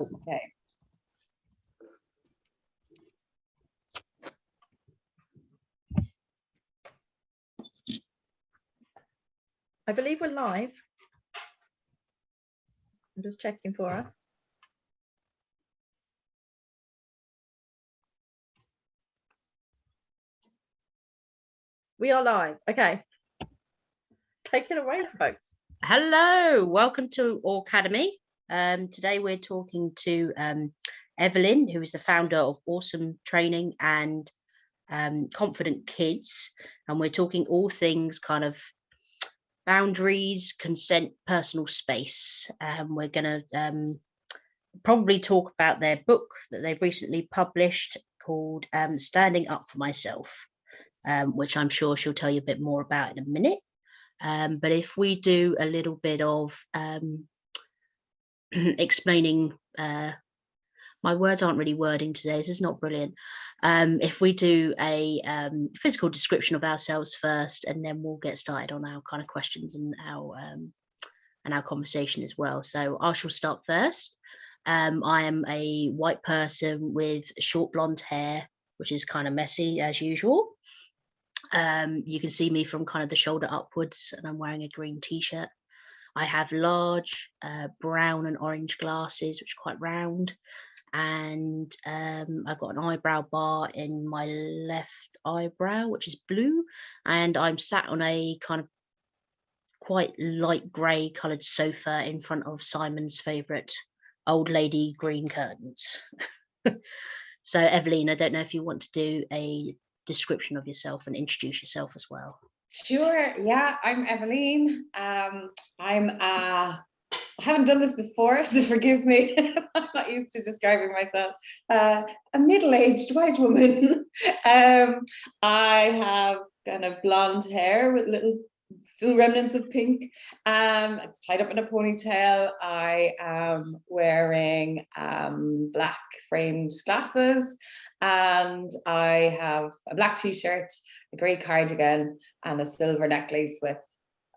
Okay. I believe we're live. I'm just checking for us. We are live. Okay. Take it away, folks. Hello, welcome to Academy. Um, today we're talking to um, Evelyn, who is the founder of Awesome Training and um, Confident Kids. And we're talking all things kind of boundaries, consent, personal space. Um, we're going to um, probably talk about their book that they've recently published called um, Standing Up for Myself, which I'm sure she'll tell you a bit more about in a minute. Um, but if we do a little bit of um, explaining, uh, my words aren't really wording today, this is not brilliant. Um, if we do a um, physical description of ourselves first, and then we'll get started on our kind of questions and our um, and our conversation as well. So I shall start first. Um, I am a white person with short blonde hair, which is kind of messy as usual. Um, you can see me from kind of the shoulder upwards and I'm wearing a green t-shirt. I have large uh, brown and orange glasses, which are quite round. And um, I've got an eyebrow bar in my left eyebrow, which is blue. And I'm sat on a kind of quite light grey coloured sofa in front of Simon's favourite old lady green curtains. so Evelyn, I don't know if you want to do a description of yourself and introduce yourself as well. Sure. Yeah, I'm Evelyn. Um, I'm uh, I haven't done this before, so forgive me. I'm not used to describing myself. Uh, a middle-aged white woman. um, I have kind of blonde hair with little still remnants of pink. Um, it's tied up in a ponytail. I am wearing um, black framed glasses and I have a black t-shirt, a grey cardigan and a silver necklace with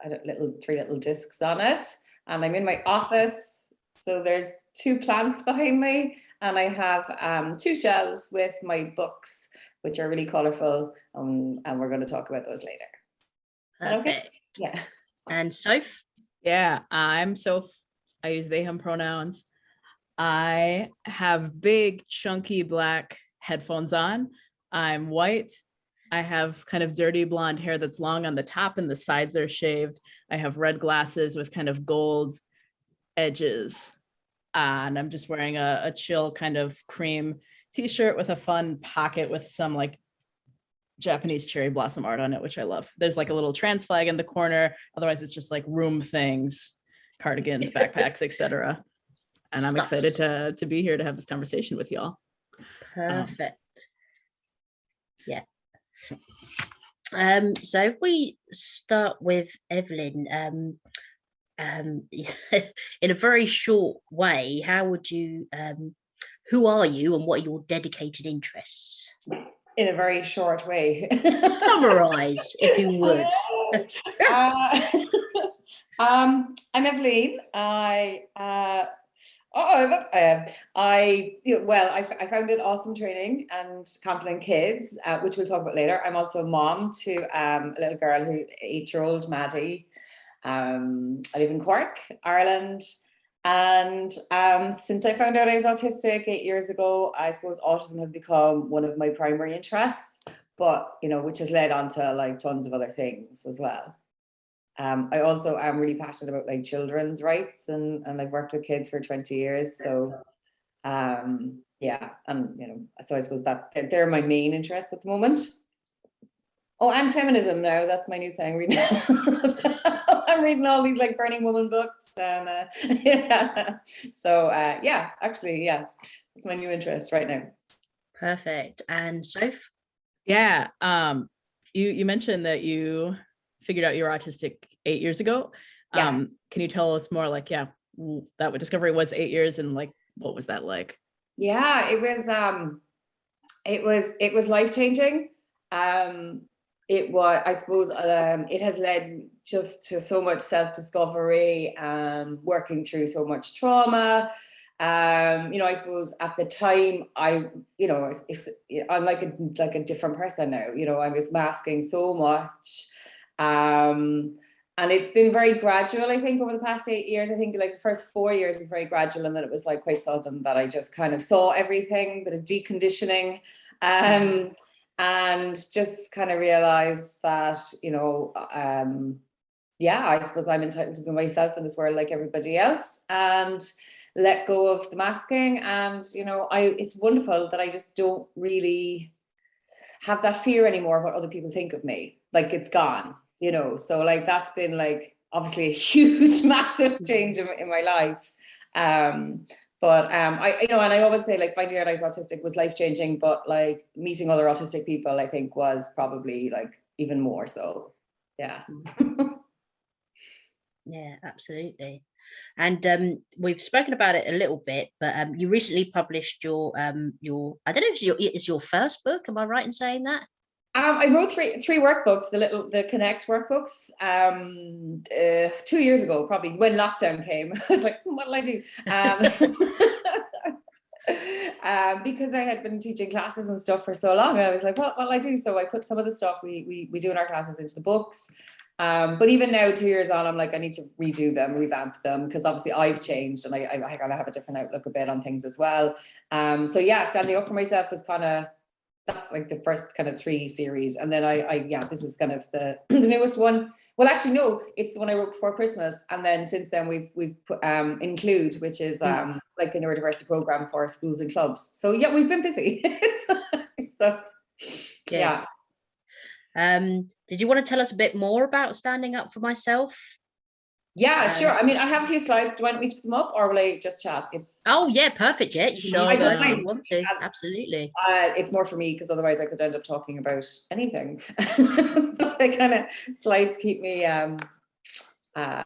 a little three little discs on it. And I'm in my office. So there's two plants behind me and I have um, two shelves with my books, which are really colorful. Um, and we're going to talk about those later. Okay. Yeah. And Soph? Yeah, I'm Soph. I use they, him pronouns. I have big, chunky black headphones on. I'm white. I have kind of dirty blonde hair that's long on the top and the sides are shaved. I have red glasses with kind of gold edges. Uh, and I'm just wearing a, a chill kind of cream t-shirt with a fun pocket with some like Japanese cherry blossom art on it, which I love. There's like a little trans flag in the corner. Otherwise, it's just like room things, cardigans, backpacks, etc. And I'm excited to, to be here to have this conversation with y'all. Perfect. yeah. Um, so if we start with Evelyn, um, um, in a very short way, how would you, um, who are you and what are your dedicated interests? In a very short way. Summarize, if you would. uh, um, I'm Evelyn. I uh, Oh, uh, I well, I, I founded Awesome Training and Confident Kids, uh, which we'll talk about later. I'm also a mom to um, a little girl who eight-year-old Maddie. Um, I live in Cork, Ireland, and um, since I found out I was autistic eight years ago, I suppose autism has become one of my primary interests. But you know, which has led on to like tons of other things as well. Um, I also am really passionate about like children's rights and, and I've worked with kids for 20 years. So um, yeah, and you know, so I suppose that they're my main interests at the moment. Oh, and feminism now, that's my new thing. Reading I'm reading all these like Burning Woman books and uh, yeah. So uh, yeah, actually, yeah, it's my new interest right now. Perfect. And Soph? Yeah, um, you, you mentioned that you figured out you were autistic eight years ago. Yeah. Um, can you tell us more like, yeah, that what discovery was eight years and like, what was that like? Yeah, it was um it was it was life changing. Um it was I suppose um it has led just to so much self-discovery um working through so much trauma um, you know, I suppose at the time I, you know, I'm like a, like a different person now, you know, I was masking so much. Um, and it's been very gradual, I think, over the past eight years. I think like the first four years was very gradual and then it was like quite sudden that I just kind of saw everything, bit of deconditioning. Um, and just kind of realized that, you know, um, yeah, I suppose I'm entitled to be myself in this world like everybody else and let go of the masking. And, you know, I it's wonderful that I just don't really have that fear anymore of what other people think of me. Like it's gone, you know. So like that's been like obviously a huge, massive change in, in my life. Um, but um, I, you know, and I always say like finding out I was autistic was life changing, but like meeting other autistic people, I think was probably like even more so. Yeah. Yeah, absolutely. And um, we've spoken about it a little bit, but um, you recently published your um, your I don't know if it's your it's your first book. Am I right in saying that? Um, I wrote three three workbooks, the little the Connect workbooks, um, uh, two years ago, probably when lockdown came. I was like, "Hmm, what'll I do? Um, um, because I had been teaching classes and stuff for so long, I was like, what what'll I do? So I put some of the stuff we we we do in our classes into the books. Um, but even now, two years on, I'm like, I need to redo them, revamp them, because obviously I've changed and I, I, I gotta have a different outlook a bit on things as well. Um, so yeah, standing up for myself was kind of that's like the first kind of three series. And then I, I yeah, this is kind of the, the newest one. Well, actually, no, it's the one I wrote before Christmas. And then since then we've, we've put um, Include, which is um, like a neurodiversity program for schools and clubs. So yeah, we've been busy. so yeah. Um, did you want to tell us a bit more about standing up for myself? Yeah, sure. Um, I mean, I have a few slides. Do you want me to put them up or will I just chat? It's Oh yeah, perfect. Yeah, you can Sure, use I don't you want to. Um, Absolutely. uh, it's more for me because otherwise I could end up talking about anything. so the kind of slides keep me um, uh,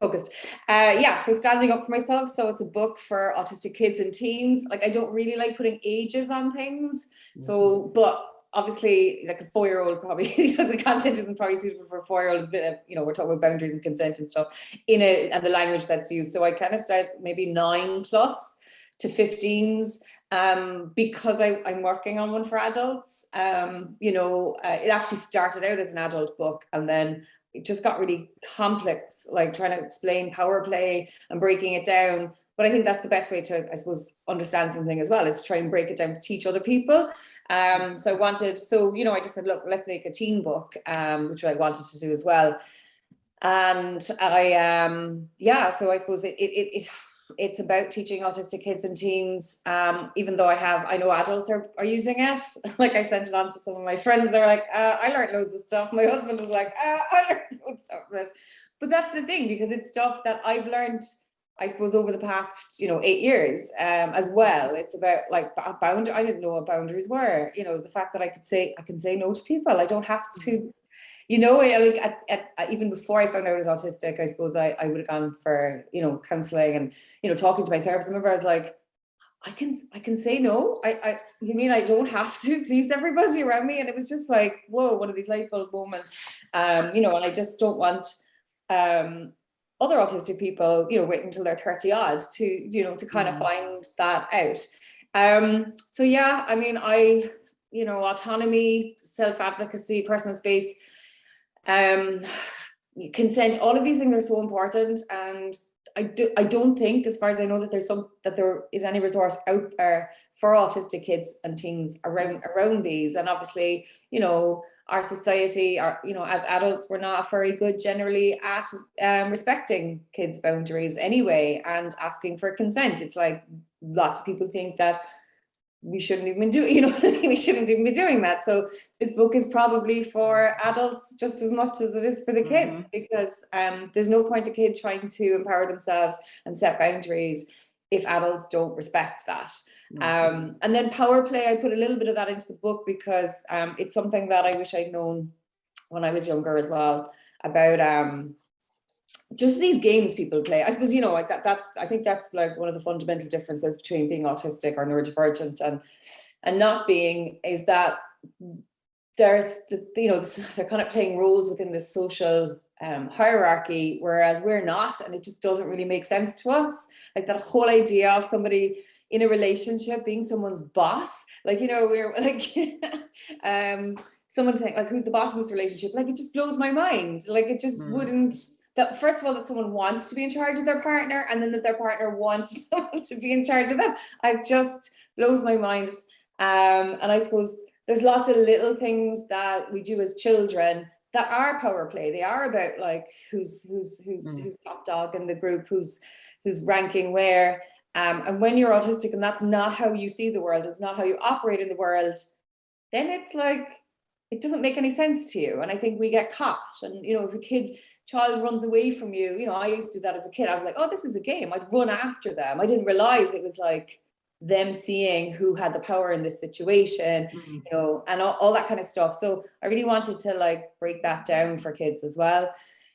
focused. Uh, yeah, so standing up for myself. So it's a book for autistic kids and teens. Like I don't really like putting ages on things. So, but obviously like a four-year-old probably, the content isn't probably suitable for a four-year-old. It's a bit of, you know, we're talking about boundaries and consent and stuff in it and the language that's used. So I kind of start maybe nine plus to 15s um, because I, I'm working on one for adults. Um, you know, uh, it actually started out as an adult book and then it just got really complex, like trying to explain power play and breaking it down. But I think that's the best way to, I suppose, understand something as well, is try and break it down to teach other people. Um, so I wanted, so, you know, I just said, look, let's make a teen book, um, which I wanted to do as well. And I, um, yeah, so I suppose it, it, it, it it's about teaching autistic kids and teens um even though i have i know adults are, are using it. Like i sent it on to some of my friends. They're like uh, i learned loads of stuff. My husband was like uh, i learned loads of stuff from this. But that's the thing because it's stuff that i've learned i suppose over the past you know eight years um as well. It's about like bound i didn't know what boundaries were. You know the fact that i could say i can say no to people. I don't have to you know, I, like at, at, at- even before I found out I was autistic, I suppose I, I would have gone for, you know, counseling and, you know, talking to my therapist. I remember I was like, I can, I can say no. I, I, you mean I don't have to please everybody around me? And it was just like, whoa, one of these light bulb moments. Um, you know, and I just don't want, um, other autistic people, you know, wait until they're 30 odd to, you know, to kind of find that out. Um, so yeah, I mean, I, you know, autonomy, self-advocacy, personal space, um, consent, all of these things are so important. And I do, I don't think, as far as I know, that there's some, that there is any resource out there for autistic kids and teens around, around these. And obviously, you know, our society, our, you know, as adults, we're not very good generally at um, respecting kids' boundaries anyway, and asking for consent. It's like lots of people think that we shouldn't even do, you know, we shouldn't even be doing that. So this book is probably for adults just as much as it is for the kids, because um, there's no point a kid trying to empower themselves and set boundaries if adults don't respect that. Um, and then power play, I put a little bit of that into the book because um, it's something that I wish I'd known when I was younger as well about um, just these games people play. I suppose, you know, like that, that's, I think that's like one of the fundamental differences between being autistic or neurodivergent and, and not being is that there's, the, you know, they're kind of playing roles within this social um, hierarchy, whereas we're not, and it just doesn't really make sense to us. Like that whole idea of somebody in a relationship being someone's boss, like you know, we're like, um, someone saying like, "Who's the boss in this relationship?" Like it just blows my mind. Like it just Mm. wouldn't. That first of all, that someone wants to be in charge of their partner, and then that their partner wants someone to be in charge of them. I just blows my mind. Um, and I suppose there's lots of little things that we do as children that are power play. They are about like who's who's who's Mm. who's top dog in the group, who's who's ranking where. Um, and when you're autistic and that's not how you see the world, it's not how you operate in the world, then it's like it doesn't make any sense to you. And I think we get caught. And you know, if a kid child runs away from you, you know, I used to do that as a kid. I was like, oh, this is a game. I'd run after them. I didn't realize it was like them seeing who had the power in this situation Mm. you know, and all, all that kind of stuff. So I really wanted to like break that down for kids as well.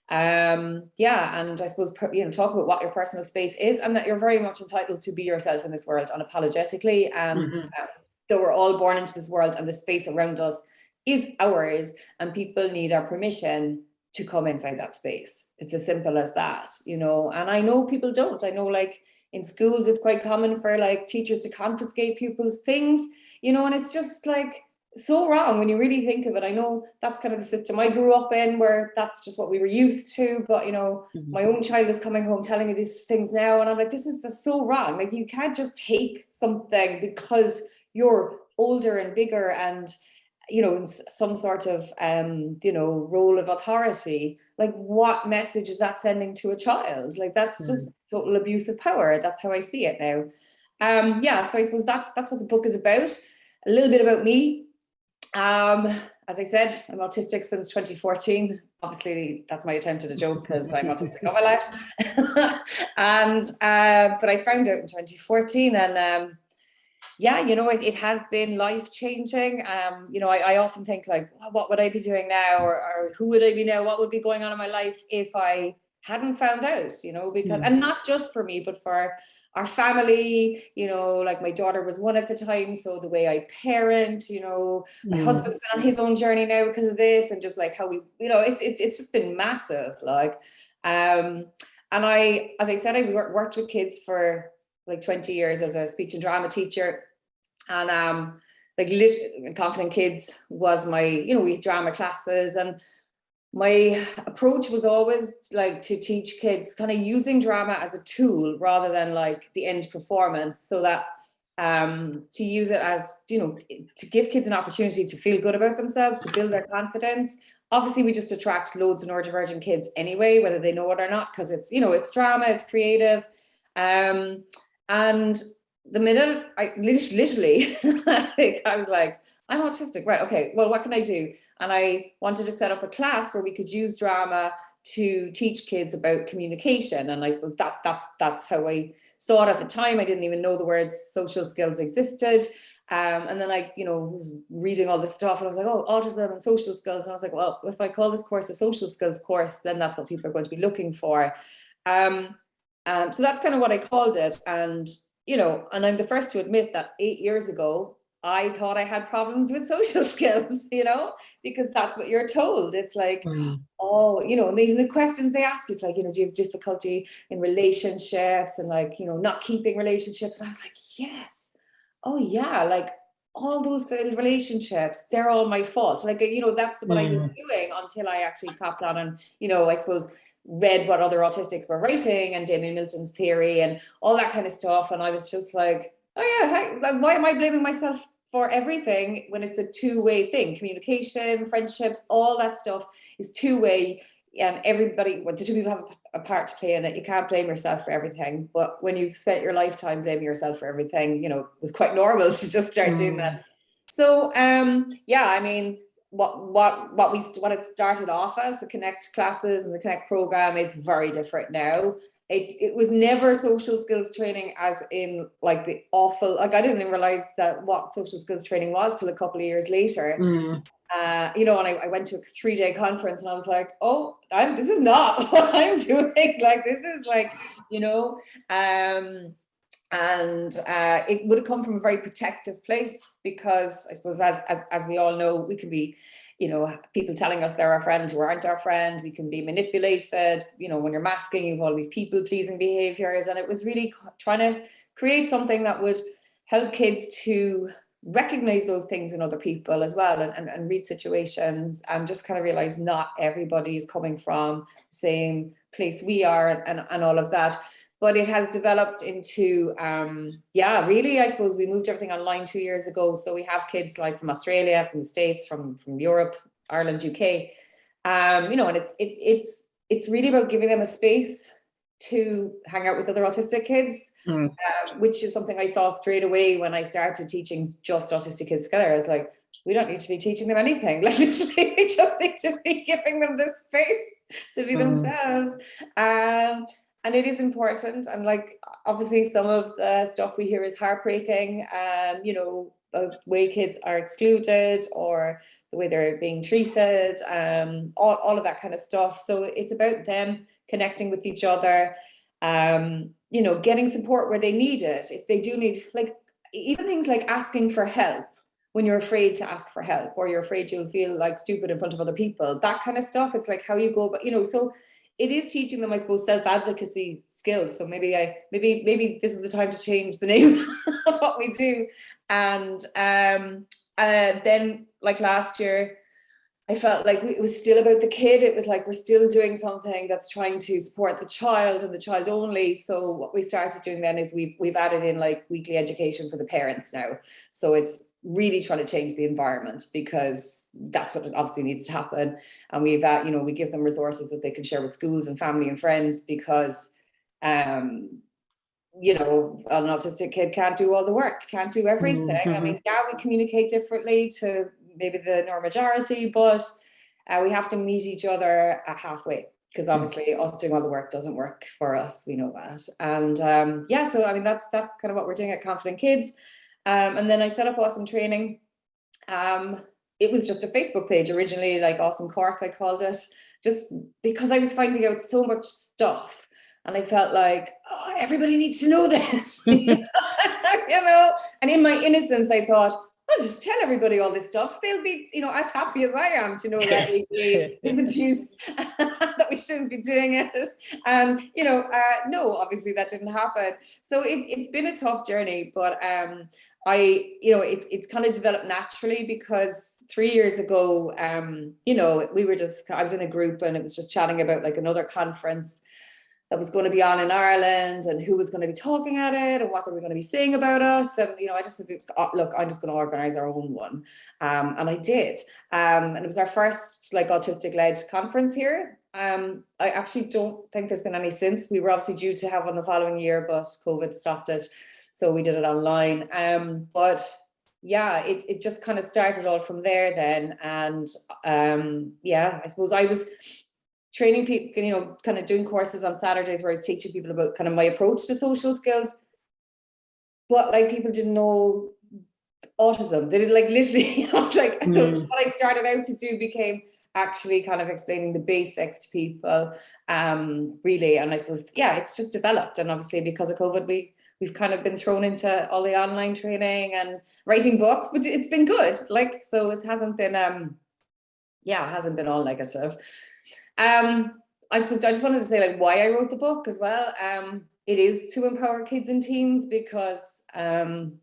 Um, yeah, and I suppose you know, talk about what your personal space is, and that you're very much entitled to be yourself in this world unapologetically. And Mhm. um, that we're all born into this world, and the space around us is ours, and people need our permission to come inside that space. It's as simple as that, you know. And I know people don't. I know, like in schools, it's quite common for like teachers to confiscate pupils' things you know, and it's just like so wrong when you really think of it. I know that's kind of the system I grew up in where that's just what we were used to, but you know, Mhm. my own child is coming home telling me these things now, and I'm like, this is just so wrong. Like, you can't just take something because you're older and bigger and you know in some sort of um you know role of authority like what message is that sending to a child? Like that's just total abuse of power. That's how i see it now. Um yeah so i suppose that's that's what the book is about. A little bit about me. Um as i said i'm autistic since 2014 obviously that's my attempt at a joke because i'm autistic all my life. And uh but i found out in 2014 and um yeah you know it, it has been life changing um you know I, I often think like "Well, what would i be doing now or, or who would i be now what would be going on in my life if i hadn't found out you know because Mm. and not just for me but for our family you know like my daughter was one at the time so the way i parent you know my Mm. husband's been on his own journey now because of this and just like how we you know it's it's, it's just been massive like um and i as i said i was worked with kids for like 20 years as a speech and drama teacher. And um like confident kids was my you know we drama classes and my approach was always like to teach kids kind of using drama as a tool rather than like the end performance so that um to use it as you know to give kids an opportunity to feel good about themselves to build their confidence. Obviously we just attract loads of neurodivergent kids anyway whether they know it or not because it's you know it's drama it's creative. Um and the minute i lit- literally i was like i'm autistic. Right okay well what can i do? And i wanted to set up a class where we could use drama to teach kids about communication. And i suppose that that's that's how i saw it at the time. I didn't even know the words social skills existed. Um, and then I, you know, was reading all this stuff and I was like, oh, autism and social skills. And I was like, well, if I call this course a social skills course, then that's what people are going to be looking for. Um, um, so that's kind of what I called it. And, you know, and I'm the first to admit that eight years ago, I thought I had problems with social skills, you know, because that's what you're told. It's like, Mm. oh, you know, and even the questions they ask is like, you know, do you have difficulty in relationships and like, you know, not keeping relationships? And I was like, yes, oh yeah, like all those relationships, they're all my fault. Like, you know, that's what I was doing until I actually copped on and, you know, I suppose read what other autistics were writing and Damian Milton's theory and all that kind of stuff. And I was just like, oh yeah, hi- like, why am I blaming myself for everything when it's a two-way thing? Communication, friendships, all that stuff is two-way and everybody, well, the two people have a, part to play in it. You can't blame yourself for everything. But when you've spent your lifetime blaming yourself for everything, you know, it was quite normal to just start doing Mm. that. So um, yeah, I mean, what what what we what it started off as the Connect classes and the Connect program, it's very different now. It it was never social skills training as in like the awful like I didn't even realize that what social skills training was till a couple of years later Mm. uh, you know, and I, I went to a three day conference and I was like, oh, I'm, this is not what I'm doing. Like, this is like, you know, um, and uh, it would have come from a very protective place because I suppose as, as, as we all know, we can be, you know, people telling us they're our friend who aren't our friend, we can be manipulated, you know, when you're masking, you've all these people pleasing behaviors. And it was really trying to create something that would help kids to recognize those things in other people as well and, and, and read situations. And just kind of realize not everybody is coming from the same place we are and, and all of that but it has developed into um yeah really i suppose we moved everything online two years ago. So we have kids like from australia from the states from from europe ireland uk um you know and it's it, it's it's really about giving them a space to hang out with other autistic kids Mm. uh, which is something i saw straight away when i started teaching just autistic kids together. I was like we don't need to be teaching them anything. Like literally we just need to be giving them the space to be Mm. themselves. Um and it is important and like obviously some of the stuff we hear is heartbreaking um you know the way kids are excluded or the way they're being treated um all, all of that kind of stuff. So it's about them connecting with each other um you know getting support where they need it. If they do need like even things like asking for help when you're afraid to ask for help or you're afraid you'll feel like stupid in front of other people that kind of stuff. It's like how you go but you know so it is teaching them, I suppose, self-advocacy skills. So maybe I maybe maybe this is the time to change the name of what we do. And um uh then like last year, I felt like it was still about the kid. It was like we're still doing something that's trying to support the child and the child only. So what we started doing then is we've we've added in like weekly education for the parents now. So it's really trying to change the environment because that's what obviously needs to happen. And we've uh, you know we give them resources that they can share with schools and family and friends because um you know an autistic kid can't do all the work can't do everything. I Mhm. mean yeah we communicate differently to maybe the normal majority but uh, we have to meet each other at halfway because obviously us doing all the work doesn't work for us we know that. And um yeah so i mean that's that's kind of what we're doing at confident kids um and then i set up awesome training um it was just a Facebook page originally, like Awesome Cork, I called it, just because I was finding out so much stuff. And I felt like, oh, everybody needs to know this, you know? And in my innocence, I thought, I'll just tell everybody all this stuff. They'll be, you know, as happy as I am to know that abuse, that we shouldn't be doing it. Um, you know, uh, no, obviously that didn't happen. So it, it's been a tough journey, but um, I, you know, it's it's kind of developed naturally because three years ago, um, you know, we were just, I was in a group and it was just chatting about like another conference that was going to be on in Ireland and who was going to be talking at it and what they were going to be saying about us. And, you know, I just said, "Oh, look, I'm just going to organize our own one. Um, and I did. Um, and it was our first like autistic led conference here. Um, I actually don't think there's been any since. We were obviously due to have one the following year, but COVID stopped it. So we did it online. Um, but yeah, it, it just kind of started all from there then. And um, yeah, I suppose I was training people, you know, kind of doing courses on Saturdays where I was teaching people about kind of my approach to social skills. But like people didn't know autism. They did like literally, I was like, so Mm. what I started out to do became actually kind of explaining the basics to people, um, really. And I suppose, yeah, it's just developed. And obviously because of COVID, we we've kind of been thrown into all the online training and writing books, but it's been good. Like, so it hasn't been, um, yeah, it hasn't been all negative. Um, I suppose I just wanted to say like why I wrote the book as well. Um, it is to empower kids and teens because um,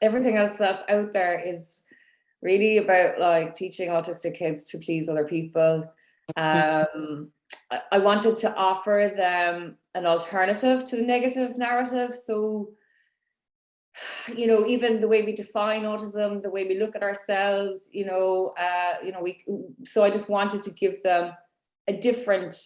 everything else that's out there is really about like teaching autistic kids to please other people. Um, I, wanted to offer them an alternative to the negative narrative. So, you know, even the way we define autism, the way we look at ourselves, you know, uh, you know, we. So I just wanted to give them a different,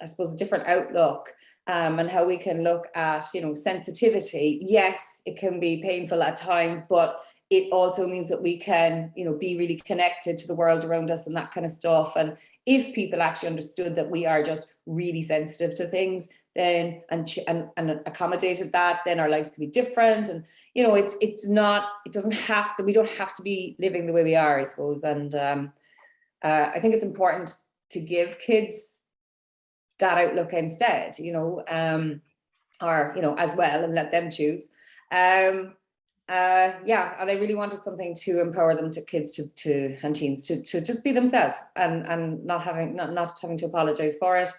I suppose, a different outlook. Um, and how we can look at, you know, sensitivity. Yes, it can be painful at times, but it also means that we can, you know, be really connected to the world around us and that kind of stuff. And if people actually understood that we are just really sensitive to things, then and and, and accommodated that, then our lives could be different. And you know, it's it's not, it doesn't have to, we don't have to be living the way we are, I suppose. And um, uh, I think it's important to give kids that outlook instead, you know. Um, or, you know, as well and let them choose. Um, uh, yeah, and I really wanted something to empower them to kids to, to and teens to, to just be themselves and, and not having not, not having to apologize for it.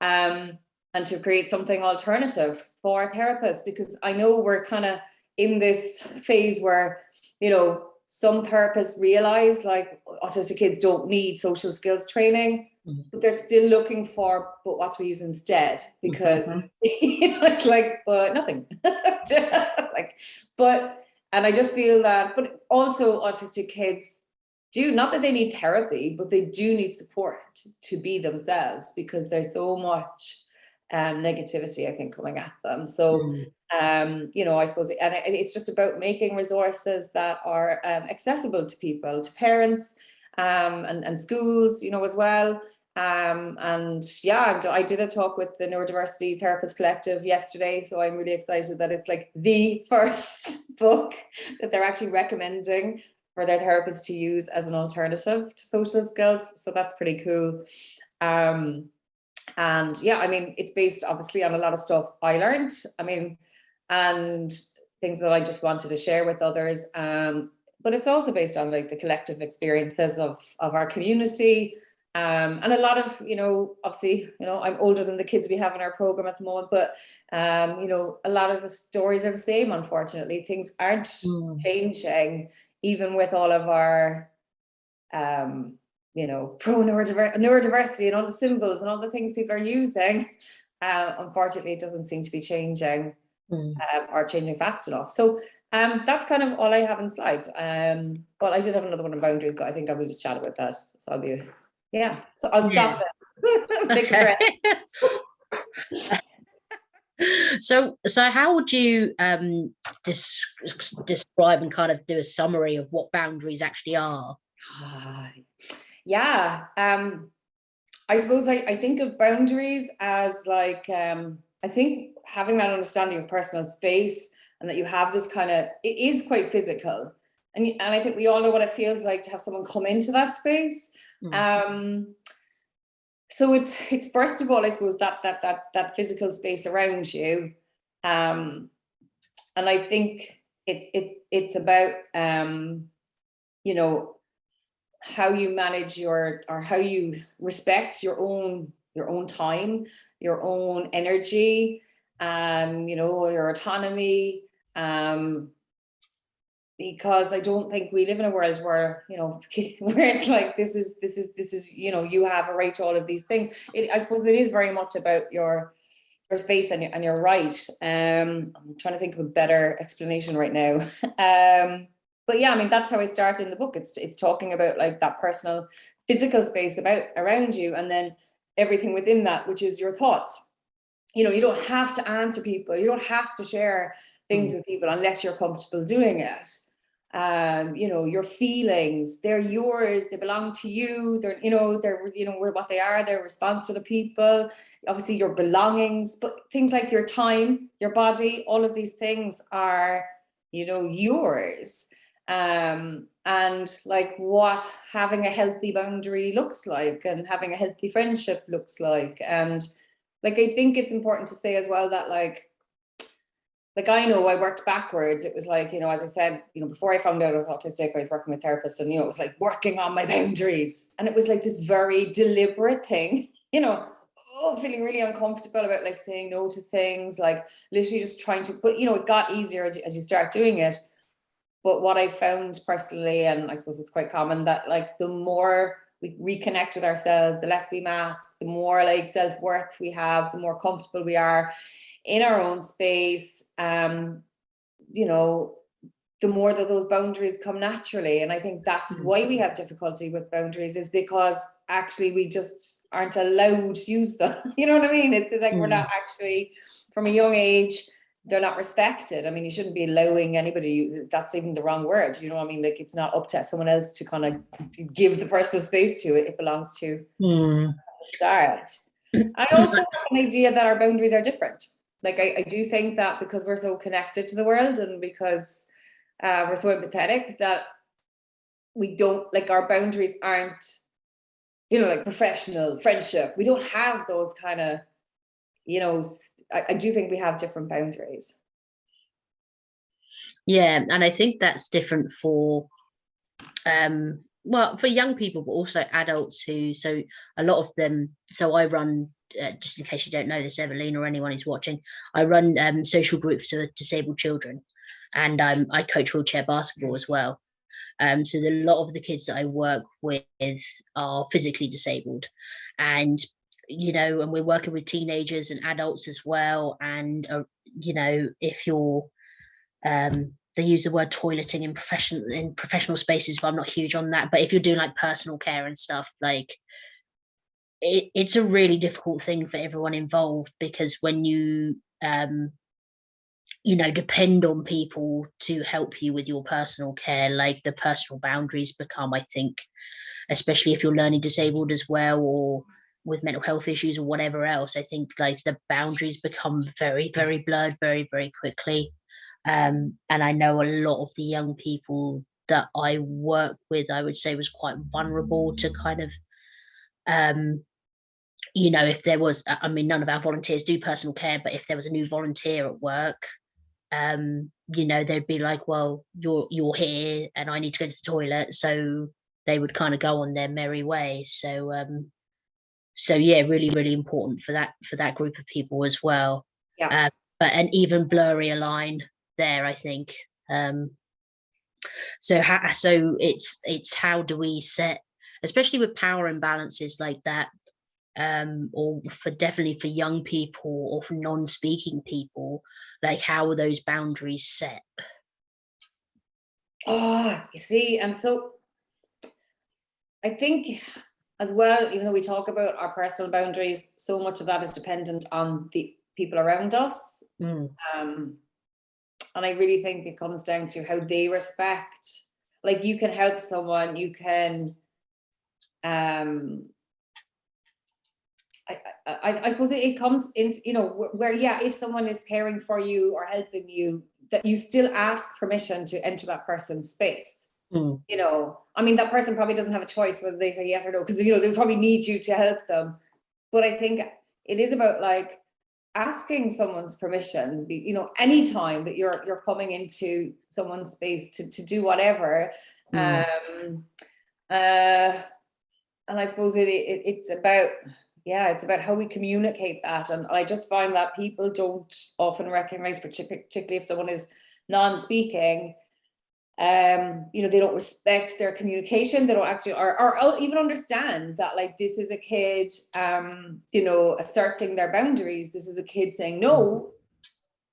Um, and to create something alternative for therapists because I know we're kind of in this phase where, you know, some therapists realize like autistic kids don't need social skills training, Mhm. but they're still looking for, but what do we use instead? Because Mhm. you know, it's like, but nothing. like, but, and I just feel that, but also autistic kids do, not that they need therapy, but they do need support to be themselves because there's so much um, negativity, I think, coming at them. So, Mm. um, you know, I suppose, and it's just about making resources that are um, accessible to people, to parents, um, and, and schools, you know, as well. Um, and yeah, I did a talk with the Neurodiversity Therapist Collective yesterday, so I'm really excited that it's like the first book that they're actually recommending for their therapists to use as an alternative to social skills. So that's pretty cool. Um, and yeah, I mean, it's based obviously on a lot of stuff I learned. I mean, and things that I just wanted to share with others. Um, but it's also based on like the collective experiences of, of our community. Um, and a lot of, you know, obviously, you know, I'm older than the kids we have in our program at the moment, but, um, you know, a lot of the stories are the same, unfortunately. Things aren't Mm. changing, even with all of our, um, you know, pro neurodiver neurodiversity and all the symbols and all the things people are using. Uh, unfortunately, it doesn't seem to be changing Mm. um, or changing fast enough. So um, that's kind of all I have in slides. Um, but I did have another one on boundaries, but I think I will just chat about that. So I'll be, yeah. So I'll stop there. Take a breath. so so how would you um describe and kind of do a summary of what boundaries actually are Ah, yeah. Um, I suppose I, I think of boundaries as like, um, I think having that understanding of personal space and that you have this kind of, it is quite physical. And, and I think we all know what it feels like to have someone come into that space. Mm. Um, so it's, it's first of all, I suppose that, that, that, that physical space around you. Um, and I think it, it, it's about, um, you know, how you manage your or how you respect your own your own time your own energy um you know your autonomy um because i don't think we live in a world where you know where it's like this is this is this is you know you have a right to all of these things it, i suppose it is very much about your your space and, your, and you're right um i'm trying to think of a better explanation right now um but yeah, I mean, that's how I start in the book. It's it's talking about like that personal physical space about around you and then everything within that, which is your thoughts. You know, you don't have to answer people. You don't have to share things with people unless you're comfortable doing it. Um, you know, your feelings, they're yours, they belong to you, they're, you know, they're, you know, what they are, their response to the people, obviously your belongings, but things like your time, your body, all of these things are, you know, yours um, and like what having a healthy boundary looks like and having a healthy friendship looks like. And like, I think it's important to say as well that like, like I know I worked backwards. It was like, you know, as I said, you know, before I found out I was autistic, I was working with therapists and, you know, it was like working on my boundaries. And it was like this very deliberate thing, you know, oh, feeling really uncomfortable about like saying no to things, like literally just trying to, but you know, it got easier as you, as you start doing it. But what I found personally, and I suppose it's quite common that like the more we reconnect with ourselves, the less we mask, the more like self-worth we have, the more comfortable we are in our own space. Um, you know, the more that those boundaries come naturally. And I think that's Mhm. why we have difficulty with boundaries is because actually we just aren't allowed to use them. You know what I mean? It's like we're Mm. not actually from a young age they're not respected. I mean, you shouldn't be allowing anybody, that's even the wrong word, you know what I mean? Like it's not up to someone else to kind of give the person space to it, it belongs to Mm. I also have an idea that our boundaries are different. Like I, I do think that because we're so connected to the world and because uh, we're so empathetic that we don't, like our boundaries aren't, you know, like professional, friendship. We don't have those kind of, you know, I, I do think we have different boundaries. Yeah, and I think that's different for um well for young people but also adults who so a lot of them so I run uh, just in case you don't know this Evelyn or anyone who's watching I run um social groups for disabled children. And um I coach wheelchair basketball as well. Um so the, a lot of the kids that I work with are physically disabled. And you know and we're working with teenagers and adults as well and uh, you know if you're um they use the word toileting in professional in professional spaces but i'm not huge on that but if you're doing like personal care and stuff like it, it's a really difficult thing for everyone involved because when you um you know depend on people to help you with your personal care like the personal boundaries become i think especially if you're learning disabled as well or with mental health issues or whatever else i think like the boundaries become very very blurred very very quickly um, and I know a lot of the young people that I work with, I would say was quite vulnerable to kind of, um, you know, if there was, I mean, none of our volunteers do personal care, but if there was a new volunteer at work, um, you know, they'd be like, well, you're you're here and I need to go to the toilet. So they would kind of go on their merry way. So um, so yeah, really, really important for that for that group of people as well. Yeah. Uh, but an even blurrier line there i think um so how so it's it's how do we set especially with power imbalances like that um or for definitely for young people or for non-speaking people like how are those boundaries set Oh, you see, and so I think as well, even though we talk about our personal boundaries, so much of that is dependent on the people around us. Mm, Um, and I really think it comes down to how they respect, like you can help someone, you can, um, I, I, I- I suppose it- comes in, you know, wh- where, yeah, if someone is caring for you or helping you, that you still ask permission to enter that person's space. Mm, You know, I mean, that person probably doesn't have a choice whether they say yes or no, because, you know, they probably need you to help them. But I think it is about like asking someone's permission, you know, anytime that you're, you're coming into someone's space to, to do whatever. mm, Um, uh, and I suppose it, it, it's about, yeah, it's about how we communicate that. And I just find that people don't often recognize, particularly if someone is non-speaking, um, you know, they don't respect their communication. They don't actually, or, or even understand that like, this is a kid, um, you know, asserting their boundaries. This is a kid saying no.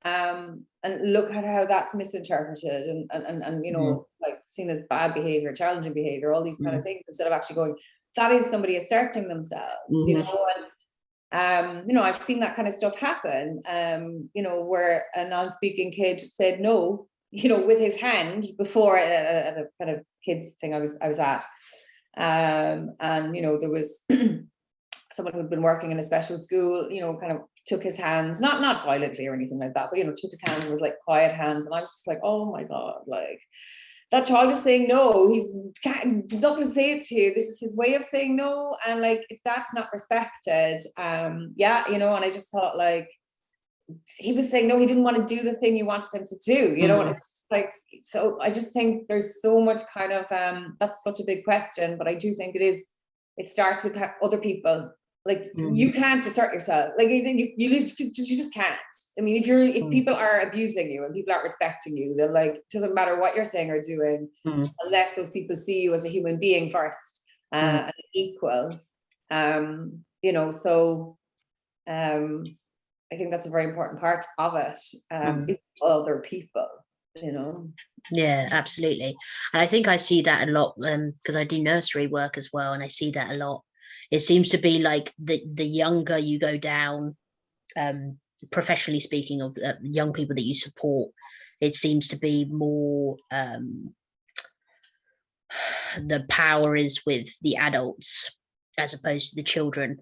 Um, and look at how that's misinterpreted and, and, and, and you know, like seen as bad behavior, challenging behavior, all these kind of things, instead of actually going, that is somebody asserting themselves, you Mhm. know, and um, you know, I've seen that kind of stuff happen, um, you know, where a non-speaking kid said no, you know, with his hand before at a, at a kind of kids thing I was I was at. Um, and you know, there was someone who'd been working in a special school, you know, kind of took his hands, not not violently or anything like that, but you know, took his hands and was like quiet hands. And I was just like, oh my God, like that child is saying no, he's not gonna say it to you. This is his way of saying no. And like if that's not respected, um, yeah, you know, and I just thought like he was saying no, he didn't want to do the thing you wanted him to do, you know, and Mhm. it's like so I just think there's so much kind of um that's such a big question, but I do think it is it starts with other people like you can't assert yourself like you you, you just you just can't i mean if you're if Mm. people are abusing you and people aren't respecting you then like it doesn't matter what you're saying or doing Mm. unless those people see you as a human being first uh Mm. and equal um you know so um i think that's a very important part of it um Mm. it's other people you know? Yeah absolutely. And i think i see that a lot um because i do nursery work as well and i see that a lot. It seems to be like the the younger you go down um professionally speaking of uh, young people that you support it seems to be more um the power is with the adults as opposed to the children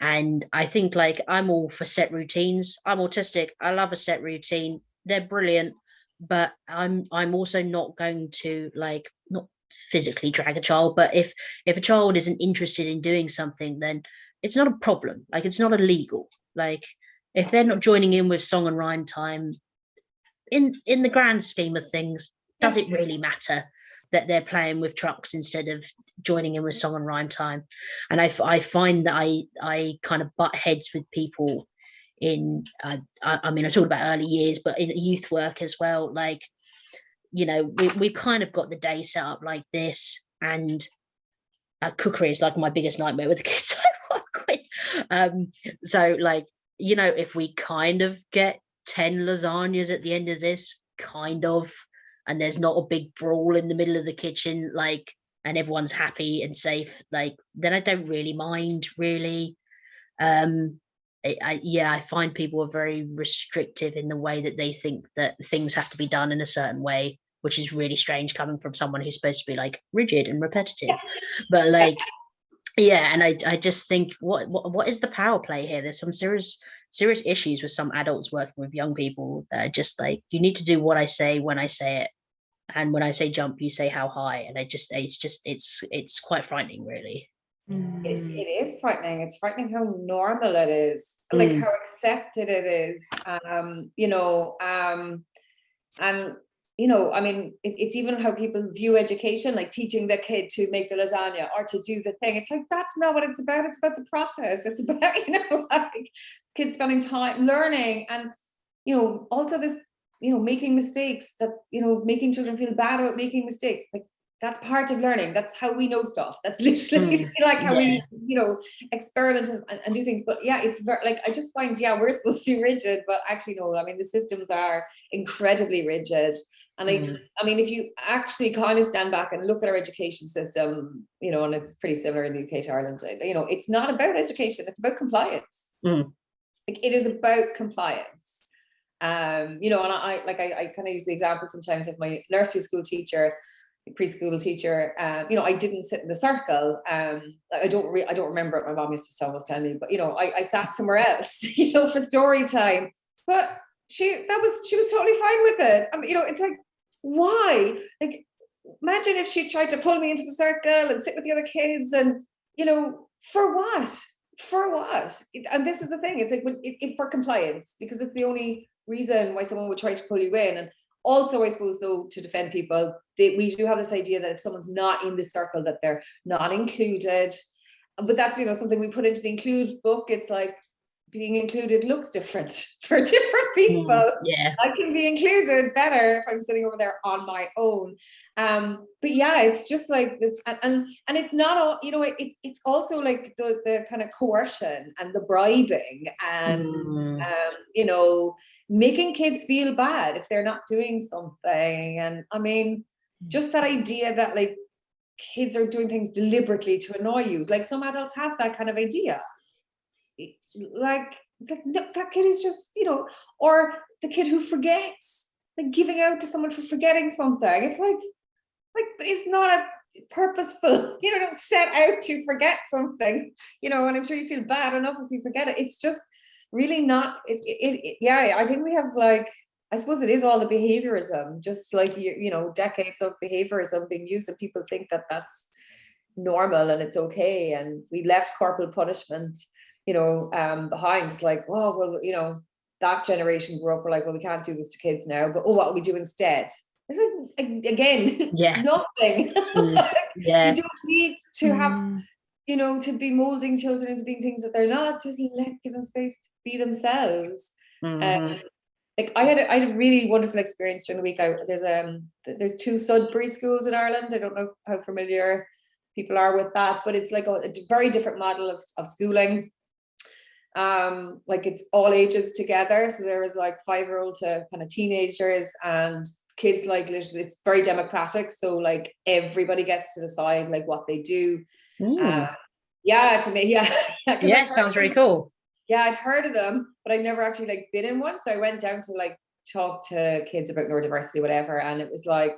and i think like i'm all for set routines. I'm autistic. I love a set routine. They're brilliant. But i'm i'm also not going to like not physically drag a child. But if if a child isn't interested in doing something then it's not a problem. Like it's not illegal. Like if they're not joining in with song and rhyme time, in in the grand scheme of things, does it really matter that they're playing with trucks instead of joining in with song and rhyme time? And I, I find that I I kind of butt heads with people in I, I mean I talked about early years, but in youth work as well. Like, you know, we we've kind of got the day set up like this, and uh, cookery is like my biggest nightmare with the kids I work with. Um, so like, you know, if we kind of get 10 lasagnas at the end of this, kind of, and there's not a big brawl in the middle of the kitchen, like, and everyone's happy and safe, like, then I don't really mind, really. Um, I, I, yeah, I find people are very restrictive in the way that they think that things have to be done in a certain way, which is really strange coming from someone who's supposed to be like rigid and repetitive. But like, yeah, and I, I just think what, what what is the power play here? There's some serious serious issues with some adults working with young people that are just like you need to do what I say when I say it, and when I say jump, you say how high, and I just it's just it's it's quite frightening, really. It, Mm. it is frightening. It's frightening how normal it is, like Mm. how accepted it is. Um, you know, um, and you know, I mean, it, it's even how people view education, like teaching the kid to make the lasagna or to do the thing. It's like that's not what it's about. It's about the process. It's about you know, like kids spending time learning, and you know, also this, you know, making mistakes. That you know, making children feel bad about making mistakes. Like that's part of learning. That's how we know stuff. That's literally Mm, like how yeah. we, you know, experiment and, and, do things. But yeah, it's very like I just find, yeah, we're supposed to be rigid, but actually no, I mean the systems are incredibly rigid. And I, Mm. I mean, if you actually kind of stand back and look at our education system, you know, and it's pretty similar in the UK to Ireland, you know, it's not about education, it's about compliance. Mm. Like it is about compliance. Um, you know, and I like I, I kind of use the example sometimes of my nursery school teacher, preschool teacher. Um, you know, I didn't sit in the circle. Um, I don't re- I don't remember what my mom used to always tell me, but you know, I, I sat somewhere else, you know, for story time. But she that was she was totally fine with it. I mean, you know, it's like why? Like, imagine if she tried to pull me into the circle and sit with the other kids, and you know, for what? For what? And this is the thing. It's like it, it for compliance because it's the only reason why someone would try to pull you in. And also, I suppose though, to defend people, they, we do have this idea that if someone's not in the circle, that they're not included. But that's you know something we put into the include book. It's like being included looks different for different people. Mm, yeah. I can be included better if I'm sitting over there on my own. Um, but yeah, it's just like this, and and, and it's not all, you know, it's it's also like the the kind of coercion and the bribing and Mm, um, you know, making kids feel bad if they're not doing something. And I mean, hmm. just that idea that like kids are doing things deliberately to annoy you. Like some adults have that kind of idea. Like, it's like no, that kid is just, you know, or the kid who forgets, like giving out to someone for forgetting something. It's like, like it's not a purposeful, you know, don't set out to forget something, you know, and I'm sure you feel bad enough if you forget it. It's just really not, it, it, it yeah, I think we have like, I suppose it is all the behaviorism, just like, you, you know, decades of behaviorism being used and people think that that's normal and it's okay. And we left corporal punishment, you know, um, behind. It's like, oh, well, you know, that generation grew up, we're like, well, we can't do this to kids now, but oh, what will we do instead? It's like, again, Yeah. nothing. Mm, yeah. you don't need to have, Mm. You know, to be molding children into being things that they're not. Just let give them space to be themselves. mhm. Um, like I had, a, I had a really wonderful experience during the week. I, there's um, there's two Sudbury schools in Ireland. I don't know how familiar people are with that, but it's like a very different model of, of schooling. Um, like it's all ages together. So there was like five year old to kind of teenagers and kids like literally it's very democratic. So like everybody gets to decide like what they do. Uh, yeah, it's amazing. Yeah, yeah, sounds really cool. Yeah, I'd heard of them, but I'd never actually like been in one. So I went down to like talk to kids about neurodiversity, whatever, and it was like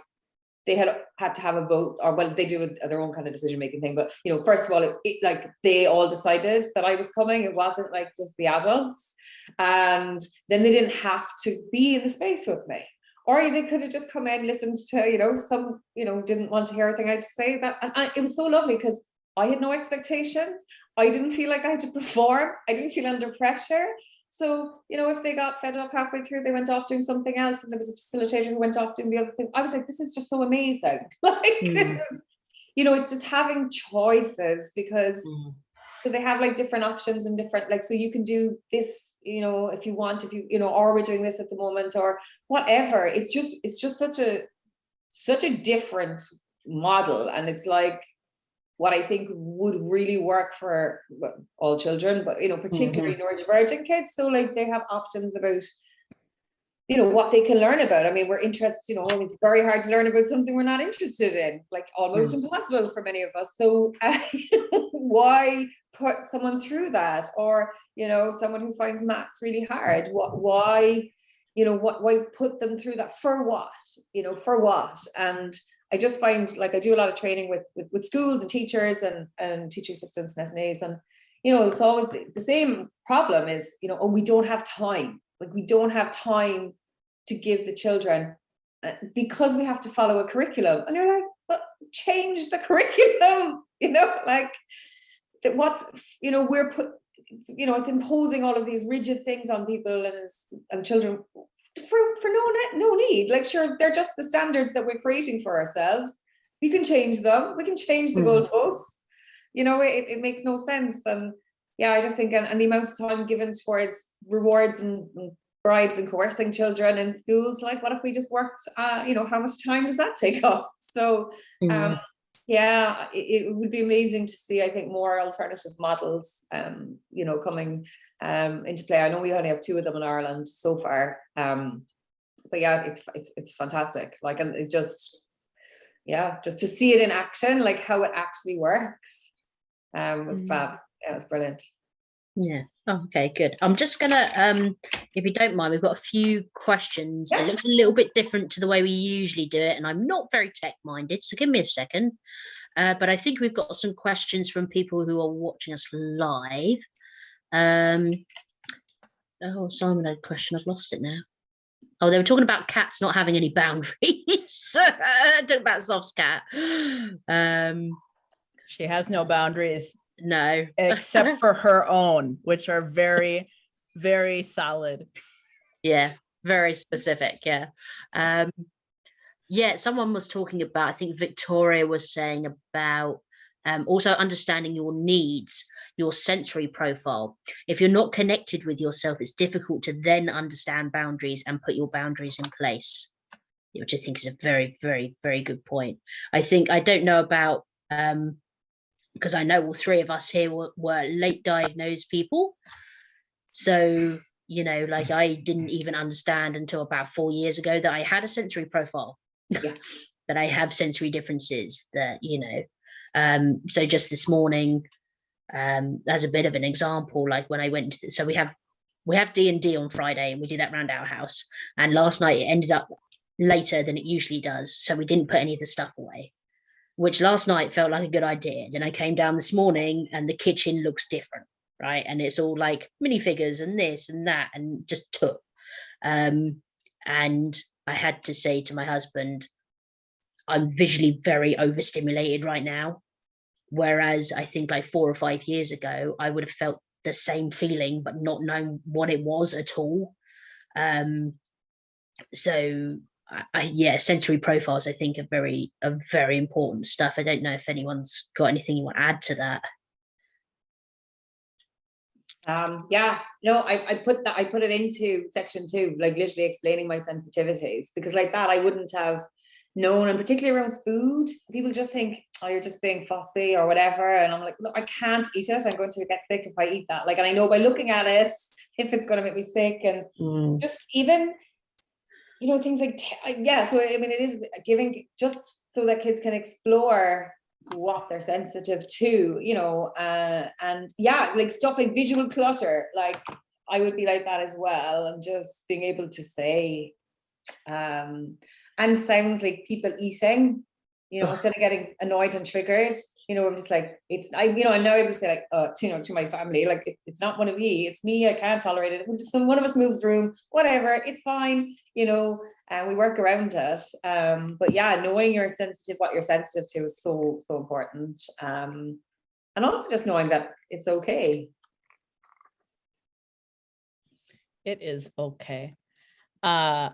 they had had to have a vote, or well, they do a- their own kind of decision making thing. But you know, first of all, it, it, like they all decided that I was coming. It wasn't like just the adults, and then they didn't have to be in the space with me. Or they could have just come in, listened to, you know, some, you know, didn't want to hear anything I had to say. That and I, it was so lovely because I had no expectations. I didn't feel like I had to perform. I didn't feel under pressure. So, you know, if they got fed up halfway through, they went off doing something else and there was a facilitator who went off doing the other thing. I was like, this is just so amazing. Like this Mm. is, you know, it's just having choices because Mm. so they have like different options and different like so you can do this you know if you want if you you know or we're doing this at the moment or whatever it's just it's just such a such a different model and it's like what I think would really work for all children but you know particularly neurodivergent kids so like they have options about you know what they can learn about. I mean we're interested you know it's very hard to learn about something we're not interested in like almost impossible for many of us. So uh, why put someone through that? Or you know someone who finds maths really hard what why you know what why put them through that? For what? You know for what? And i just find like i do a lot of training with with, with schools and teachers and and teaching assistants and SNAs and you know it's always the, same problem is you know oh we don't have time. Like we don't have time to give the children uh, because we have to follow a curriculum. And you're like but change the curriculum you know like that what's you know we're put you know it's imposing all of these rigid things on people and and children for for no ne- no need. Like sure they're just the standards that we're creating for ourselves. We can change them. We can change the Mm. goalposts. You know it, it makes no sense. And yeah i just think and, and the amount of time given towards rewards and, and bribes and coercing children in schools like what if we just worked uh you know how much time does that take up so Mm. um yeah it, it would be amazing to see i think more alternative models um you know coming um into play. I know we only have two of them in ireland so far um but yeah it's it's, it's fantastic. Like and it's just yeah just to see it in action like how it actually works um was Mm. fab. Yeah it was brilliant Yeah. Oh, okay, good. I'm just gonna, um, if you don't mind, we've got a few questions. Yeah. It looks a little bit different to the way we usually do it, and I'm not very tech minded, so give me a second. Uh, but I think we've got some questions from people who are watching us live. Um, oh, Simon had a question. I've lost it now. Oh, they were talking about cats not having any boundaries. talking about Saf's cat. Um, She has no boundaries no. except for her own, which are very, very solid. Yeah, very specific. Yeah. Um, yeah, someone was talking about, I think Victoria was saying about um, also understanding your needs, your sensory profile. If you're not connected with yourself, it's difficult to then understand boundaries and put your boundaries in place, which I think is a very, very, very good point. I think, I don't know about, um, because I know all three of us here were, were late diagnosed people. So you know, like I didn't even understand until about four years ago that I had a sensory profile, Yeah. that I have sensory differences that, you know, um, so just this morning, um, as a bit of an example, like when I went to, so we have, we have D and D on Friday and we do that round our house. And last night it ended up later than it usually does. So we didn't put any of the stuff away, which last night felt like a good idea. Then I came down this morning and the kitchen looks different right? And it's all like minifigures and this and that, and just took. Um, and I had to say to my husband, I'm visually very overstimulated right now. Whereas I think like four or five years ago, I would have felt the same feeling, but not known what it was at all. Um, so I, I, yeah, sensory profiles I think are very are very important stuff. I don't know if anyone's got anything you want to add to that. Um, yeah, no, I, I put that, I put it into section two, like literally explaining my sensitivities, because like that, I wouldn't have known, and particularly around food, people just think, oh, you're just being fussy or whatever, and I'm like, no, I can't eat it, I'm going to get sick if I eat that, like, and I know by looking at it, if it's gonna make me sick, and hmm. just even, you know, things like, uh, yeah, so I mean, it is giving, just so that kids can explore what they're sensitive to, you know, uh, and yeah, like stuff like visual clutter, like I would be like that as well, and just being able to say, um, and sounds like people eating, you know, instead of getting annoyed and triggered, you know, I'm just like, it's, I, you know, I'm now able to say like, uh, to, you know, to my family, like, it- it's not one of you, it's me, I can't tolerate it, just, one of us moves room, whatever, it's fine, you know, and we work around it. Um, but yeah, knowing you're sensitive, what you're sensitive to is so, so important. Um, and also just knowing that it's okay. It is okay. Uh,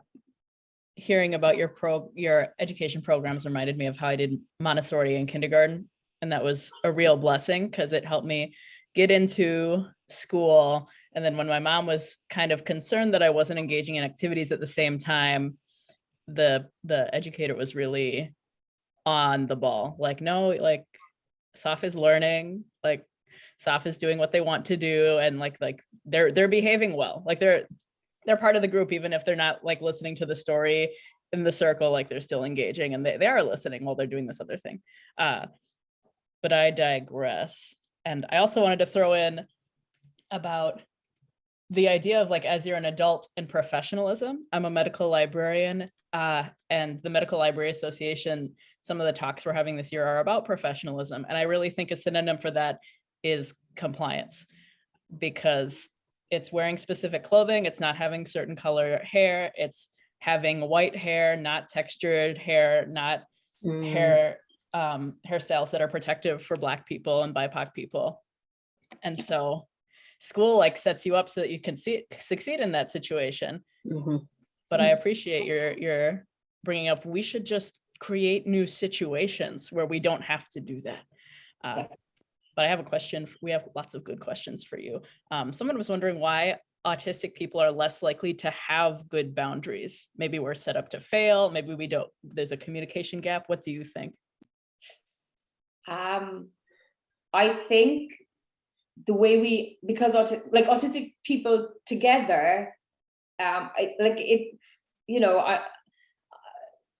hearing about your pro, your education programs reminded me of how I did Montessori in kindergarten. And that was a real blessing because it helped me get into school. And then when my mom was kind of concerned that I wasn't engaging in activities at the same time, the, the educator was really on the ball, like, no, like, Saf is learning, like, Saf is doing what they want to do and like, like, they're, they're behaving well, like, they're, they're part of the group, even if they're not like listening to the story in the circle, like they're still engaging and they, they are listening while they're doing this other thing. Uh, but I digress. And I also wanted to throw in about the idea of like, as you're an adult and professionalism, I'm a medical librarian uh, and the Medical Library Association, some of the talks we're having this year are about professionalism. And I really think a synonym for that is compliance because it's wearing specific clothing, it's not having certain color hair, it's having white hair, not textured hair, not Mm. hair um, hairstyles that are protective for Black people and BIPOC people. And so school like sets you up so that you can see succeed in that situation. Mhm. But I appreciate your your bringing up. We should just create new situations where we don't have to do that. Uh, but I have a question. We have lots of good questions for you. Um, someone was wondering why autistic people are less likely to have good boundaries. Maybe we're set up to fail. Maybe we don't. There's a communication gap. What do you think? Um, I think the way we, because like autistic people together, um, I like it, you know, I,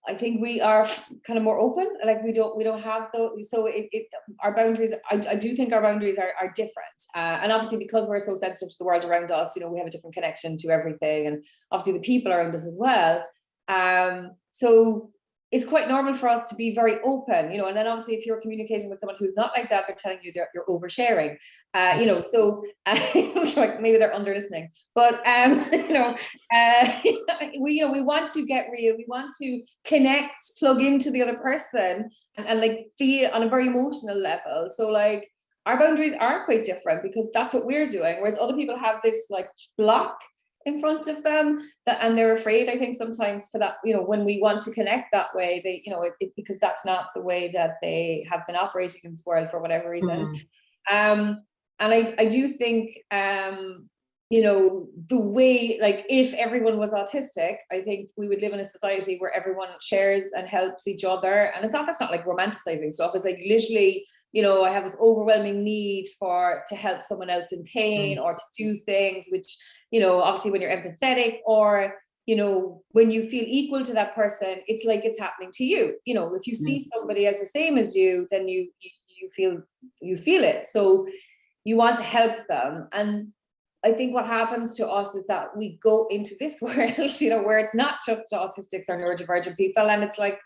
I think we are kind of more open, like we don't, we don't have those, so it, it, our boundaries, I, I do think our boundaries are, are different. Uh, and obviously because we're so sensitive to the world around us, you know, we have a different connection to everything and obviously the people around us as well. Um, so it's quite normal for us to be very open, you know, and then obviously if you're communicating with someone who's not like that, they're telling you that you're oversharing, uh, you know, so uh, like maybe they're under listening, but um, you know, uh, we, you know, we want to get real, we want to connect, plug into the other person and, and like feel on a very emotional level. So like our boundaries are quite different because that's what we're doing, whereas other people have this like block in front of them that and they're afraid i think sometimes for that you know when we want to connect that way they you know it, it- because that's not the way that they have been operating in this world for whatever reasons. Um and i i do think um you know the way like if everyone was autistic i think we would live in a society where everyone shares and helps each other. And it's not that's not like romanticizing stuff. It's like literally you know i have this overwhelming need for to help someone else in pain or to do things which you know, obviously when you're empathetic or, you know, when you feel equal to that person, it's like it's happening to you. You know, if you see mm. somebody as the same as you, then you you, you feel you feel it. So you want to help them. And I think what happens to us is that we go into this world, you know, where it's not just autistics or neurodivergent people, and it's like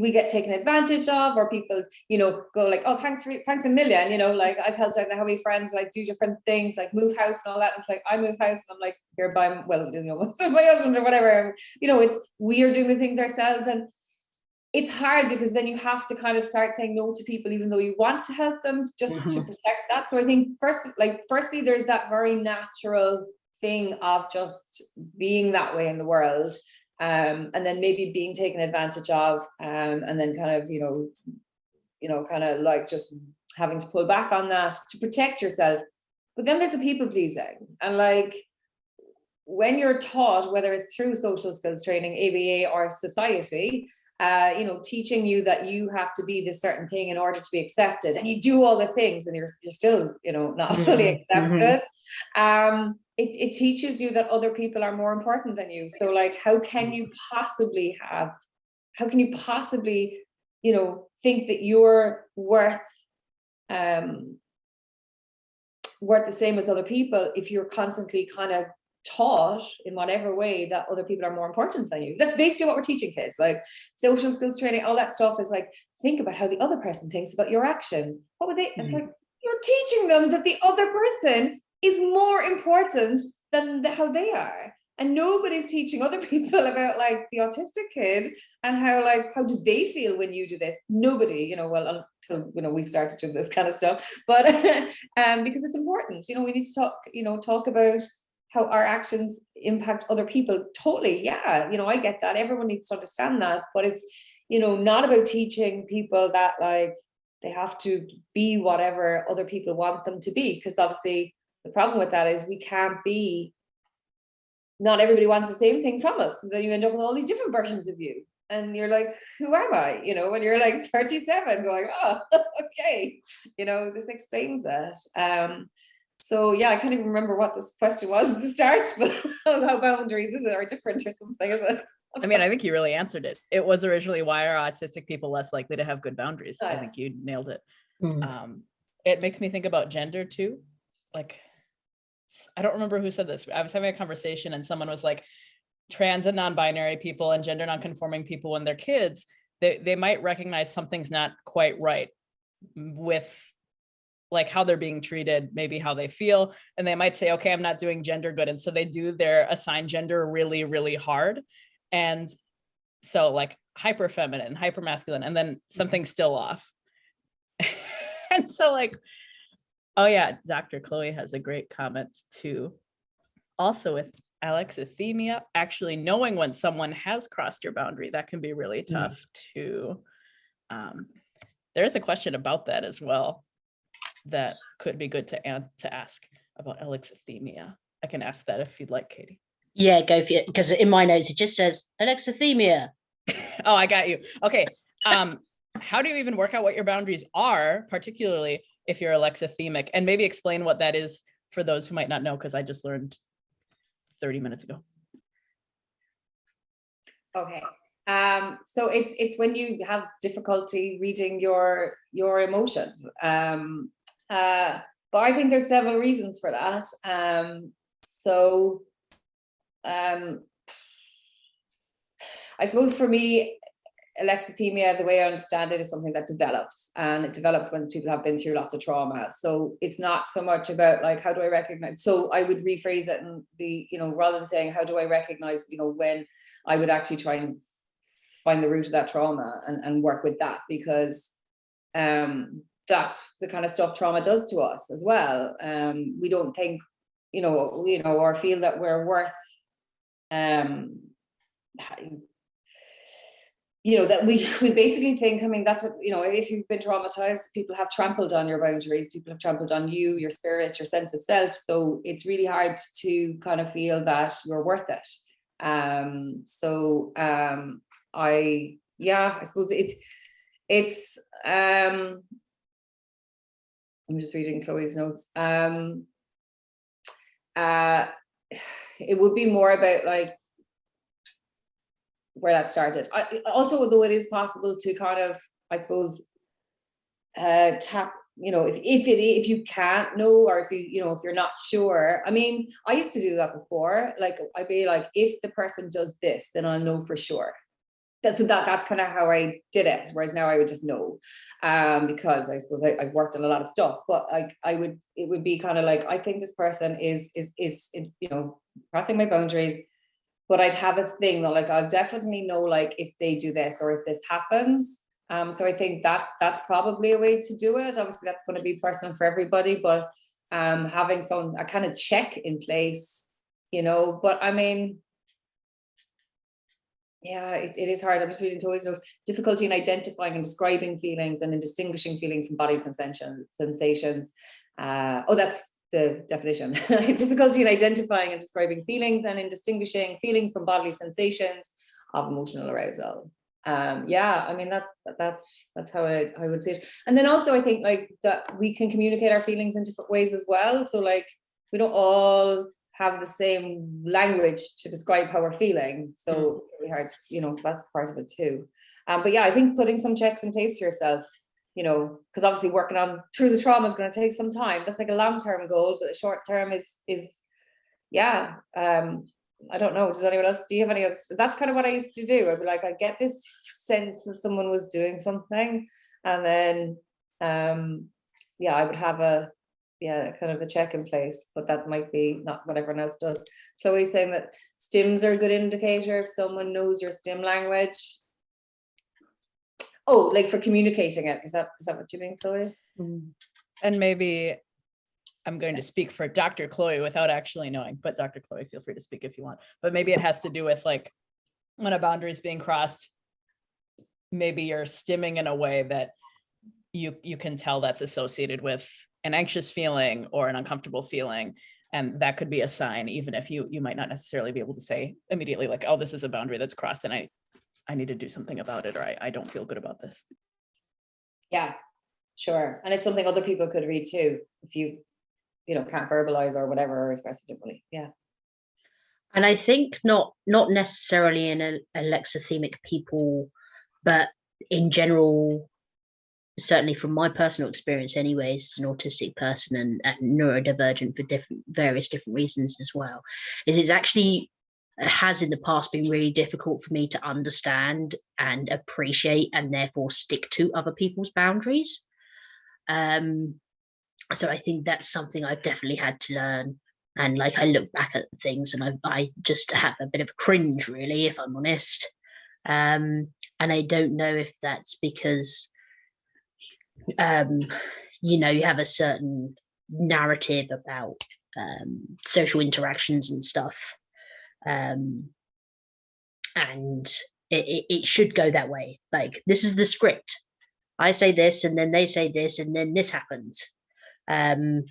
we get taken advantage of or people you know go like oh thanks for thanks a million you know like i've helped out how many friends like do different things like move house and all that. It's like i move house and i'm like here by well you know my husband or whatever you know it's we are doing the things ourselves. And it's hard because then you have to kind of start saying no to people even though you want to help them just to Mhm. protect that. So i think first like firstly there's that very natural thing of just being that way in the world um, and then maybe being taken advantage of, um, and then kind of, you know, you know, kind of like just having to pull back on that to protect yourself. But then there's the people pleasing, and like when you're taught, whether it's through social skills training, ABA, or society, uh, you know, teaching you that you have to be this certain thing in order to be accepted, and you do all the things, and you're you're still, you know, not fully Mhm, mhm. accepted. Um, it, it teaches you that other people are more important than you. So like, how can you possibly have, how can you possibly, you know, think that you're worth, um, worth the same as other people if you're constantly kind of taught in whatever way that other people are more important than you. That's basically what we're teaching kids, like social skills training, all that stuff is like, think about how the other person thinks about your actions. What would they, it's Mhm. like, you're teaching them that the other person is more important than the, how they are. And nobody's teaching other people about like the autistic kid and how like how do they feel when you do this? Nobody, you know, well until you know we've started doing this kind of stuff, but um because it's important, you know, we need to talk, you know, talk about how our actions impact other people. Totally, yeah, you know, I get that. Everyone needs to understand that, but it's, you know, not about teaching people that like they have to be whatever other people want them to be, because obviously the problem with that is we can't be not everybody wants the same thing from us. So then you end up with all these different versions of you. And you're like, who am I? You know, when you're like 37 going, oh, okay, you know, this explains that. Um, so yeah, I can't even remember what this question was at the start, but how boundaries is it are different or something, is it? I mean, I think you really answered it. It was originally why are autistic people less likely to have good boundaries? I Yeah. think you nailed it. Mm. Um, it makes me think about gender too. Like, s- I don't remember who said this. I was having a conversation and someone was like, trans and non-binary people and gender non-conforming people when they're kids, they, they might recognize something's not quite right with like how they're being treated, maybe how they feel, and they might say, okay, I'm not doing gender good. And so they do their assigned gender really, really hard. And so like hyper feminine, hyper masculine, and then something's still off. and so like, oh yeah, Dr. Chloe has a great comment too. Also with alexithymia, actually knowing when someone has crossed your boundary, that can be really Mm. tough to. Um, there's a question about that as well that could be good to to ask about alexithymia. I can ask that if you'd like, Katie. Yeah, go for it. Because in my notes it just says alexithymia. Oh, I got you. Okay. Um, how do you even work out what your boundaries are, particularly if you're alexithymic? And maybe explain what that is for those who might not know, because I just learned 30 minutes ago. Okay, um, so it's it's when you have difficulty reading your your emotions. Um, uh, but I think there's several reasons for that. Um, so um, I suppose for me, alexithymia, the way I understand it, is something that develops, and it develops when people have been through lots of trauma. So it's not so much about like how do I recognize. So I would rephrase it and be, you know, rather than saying how do I recognize, you know, when I would actually try and find the root of that trauma and, and work with that because um, that's the kind of stuff trauma does to us as well. Um, we don't think, you know, you know, or feel that we're worth, um, you know, that we, we basically think, I mean, that's what, you know, if you've been traumatized, people have trampled on your boundaries, people have trampled on you, your spirit, your sense of self. So it's really hard to kind of feel that you're worth it. Um, so um, I, yeah, I suppose it, it's, um, I'm just reading Chloe's notes. Um, uh, it would be more about like where that started. I, also, though it is possible to kind of, I suppose, uh, tap, you know, if, if it, if you can't know, or if you, you know, if you're not sure, I mean, I used to do that before, like, I'd be like, if the person does this, then I'll know for sure. That's, so that, that's kind of how I did it, whereas now I would just know, um, because I suppose I, I've worked on a lot of stuff, but like, I would, it would be kind of like, I think this person is, is, is, you know, crossing my boundaries, but I'd have a thing that like I'll definitely know like if they do this or if this happens. Um, so I think that that's probably a way to do it. Obviously, that's going to be personal for everybody, but um, having some a kind of check in place, you know. But I mean, yeah, it, it is hard. I'm just reading Toys note. Difficulty in identifying and describing feelings and in distinguishing feelings from body sensation, sensations. Uh, oh, that's the definition. Difficulty in identifying and describing feelings and in distinguishing feelings from bodily sensations of emotional arousal. Um, yeah, I mean, that's that's that's how I, I would say it. And then also I think like that we can communicate our feelings in different ways as well. So like we don't all have the same language to describe how we're feeling. So Mm. it's really hard, you know, that's part of it too. Um, but yeah, I think putting some checks in place for yourself you know, because obviously working on through the trauma is going to take some time. That's like a long-term goal, but the short term is is yeah. Um, I don't know. Does anyone else? Do you have any other? That's kind of what I used to do. I'd be like, I get this sense that someone was doing something, and then um, yeah, I would have a yeah, kind of a check in place, but that might be not what everyone else does. Chloe's saying that stims are a good indicator if someone knows your stim language. Oh, like for communicating it. Is that is that what you mean, Chloe? And maybe I'm going to speak for Dr. Chloe without actually knowing, but Dr. Chloe, feel free to speak if you want. But maybe it has to do with like when a boundary is being crossed, maybe you're stimming in a way that you you can tell that's associated with an anxious feeling or an uncomfortable feeling. And that could be a sign, even if you you might not necessarily be able to say immediately like, oh, this is a boundary that's crossed and I I need to do something about it or I, I don't feel good about this. Yeah, sure. And it's something other people could read too, if you, you know, can't verbalize or whatever, or express it differently. Yeah. And I think not not necessarily in a, alexithymic people, but in general, certainly from my personal experience, anyways, as an autistic person and, and neurodivergent for different various different reasons as well, is it's actually has in the past been really difficult for me to understand and appreciate and therefore stick to other people's boundaries. Um, so I think that's something I've definitely had to learn. And like I look back at things and I, I just have a bit of a cringe, really, if I'm honest. Um, and I don't know if that's because, um, you know, you have a certain narrative about um, social interactions and stuff um, and it, it, should go that way. Like this is the script. I say this, and then they say this, and then this happens. Um,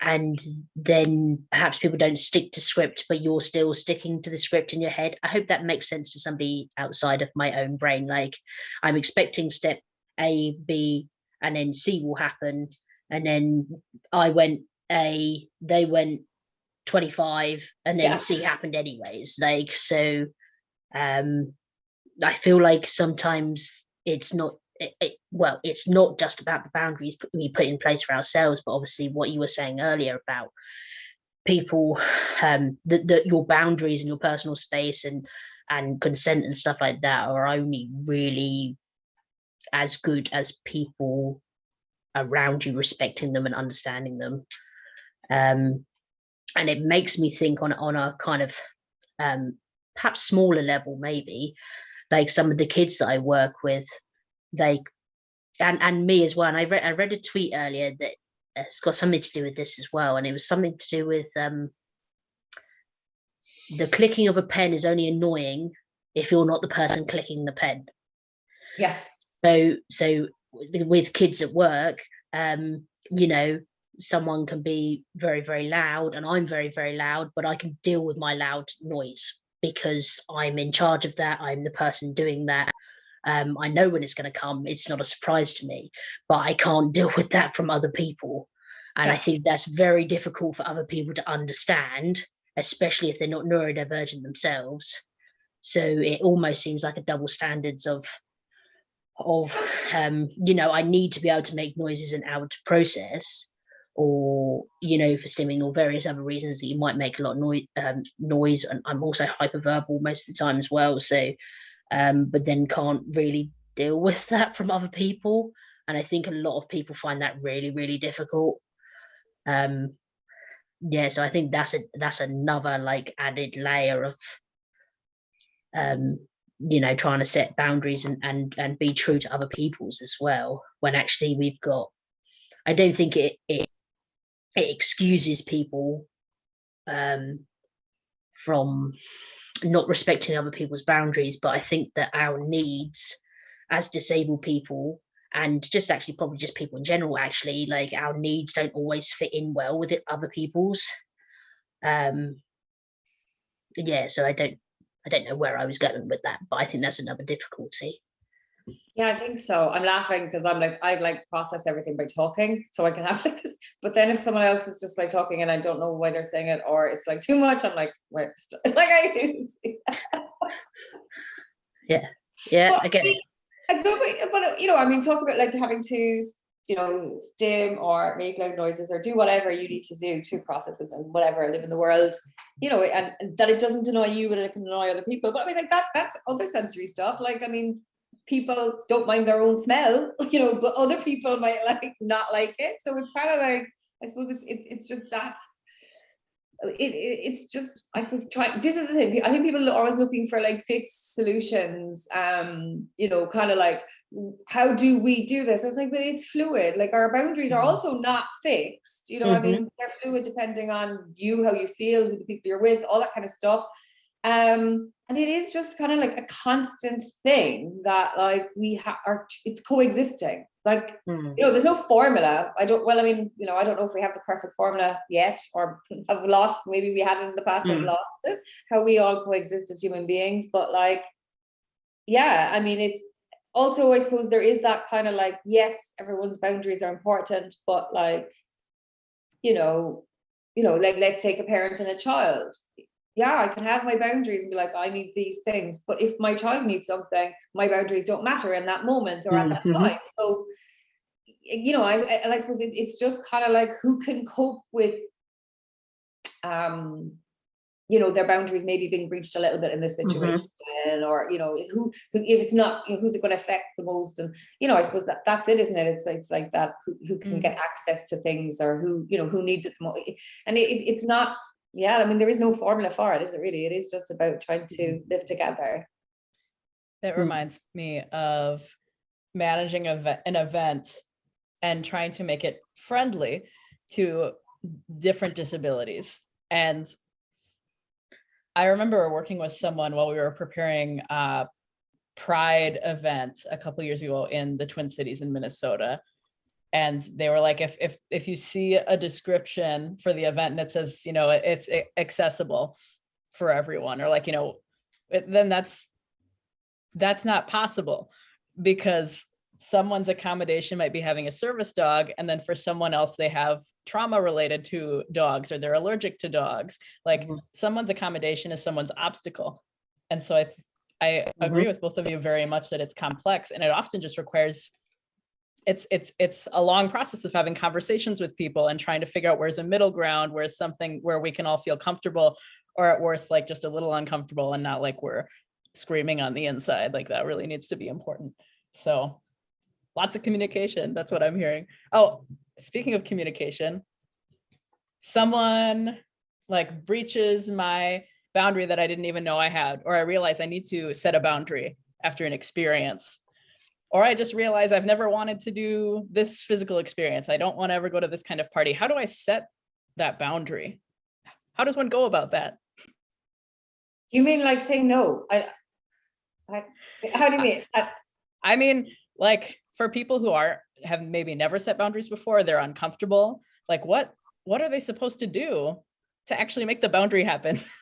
and then perhaps people don't stick to script, but you're still sticking to the script in your head. I hope that makes sense to somebody outside of my own brain. Like I'm expecting step A, B, and then C will happen. And then I went A, they went 25 and then Yeah. C happened anyways. Like, so um I feel like sometimes it's not it, it, well, it's not just about the boundaries we put in place for ourselves, but obviously what you were saying earlier about people, um, that that your boundaries and your personal space and and consent and stuff like that are only really as good as people around you respecting them and understanding them. Um, and it makes me think on on a kind of um, perhaps smaller level, maybe like some of the kids that I work with, they and and me as well. And I read I read a tweet earlier that it's got something to do with this as well, and it was something to do with um, the clicking of a pen is only annoying if you're not the person clicking the pen Yeah. so so with with kids at work um you know someone can be very very loud and i'm very very loud but i can deal with my loud noise because i'm in charge of that i'm the person doing that. Um i know when it's going to come it's not a surprise to me but i can't deal with that from other people. And i think that's very difficult for other people to understand especially if they're not neurodivergent themselves. So it almost seems like a double standards of of um you know i need to be able to make noises and able to process or you know for stimming or various other reasons that you might make a lot of noise um, noise and i'm also hyperverbal most of the time as well so um but then can't really deal with that from other people and i think a lot of people find that really really difficult. Um yeah so i think that's a that's another like added layer of um you know trying to set boundaries and and and be true to other people's as well when actually we've got i don't think it it, it excuses people um from not respecting other people's boundaries but i think that our needs as disabled people and just actually probably just people in general actually like our needs don't always fit in well with it, other people's. Um yeah so i don't i don't know where i was going with that but i think that's another difficulty Yeah, I think so. I'm laughing because I'm like, I like process everything by talking, so I can have like this. But then if someone else is just like talking and I don't know why they're saying it, or it's like too much, I'm like, st- like I. yeah Well, i get it A good way, but you know, I mean, talk about like having to, you know, stim or make loud noises or do whatever you need to do to process it and whatever, live in the world, you know, and, and that it doesn't annoy you, but it can annoy other people. But I mean, like that, that's other sensory stuff. Like, I mean, people don't mind their own smell, you know, but other people might like not like it. So it's kind of like, I suppose it's, it's, it's just that's, it, it, it's just, I suppose, trying, this is the thing, I think people are always looking for like fixed solutions, um, you know, kind of like, how do we do this? I was like, but it's fluid, like our boundaries are Mhm. also not fixed, you know, what I Mhm. mean, they're fluid depending on you, how you feel, who the people you're with, all that kind of stuff. Um, and it is just kind of like a constant thing that like we are, it's coexisting, like Mm. you know, there's no formula. I don't, well, I mean, you know, I don't know if we have the perfect formula yet or have lost, maybe we had it in the past, Mm. lost it, how we all coexist as human beings. But like, yeah, I mean, it's also, I suppose there is that kind of like, yes, everyone's boundaries are important, but like, you know, you know, like let's take a parent and a child. Yeah, I can have my boundaries and be like, I need these things, but if my child needs something, my boundaries don't matter in that moment or at that Mhm. time. So, you know, I I- and I suppose it's just kind of like who can cope with, um, you know, their boundaries maybe being breached a little bit in this situation, or you know, who, who if it's not, you know, who's it going to affect the most, and you know, I suppose that that's it, isn't it? It's it's like that who, who can Mm. get access to things or who you know who needs it the most, and it- it's not. Yeah, I mean, there is no formula for it, is it really? It is just about trying to live together. That Mm. reminds me of managing a an event and trying to make it friendly to different disabilities. And I remember working with someone while we were preparing a Pride event a couple years ago in the Twin Cities in Minnesota. And they were like, if if if you see a description for the event and it says, you know, it's accessible for everyone, or like, you know, it- then that's that's not possible because someone's accommodation might be having a service dog and then for someone else they have trauma related to dogs or they're allergic to dogs. Like Mhm. someone's accommodation is someone's obstacle. And so i i agree with both of you very much that it's complex and it often just requires it's it's it's a long process of having conversations with people and trying to figure out where's a middle ground where's something where we can all feel comfortable or at worst like just a little uncomfortable and not like we're screaming on the inside like that really needs to be important. So lots of communication that's what i'm hearing. Oh speaking of communication someone like breaches my boundary that i didn't even know i had or i realize i need to set a boundary after an experience or i just realize i've never wanted to do this physical experience i don't want to ever go to this kind of party how do i set that boundary how does one go about that You mean like saying no? I, I, how do you mean? I- I mean, like for people who are have maybe never set boundaries before, they're uncomfortable. Like what what are they supposed to do to actually make the boundary happen?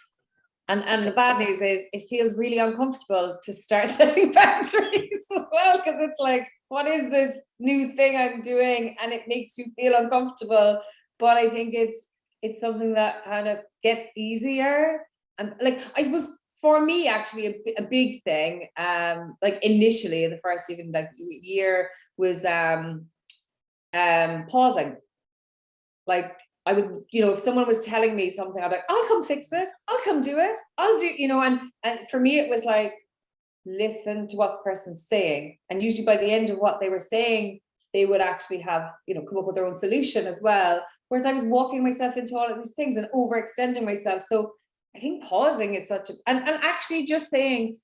And, and the bad news is it feels really uncomfortable to start setting boundaries as well, because it's like, what is this new thing I'm doing? And it makes you feel uncomfortable. But I think it's, it's something that kind of gets easier. And like, I suppose for me, actually, a, a big thing, um, like initially in the first even like year was um, um, pausing. Like I would, you know, if someone was telling me something, I'd be like, I'll come fix it. I'll come do it. I'll do, you know, and, and for me, it was like, listen to what the person's saying. And usually by the end of what they were saying, they would actually have, you know, come up with their own solution as well. Whereas I was walking myself into all of these things and overextending myself. So I think pausing is such a, and, and actually just saying,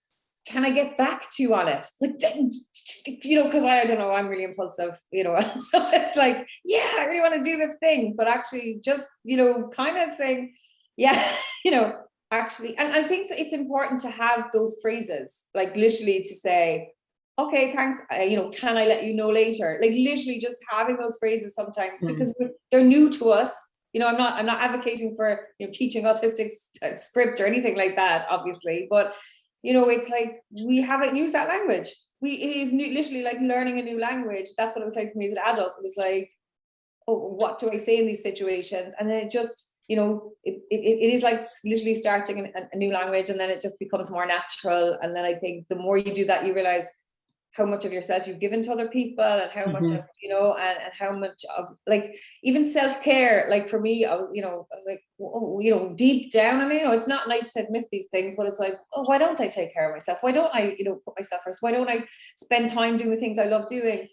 can I get back to you on it? Like, you know, because I, I don't know, I'm really impulsive, you know, so it's like, yeah, I really want to do the thing, but actually just, you know, kind of saying, yeah, you know, actually, and I think it's important to have those phrases, like literally to say, okay, thanks, uh, you know, can I let you know later? Like literally just having those phrases sometimes Mm. because they're new to us. You know, I'm not, I'm not advocating for, you know, teaching autistic uh, script or anything like that, obviously, but you know, it's like we haven't used that language. We it is new, literally like learning a new language. That's what it was like for me as an adult. It was like, oh, what do I say in these situations? And then it just, you know, it, it, it is like literally starting an, a new language and then it just becomes more natural. And then I think the more you do that, you realize how much of yourself you've given to other people and how much Mhm. of, you know, and, and how much of like even self-care, like for me, I, you know, I was like, oh, you know, deep down, I mean, you know, it's not nice to admit these things, but it's like, oh, why don't I take care of myself? Why don't I, you know, put myself first? Why don't I spend time doing the things I love doing?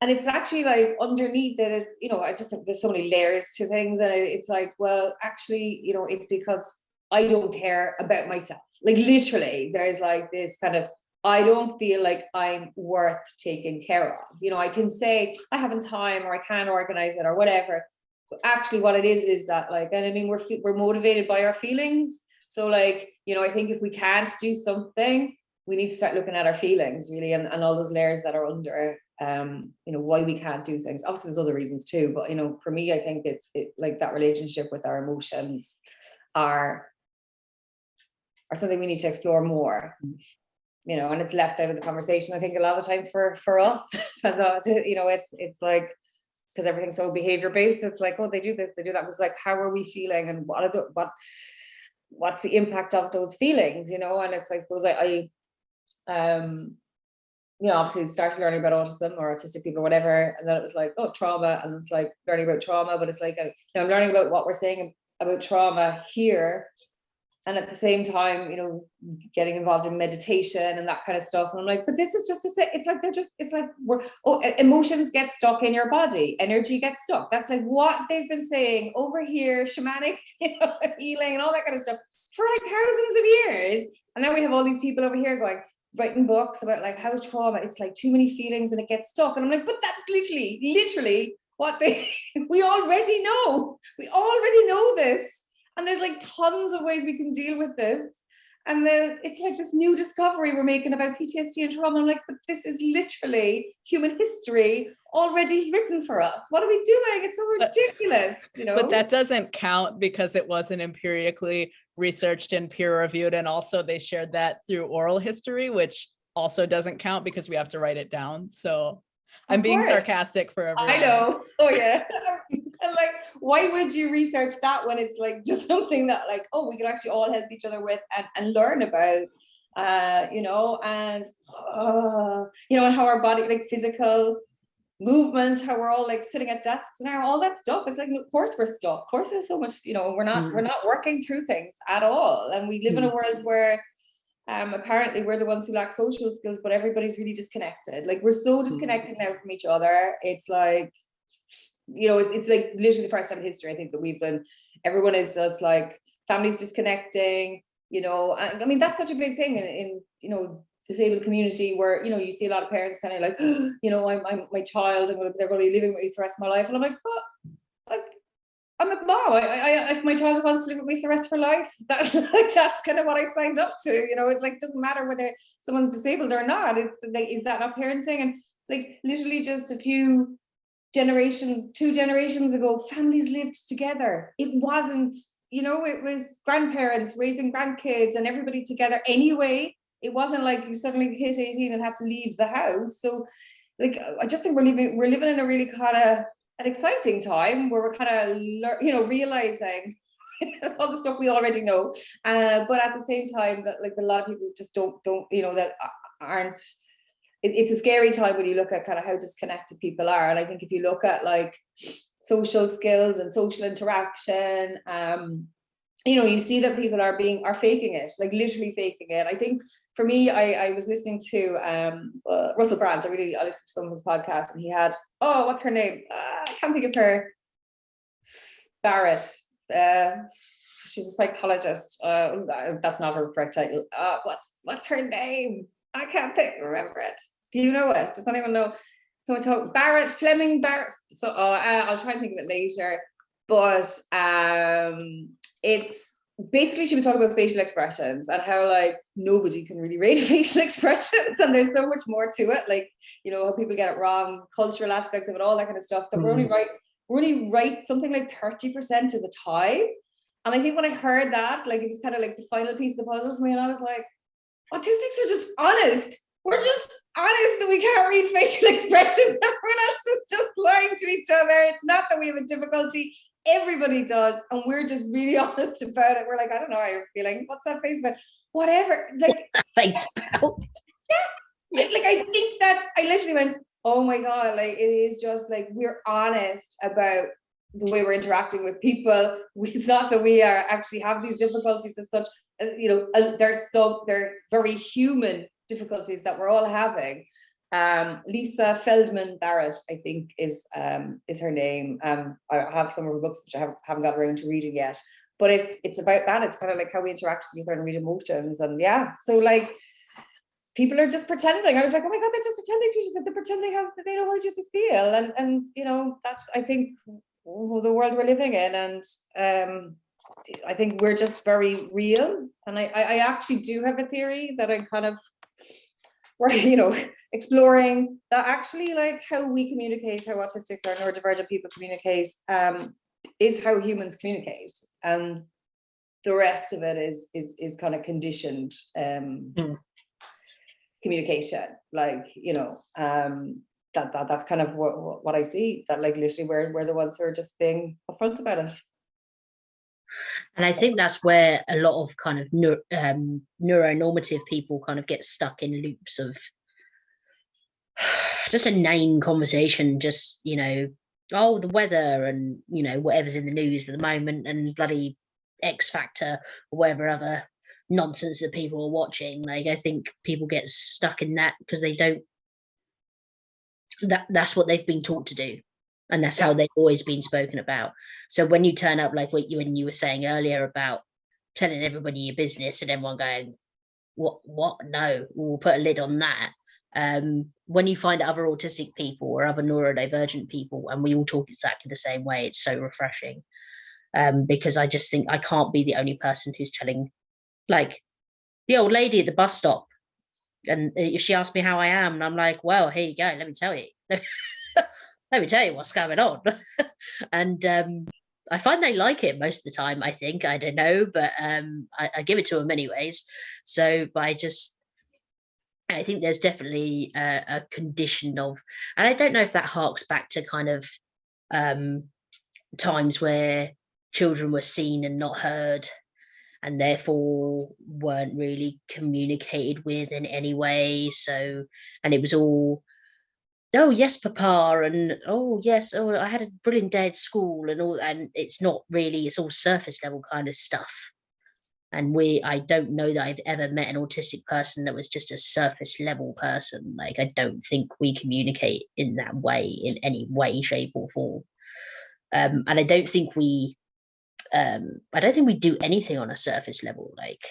and it's actually like underneath it is, you know, I just think there's so many layers to things. And it's like, well, actually, you know, it's because I don't care about myself. Like literally, there's like this kind of, I don't feel like I'm worth taking care of. You know, I can say I haven't time or I can't organize it or whatever. But actually what it is, is that like, and I mean, we're, we're motivated by our feelings. So like, you know, I think if we can't do something, we need to start looking at our feelings really and, and all those layers that are under um you know why we can't do things obviously there's other reasons too but you know for me i think it's it like that relationship with our emotions are are something we need to explore more you know and it's left out of the conversation i think a lot of the time for for us. To- you know it's it's like because everything's so behavior based it's like oh they do this they do that. It's like how are we feeling and what are the what what's the impact of those feelings? You know and it's i suppose i, I um you know, obviously started learning about autism or autistic people or whatever, and then it was like, oh, trauma, and it's like learning about trauma, but it's like, uh, you know, I'm learning about what we're saying about trauma here, and at the same time, you know, getting involved in meditation and that kind of stuff, and I'm like, but this is just the same. It's like they're just, it's like we're, oh, emotions get stuck in your body, energy gets stuck. That's like what they've been saying over here, shamanic, you know, healing and all that kind of stuff for like thousands of years, and then we have all these people over here going writing books about like how trauma it's like too many feelings and it gets stuck. And i'm like but that's literally literally what they we already know. We already know this and there's like tons of ways we can deal with this and then it's like this new discovery we're making about ptsd and trauma i'm like but this is literally human history already written for us what are we doing it's so But- ridiculous you know But that doesn't count because it wasn't empirically researched and peer reviewed. And also they shared that through oral history, which also doesn't count because we have to write it down. So I'm being sarcastic for everyone. I know. Oh yeah. why would you research that when it's like just something that like, oh, we could actually all help each other with and, and learn about, uh, you know, and uh, you know, and how our body, like physical movement, how we're all like sitting at desks now, all that stuff. It's like, of course we're stuck. Of course there's so much, you know, we're not, we're not working through things at all. And we live in a world where um, apparently we're the ones who lack social skills, but everybody's really disconnected. Like we're so disconnected now from each other. It's like, you know, it's, it's like literally the first time in history, I think that we've been, everyone is just like, families disconnecting, you know, and I mean, that's such a big thing in, in, you know, disabled community where, you know, you see a lot of parents kind of like, you know, I'm, I'm my child, gonna, they're gonna be living with me for the rest of my life. And I'm like, but like, I'm a mom. I, I, if my child wants to live with me for the rest of her life, that, like, that's kind of what I signed up to. You know, it like doesn't matter whether someone's disabled or not. It's like, is that not parenting? And like literally just a few generations, two generations ago, families lived together. It wasn't, you know, it was grandparents raising grandkids and everybody together anyway. It wasn't like you suddenly hit 18 and have to leave the house. So like I just think we're living we're living in a really kind of an exciting time where we're kind of you know realizing all the stuff we already know uh, but at the same time that like a lot of people just don't don't you know that aren't it, it's a scary time when you look at kind of how disconnected people are and i think if you look at like social skills and social interaction um you know you see that people are being are faking it like literally faking it i think for me, I, I was listening to um, uh, Russell Brand. I really I listened to someone's podcast, and he had oh, what's her name? Uh, I can't think of her. Barrett. Uh, she's a psychologist. Uh, that's not her correct title. Uh, what's what's her name? I can't think. Remember it. Do you know it? Does anyone know? Can we talk Barrett Fleming Barrett? So uh, I'll try and think of it later. But um, it's basically she was talking about facial expressions and how like nobody can really rate facial expressions and there's so much more to it like you know how people get it wrong cultural aspects of it all that kind of stuff that we're only right we're only right something like 30 percent of the time and I think when I heard that like it was kind of like the final piece of the puzzle for me and I was like autistics are just honest. We're just honest that we can't read facial expressions. Everyone else is just lying to each other. It's not that we have a difficulty. Everybody does and we're just really honest about it. We're like i don't know how you're feeling. What's that face about? Whatever. Like face about. like like, i think that's i literally went oh my god like it is just like we're honest about the way we're interacting with people it's not that we are actually have these difficulties as such uh, you know uh, they're so they're very human difficulties that we're all having Um, Lisa Feldman Barrett, I think is um, is her name. Um, I have some of her books which I haven't, haven't got around to reading yet. But it's it's about that. It's kind of like how we interact with each other and read emotions. And yeah, so like people are just pretending. I was like, oh my God, they're just pretending to each other. They're pretending how they know how other feel. And and you know, that's I think the world we're living in. And um I think we're just very real. And I, I, actually do have a theory that I kind of we're, you know, exploring that actually like how we communicate, how autistics or neurodivergent people communicate, um, is how humans communicate. And the rest of it is is is kind of conditioned um Mm. communication. Like, you know, um that, that that's kind of what, what I see, that like literally we're we're the ones who are just being upfront about it. And I think that's where a lot of kind of neur- um, neuronormative people kind of get stuck in loops of just a inane conversation, just, you know, oh, the weather and, you know, whatever's in the news at the moment and bloody X Factor or whatever other nonsense that people are watching. Like, I think people get stuck in that because they don't, that that's what they've been taught to do and that's how they've always been spoken about. So when you turn up, like what you and you were saying earlier about telling everybody your business and everyone going, "What? What? No, we'll put a lid on that." Um, when you find other autistic people or other neurodivergent people, and we all talk exactly the same way, it's so refreshing. Um, because I just think I can't be the only person who's telling, like, the old lady at the bus stop, and uh, she asked me how I am, and I'm like, "Well, here you go. Let me tell you." let me tell you what's going on. and um, I find they like it most of the time, I think. I don't know, but um, I, I give it to them anyways. So, by just, I think there's definitely a, a condition of, and I don't know if that harks back to kind of um, times where children were seen and not heard and therefore weren't really communicated with in any way. So, and it was all, oh yes papa and oh yes oh i had a brilliant day at school and all and it's not really it's all surface level kind of stuff. And we i don't know that i've ever met an autistic person that was just a surface level person. Like i don't think we communicate in that way in any way shape or form. Um and i don't think we um i don't think we do anything on a surface level like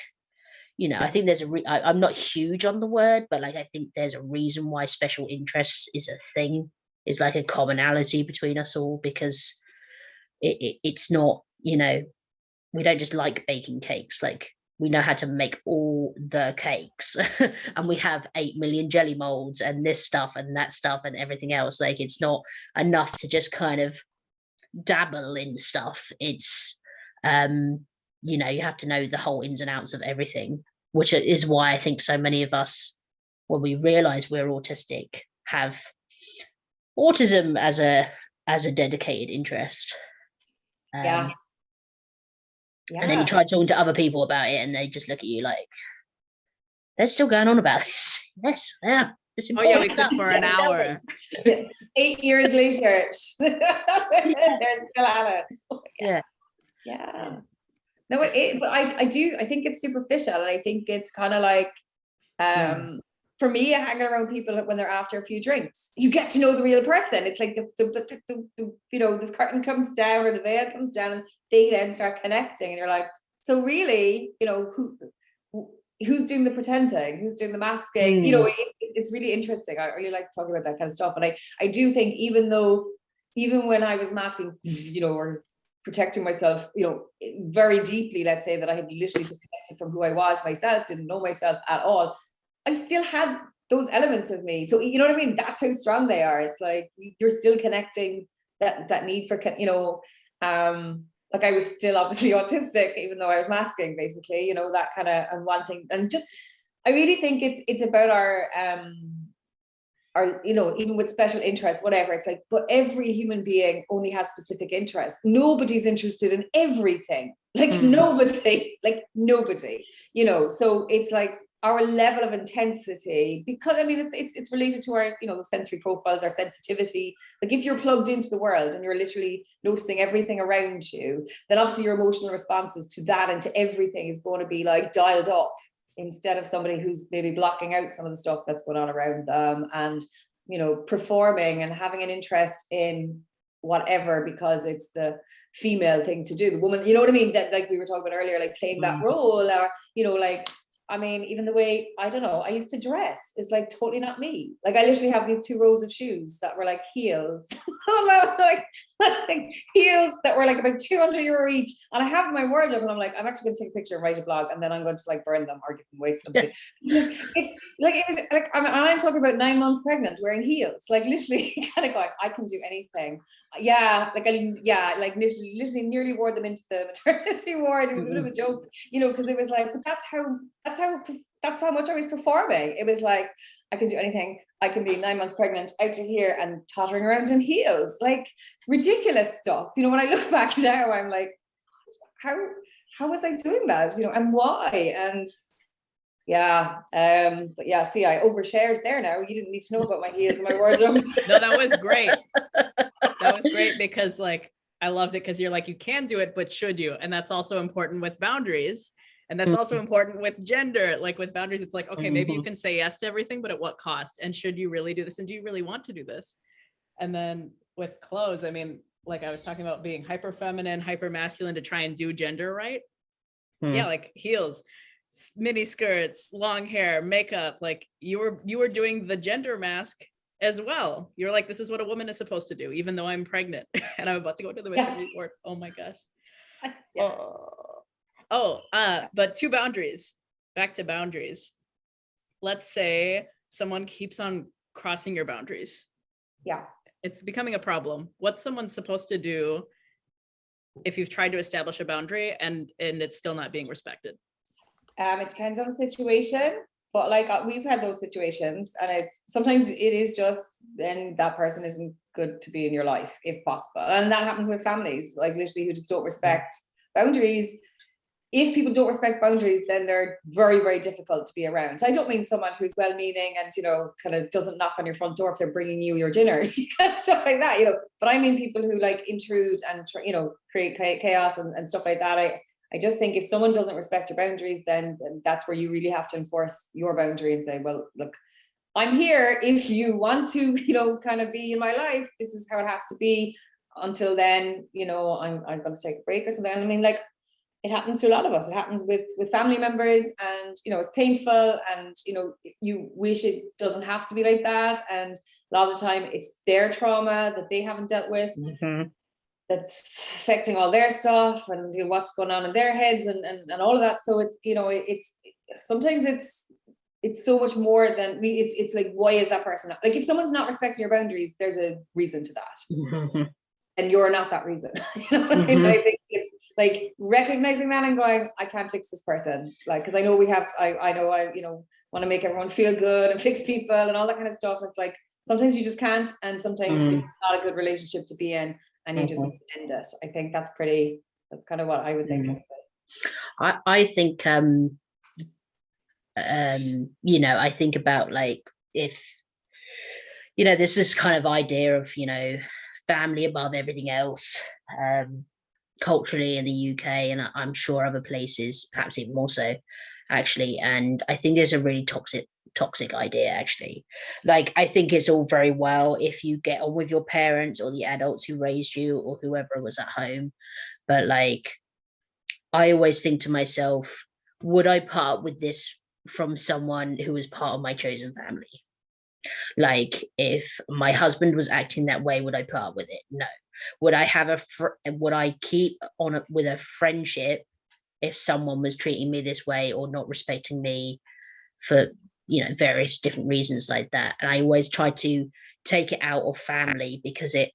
you know, I think there's a re- I, I'm not huge on the word, but like I think there's a reason why special interests is a thing, is like a commonality between us all because it, it it's not, you know, we don't just like baking cakes, like we know how to make all the cakes and we have 8 million jelly molds and this stuff and that stuff and everything else like it's not enough to just kind of dabble in stuff it's um you know you have to know the whole ins and outs of everything which is why i think so many of us when we realize we're autistic have autism as a as a dedicated interest Yeah. Um, and then you try talking to other people about it and they just look at you like they're still going on about this yes yeah it's important Oh yeah, we stuff for an hour. Eight years later, they're still at it. Yeah. Yeah. No, it is, but I, I do, I think it's superficial and I think it's kind of like, um, for me, hanging around people when they're after a few drinks, you get to know the real person. It's like the, the, the, the, the you know, the curtain comes down or the veil comes down and they then start connecting and you're like, so really, you know, who, who- who's doing the pretending, who's doing the masking, you know, it, it- it's really interesting. I really like talking about that kind of stuff. And I, I do think even though, even when I was masking, you know, or protecting myself, you know, very deeply, let's say that I had literally disconnected from who I was myself, didn't know myself at all. I still had those elements of me. So you know what I mean? That's how strong they are. It's like you're still connecting that that need for, you know, um, like I was still obviously autistic, even though I was masking, basically, you know, that kind of and wanting and just I really think it's it's about our um or you know even with special interests whatever it's like but every human being only has specific interests. Nobody's interested in everything. Like Mm. nobody like nobody you know? So it's like our level of intensity because i mean it's it's, it's related to our you know sensory profiles our sensitivity. Like if you're plugged into the world and you're literally noticing everything around you then obviously your emotional responses to that and to everything is going to be like dialed up instead of somebody who's maybe blocking out some of the stuff that's going on around them and you know performing and having an interest in whatever because it's the female thing to do the woman you know what i mean that like we were talking about earlier like playing that Mm. role or you know like I mean, even the way, I don't know, I used to dress is like totally not me. Like I literally have these two rows of shoes that were like heels. like, like heels that were like about 200 euro each. And I have my wardrobe and I'm like, I'm actually gonna take a picture and write a blog and then I'm going to like burn them or give them away to somebody. Because it's like, it was like, I'm, I'm talking about nine months pregnant wearing heels, like literally kind of going, I can do anything. Yeah, like I, yeah, like literally, literally nearly wore them into the maternity ward. It was a bit of a joke, you know, because it was like, but that's how, that's how, that's how much I was performing. It was like, I can do anything. I can be nine months pregnant out to here and tottering around in heels, like ridiculous stuff. You know, when I look back now, I'm like, how, how was I doing that? You know, and why? And yeah, um, but yeah, see, I overshared there now. You didn't need to know about my heels and my wardrobe. No, that was great. That was great because like I loved it because you're like, you can do it, but should you? And that's also important with boundaries. And that's also important with gender. Like with boundaries, it's like, okay, maybe you Mhm. can say yes to everything, but at what cost? And should you really do this? And do you really want to do this? And then with clothes, I mean, like I was talking about being hyper feminine, hyper masculine to try and do gender right. Yeah, like heels, mini skirts, long hair, makeup. Like you were you were doing the gender mask as well. You're like, this is what a woman is supposed to do, even though I'm pregnant and I'm about to go to the Yeah. maternity ward. Oh my gosh. Yeah. Oh, oh, uh, but two boundaries. Back to boundaries. Let's say someone keeps on crossing your boundaries. Yeah. It's becoming a problem. What's someone supposed to do if you've tried to establish a boundary and and it's still not being respected? Um, it depends on the situation, but like uh, we've had those situations, and it's sometimes it is just then that person isn't good to be in your life if possible, and that happens with families, like literally who just don't respect boundaries. If people don't respect boundaries, then they're very, very difficult to be around. I don't mean someone who's well-meaning and you know kind of doesn't knock on your front door if they're bringing you your dinner, and stuff like that, you know. But I mean people who like intrude and you know create chaos and, and stuff like that. I I just think if someone doesn't respect your boundaries, then, then that's where you really have to enforce your boundary and say, well, look, I'm here. If you want to, you know, kind of be in my life, this is how it has to be. Until then, you know, I'm I'm going to take a break or something. I mean, like, it happens to a lot of us. It happens with with family members, and you know, it's painful, and you know, you wish it doesn't have to be like that. And a lot of the time, it's their trauma that they haven't dealt with Mhm. that's affecting all their stuff and you know, what's going on in their heads and, and and all of that so it's you know it's sometimes it's it's so much more than we it's it's like why is that person not, like if someone's not respecting your boundaries there's a reason to that Mhm. and you're not that reason you know what I mean? Mhm. I think like recognizing that and going I can't fix this person like because I know we have I I know I you know want to make everyone feel good and fix people and all that kind of stuff it's like sometimes you just can't and sometimes Mm. it's not a good relationship to be in and you just Mhm. need to end it. I think that's pretty, that's kind of what I would think. It. I, I think um um you know I think about like if you know there's this kind of idea of you know family above everything else um culturally in the UK and I'm sure other places perhaps even more so actually and I think there's a really toxic toxic idea actually like I think it's all very well if you get on with your parents or the adults who raised you or whoever was at home but like I always think to myself, would I part with this from someone who was part of my chosen family? Like, if my husband was acting that way, would I part with it? No. Would I have a fr- would I keep on a, with a friendship if someone was treating me this way or not respecting me for you know various different reasons like that? And I always try to take it out of family because it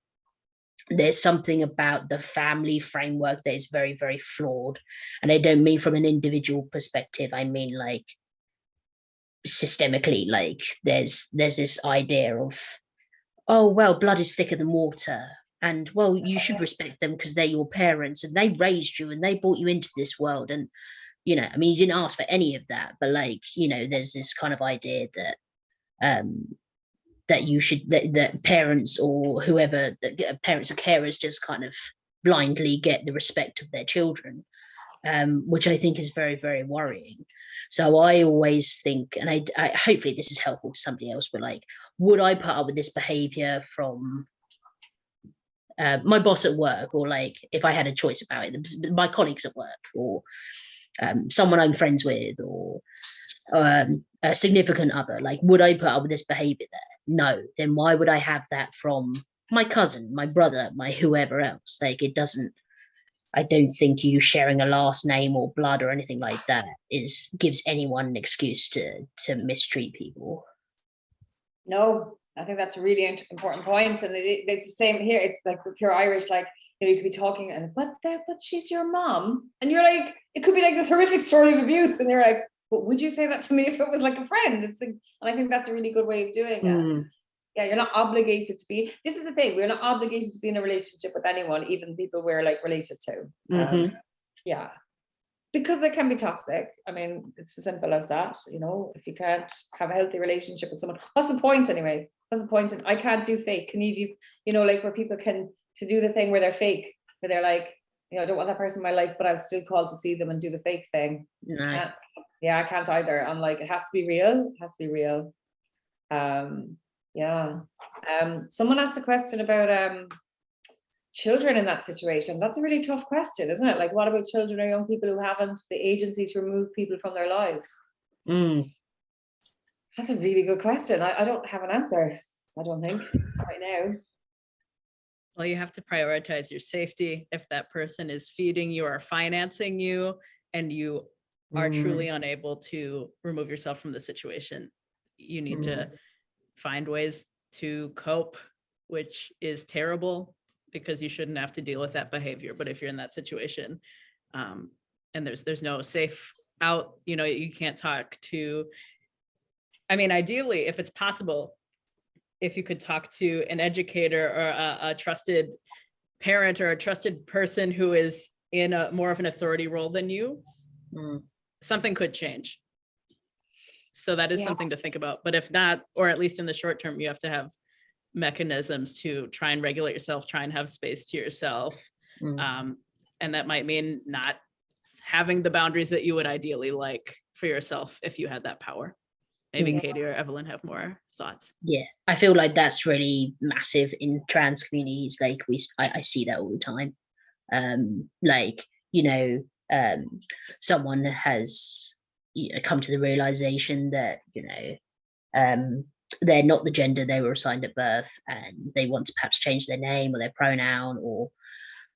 there's something about the family framework that is very very flawed and i don't mean from an individual perspective i mean like systemically like there's there's this idea of oh well blood is thicker than water and well you should respect them because they're your parents and they raised you and they brought you into this world and you know i mean you didn't ask for any of that but like you know there's this kind of idea that um that you should that, that parents or whoever that parents or carers just kind of blindly get the respect of their children um, which i think is very very worrying. So I always think, and I, I hopefully this is helpful to somebody else, but like, would I put up with this behavior from uh, my boss at work, or like if I had a choice about it, my colleagues at work, or um, someone I'm friends with, or um, a significant other? Like, would I put up with this behavior there? No. Then why would I have that from my cousin, my brother, my whoever else? Like, it doesn't. I don't think you sharing a last name or blood or anything like that is gives anyone an excuse to to mistreat people. No, I think that's a really important point, and it, it- it's the same here. It's like the pure Irish, like you know, you could be talking and but that, but she's your mom, and you're like, it could be like this horrific story of abuse, and you're like, but would you say that to me if it was like a friend? It's like, and I think that's a really good way of doing it. Mm, Yeah, you're not obligated to be. This is the thing. We're not obligated to be in a relationship with anyone, even people we're like related to. Um, Mhm. yeah, because it can be toxic. I mean, it's as simple as that. You know, if you can't have a healthy relationship with someone, what's the point anyway? Point? In, I can't do fake. Can you do? You know, like where people can to do the thing where they're fake, where they're like, you know, I don't want that person in my life, but I'll still call to see them and do the fake thing. no. can't- yeah, I can't either. I'm like, it has to be real. It has to be real. Um, yeah. Um, someone asked a question about um children in that situation. That's a really tough question, isn't it? Like, what about children or young people who haven't the agency to remove people from their lives? Mm, That's a really good question. I, I don't have an answer. I don't think right now. Well, you have to prioritize your safety. If that person is feeding you or financing you and you are Mm. truly unable to remove yourself from the situation, you need to find ways to cope, which is terrible because you shouldn't have to deal with that behavior. But if you're in that situation, um, and there's there's no safe out, you know, you can't talk to. I mean, ideally, if it's possible, if you could talk to an educator or a, a trusted parent or a trusted person who is in a more of an authority role than you, mm. something could change. So that is Yeah. something to think about. But if not, or at least in the short term, you have to have mechanisms to try and regulate yourself, try and have space to yourself. Mm. Um, and that might mean not having the boundaries that you would ideally like for yourself if you had that power. Maybe Yeah. Katie or Evelyn have more thoughts. yeah i feel like that's really massive in trans communities like we I see that all the time um like you know um someone has you know, come to the realization that you know um they're not the gender they were assigned at birth and they want to perhaps change their name or their pronoun or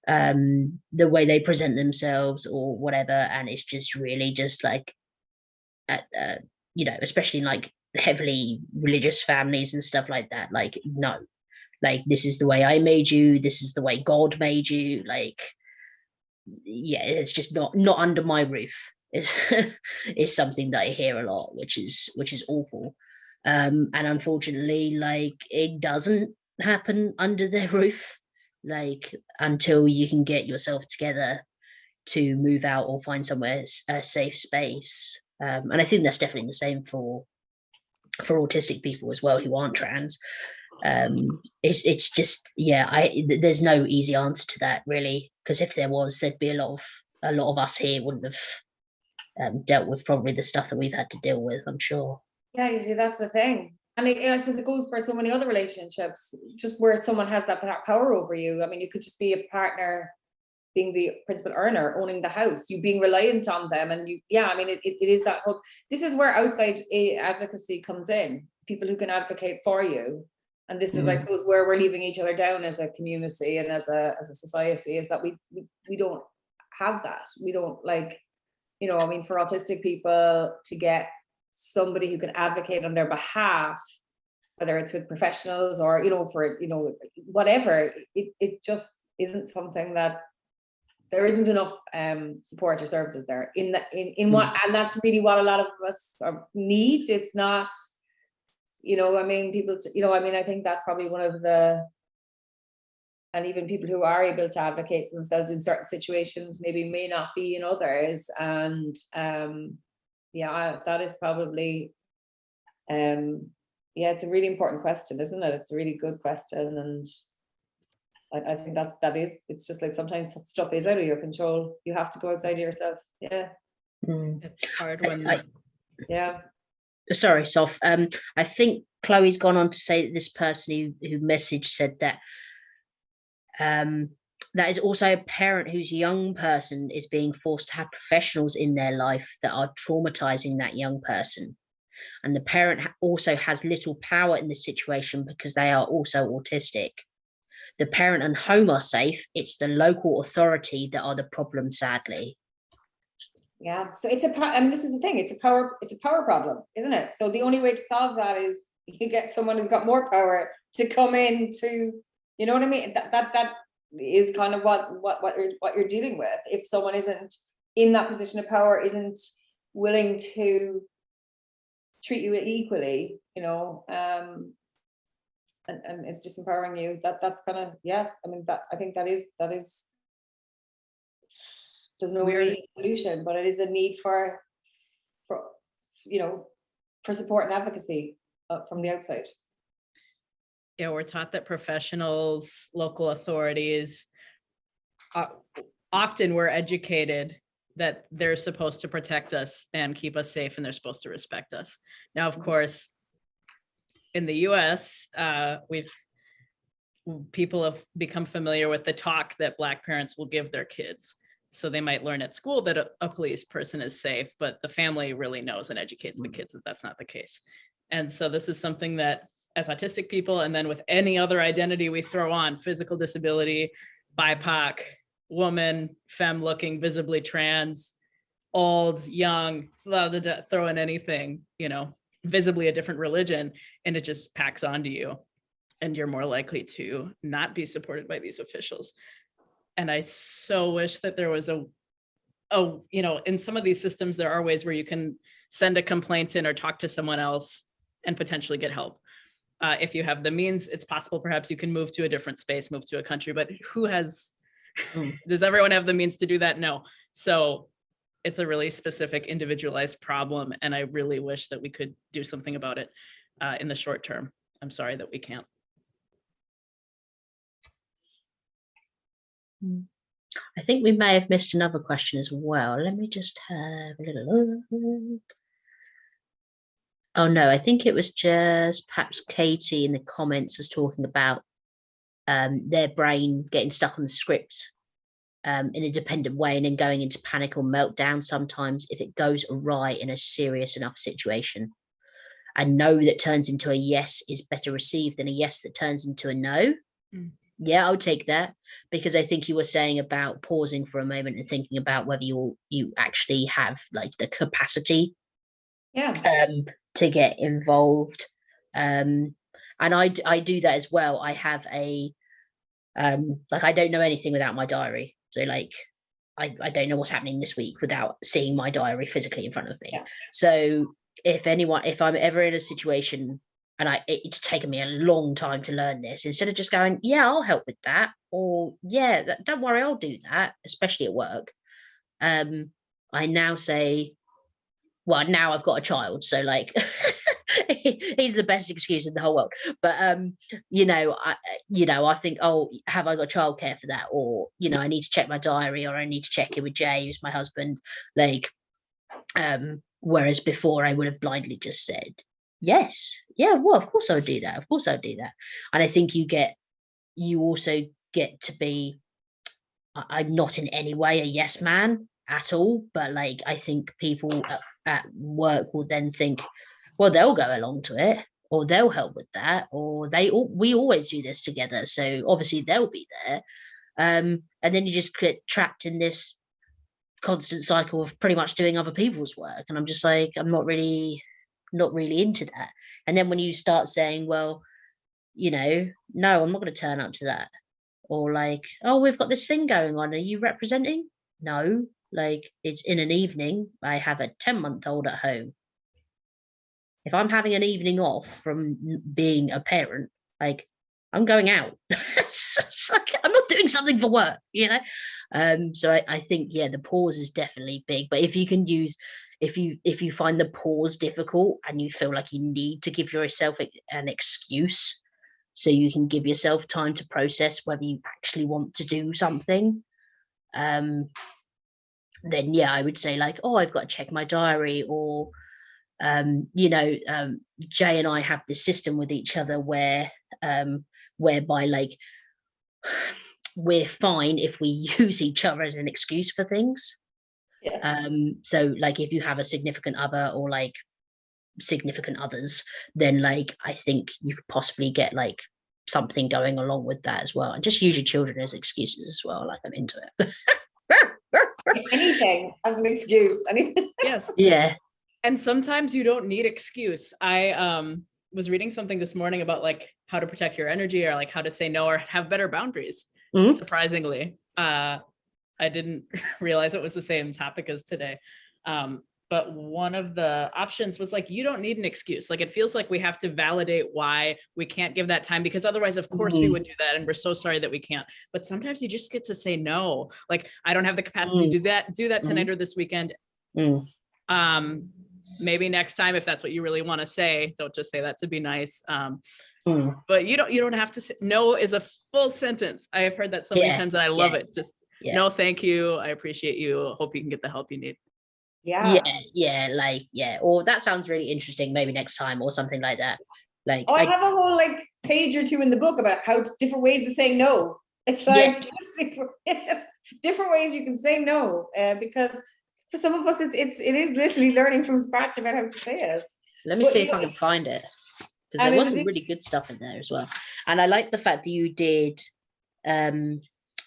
um the way they present themselves or whatever and it's just really just like at, uh, you know especially in like heavily religious families and stuff like that like no. Like this is the way i made you this is the way god made you like yeah it's just not not under my roof. Is is something that i hear a lot which is which is awful. Um and unfortunately like it doesn't happen under their roof like until you can get yourself together to move out or find somewhere a safe space um and i think that's definitely the same for for autistic people as well who aren't trans um it's it's just yeah i there's no easy answer to that really because if there was there'd be a lot of a lot of us here wouldn't have um, dealt with probably the stuff that we've had to deal with i'm sure Yeah, you see, that's the thing. And I, I suppose it goes for so many other relationships, just where someone has that power over you. I mean, you could just be a partner being the principal earner, owning the house, you being reliant on them. And you, yeah, I mean, it, it, it is that whole, this is where outside advocacy comes in, people who can advocate for you. And this is, I Mm. suppose, where we're leaving each other down as a community and as a, as a society is that we, we, we don't have that. We don't like, you know, I mean, for autistic people to get somebody who can advocate on their behalf, whether it's with professionals or, you know, for, you know, whatever, it, it just isn't something that there isn't enough um support or services there in the in, in what and that's really what a lot of us are, need. It's not, you know, I mean, people, you know, I mean, I think that's probably one of the and even people who are able to advocate for themselves in certain situations maybe may not be in others. And um yeah that is probably um yeah it's a really important question isn't it? It's a really good question and I, I think that that is it's just like sometimes stuff is out of your control you have to go outside of yourself yeah Mm. It's hard I- when I- Yeah. sorry, Saf. Um, I think Chloe's gone on to say that this person who, who messaged said that um, that is also a parent whose young person is being forced to have professionals in their life that are traumatizing that young person. And the parent also has little power in the situation because they are also autistic. The parent and home are safe. It's the local authority that are the problem, sadly. Yeah, so it's a, po- and this is the thing, it's a power, it's a power problem, isn't it? So the only way to solve that is you get someone who's got more power to come in to, you know what I mean? That, that, that is kind of what, what, what you're, what you're dealing with. If someone isn't in that position of power, isn't willing to treat you equally, you know, um, and, and it's disempowering you, that, that's kind of, yeah, I mean, that, I think that is, that is there's no We're- immediate solution, but it is a need for, for, you know, for support and advocacy uh, from the outside. Yeah, we're taught that professionals, local authorities, uh, often we're educated that they're supposed to protect us and keep us safe and they're supposed to respect us. Now, of Mhm. course, in the US, uh, we've people have become familiar with the talk that Black parents will give their kids. So they might learn at school that a, a police person is safe, but the family really knows and educates the Mhm. kids that that's not the case. And so this is something that as autistic people, and then with any other identity we throw on, physical disability, BIPOC, woman, femme looking, visibly trans, old, young, throw in anything, you know, visibly a different religion, and it just packs onto you. And you're more likely to not be supported by these officials. And I so wish that there was a, oh, you know, in some of these systems, there are ways where you can send a complaint in or talk to someone else and potentially get help. Uh, if you have the means, it's possible perhaps you can move to a different space, move to a country, but who has, Mm. does everyone have the means to do that? No. So it's a really specific individualized problem. And I really wish that we could do something about it uh, in the short term. I'm sorry that we can't. I think we may have missed another question as well. Let me just have a little look. Oh no, I think it was just perhaps Katie in the comments was talking about um, their brain getting stuck on the script um, in a dependent way and then going into panic or meltdown sometimes if it goes awry in a serious enough situation. A no that turns into a yes is better received than a yes that turns into a no. Mm. Yeah, I'll take that because I think you were saying about pausing for a moment and thinking about whether you you actually have like the capacity Yeah, um, to get involved. Um, and I, I do that as well. I have a, um, like, I don't know anything without my diary. So like, I, I don't know what's happening this week without seeing my diary physically in front of me. Yeah. So if anyone, if I'm ever in a situation and I, it- it's taken me a long time to learn this, instead of just going, yeah, I'll help with that, or yeah, that- don't worry, I'll do that, especially at work. Um, I now say, well now i've got a child so like he's the best excuse in the whole world. But um you know i you know i think oh have i got childcare for that? Or you know i need to check my diary or i need to check in with jay who's my husband. Like um whereas before i would have blindly just said yes yeah well of course i would do that of course i would do that. And i think you get you also get to be i'm not in any way a yes man at all. But like i think people at, at work will then think well they'll go along to it or they'll help with that or they all we always do this together so obviously they'll be there. Um and then you just get trapped in this constant cycle of pretty much doing other people's work and i'm just like i'm not really not really into that. And then when you start saying well you know no i'm not going to turn up to that or like oh we've got this thing going on are you representing? No like it's in an evening i have a 10 month old at home if i'm having an evening off from being a parent like i'm going out. I'm not doing something for work you know? Um so I, I think yeah the pause is definitely big. But if you can use if you if you find the pause difficult and you feel like you need to give yourself an excuse so you can give yourself time to process whether you actually want to do something um then yeah i would say like oh i've got to check my diary or um, you know, um, Jay and I have this system with each other where, um, whereby like we're fine if we use each other as an excuse for things. Yeah. Um, so like if you have a significant other or like significant others, then like I think you could possibly get like something going along with that as well. And just use your children as excuses as well. Like I'm into it. Anything as an excuse, anything. Yes. yeah. And sometimes you don't need excuse i um was reading something this morning about like how to protect your energy or like how to say no or have better boundaries Mhm. surprisingly uh i didn't realize it was the same topic as today um but one of the options was like you don't need an excuse like it feels like we have to validate why we can't give that time because otherwise of course we Mhm. would do that and we're so sorry that we can't but sometimes you just get to say no like i don't have the capacity Mm. to do that do that tonight or this weekend Mm. Um maybe next time if that's what you really want to say don't just say that to be nice um Mm. but you don't you don't have to say no is a full sentence i have heard that so many Yeah, times and i love yeah, it just yeah. no thank you i appreciate you hope you can get the help you need Yeah. yeah yeah like yeah or that sounds really interesting maybe next time or something like that like Oh, I I- have a whole like page or two in the book about how different ways of saying no. It's like different ways you can say no, uh, because for some of us, it's it's it is literally learning from scratch about how to say it. let me Well, see if i can find it because I there mean, was some really good stuff in there as well and i like the fact that you did um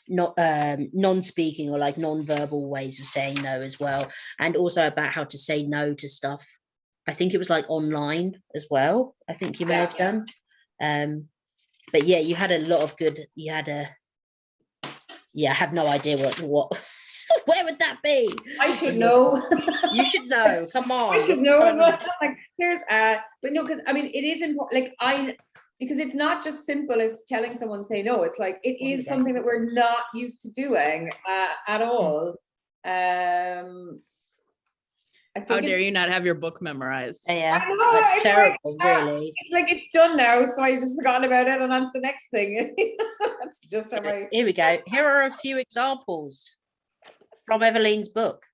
not um non-speaking or like non-verbal ways of saying no as well and also about how to say no to stuff i think it was like online as well i think you may Yeah, have yeah. done um but yeah you had a lot of good you had a yeah i have no idea what what where would that be I should know. you should know come on I should know well. Like here's uh, but no, because I mean it is important. Like I, because it's not just simple as telling someone say no. It's like it What is is that? something that we're not used to doing uh, at all. Um, I how dare you not have your book memorized yeah I know, that's it's like, terrible ah, really it's like it's done now, so I just forgotten about it and on to the next thing. That's just how I. Here we go. Here are a few examples from Eveline's book.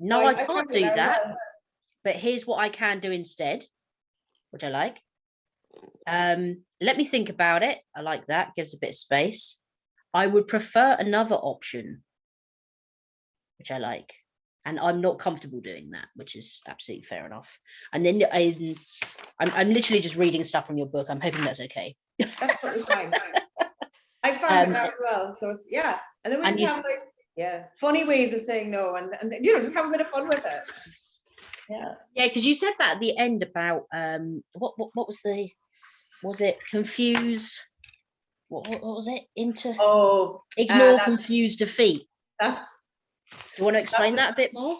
No, I, found can't do that, but here's what I can do instead, which I like. Um, let me think about it. I like that, gives a bit of space. I would prefer another option, which I like. And I'm not comfortable doing that, which is absolutely fair enough. And then I, I'm, I'm literally just reading stuff from your book. I'm hoping that's okay. That's totally fine. I found Um, it now as well, so it's yeah, and then we and just have like yeah, funny ways of saying no, and and you know just have a bit of fun with it. Yeah. Yeah, because you said that at the end about um what what, what was the was it? Confuse what, what, what was it? Into Oh, ignore that's- confuse defeat. That's do you want to explain that a bit more?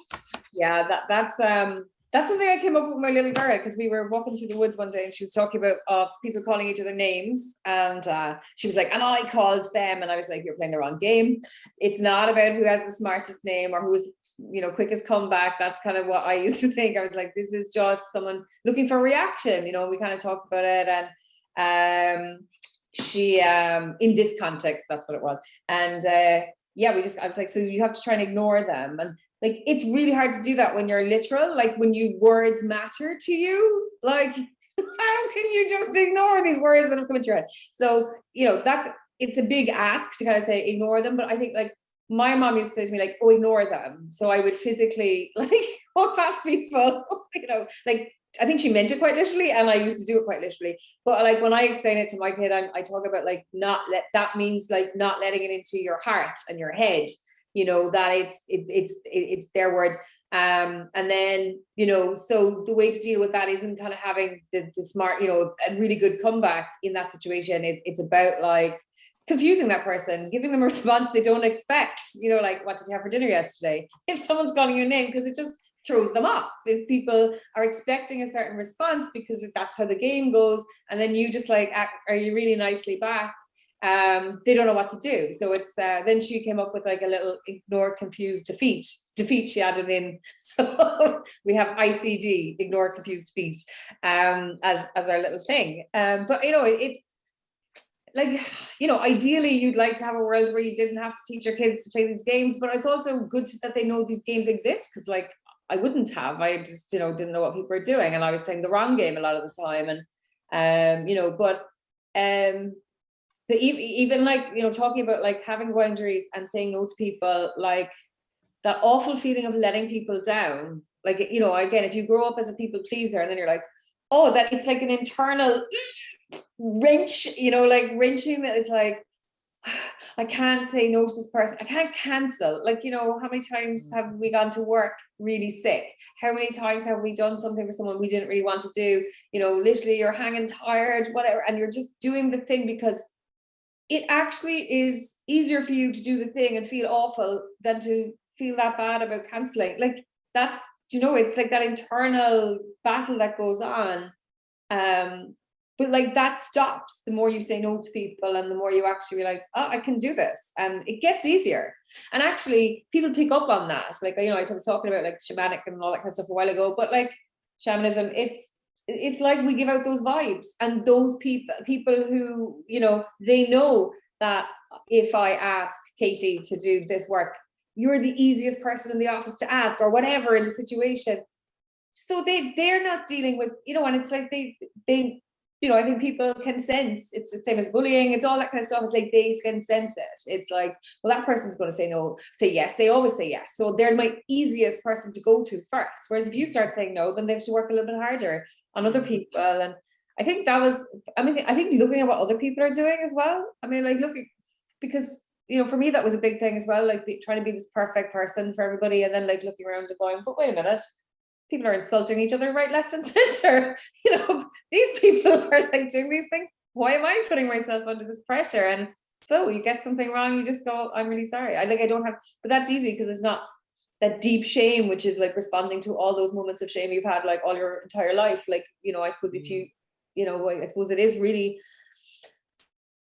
Yeah, that that's um that's something I came up with my little girl because we were walking through the woods one day and she was talking about uh people calling each other names and uh she was like and I called them and I was like you're playing the wrong game. It's not about who has the smartest name or who's you know quickest comeback. That's kind of what I used to think. I was like this is just someone looking for reaction. You know we kind of talked about it and um she um in this context that's what it was and uh yeah we just I was like so you have to try and ignore them and like it's really hard to do that when you're literal like when you words matter to you. Like how can you just ignore these words that have come into your head? So you know that's it's a big ask to kind of say ignore them but i think like my mom used to say to me like oh ignore them. So i would physically like walk past people you know like i think she meant it quite literally and i used to do it quite literally. But like when i explain it to my kid i i talk about like not let that means like not letting it into your heart and your head you know that it's it, it's it, it's their words. Um and then you know so the way to deal with that isn't kind of having the, the smart you know a really good comeback in that situation. It, it's about like confusing that person giving them a response they don't expect. You know like what did you have for dinner yesterday? If someone's calling your name because it just throws them off. If people are expecting a certain response because that's how the game goes and then you just like act, are you really nicely back um they don't know what to do so it's uh then she came up with like a little ignore confused defeat defeat she added in so we have icd ignore confused defeat um as as our little thing um but you know it, it's like you know ideally you'd like to have a world where you didn't have to teach your kids to play these games but it's also good that they know these games exist because like I wouldn't have. I just, you know, didn't know what people were doing and I was playing the wrong game a lot of the time. And, um, you know, but, um, even, even like, you know, talking about like having boundaries and saying no to people, like that awful feeling of letting people down. Like, you know, again, if you grow up as a people pleaser and then you're like, oh, that it's like an internal wrench, you know, like wrenching that is like, I can't say no to this person. I can't cancel. Like, you know, how many times mm. have we gone to work really sick? How many times have we done something for someone we didn't really want to do? You know, literally you're hanging tired, whatever, and you're just doing the thing because it actually is easier for you to do the thing and feel awful than to feel that bad about canceling. Like that's, you know, it's like that internal battle that goes on. Um, but like that stops the more you say no to people and the more you actually realize oh i can do this and it gets easier and actually people pick up on that like you know i was talking about like shamanic and all that kind of stuff a while ago but like shamanism it's it's like we give out those vibes. And those people people who you know they know that if i ask katie to do this work you're the easiest person in the office to ask or whatever in the situation. So they they're not dealing with you know and it's like they they you know, I think people can sense it's the same as bullying, it's all that kind of stuff. It's like they can sense it. It's like, well, that person's going to say no, say yes. They always say yes. So they're my easiest person to go to first. Whereas if you mm. start saying no, then they have to work a little bit harder on other mm. people. And I think that was, I mean, I think looking at what other people are doing as well. I mean, like looking, because you know, for me, that was a big thing as well, like be, trying to be this perfect person for everybody and then like looking around and going, but wait a minute, people are insulting each other right, left, and center. You know, these people are like doing these things. Why am I putting myself under this pressure? And so you get something wrong, you just go, I'm really sorry. I like I don't have, but that's easy because it's not that deep shame, which is like responding to all those moments of shame you've had like all your entire life. Like, you know, I suppose if mm. you, you know, I suppose it is really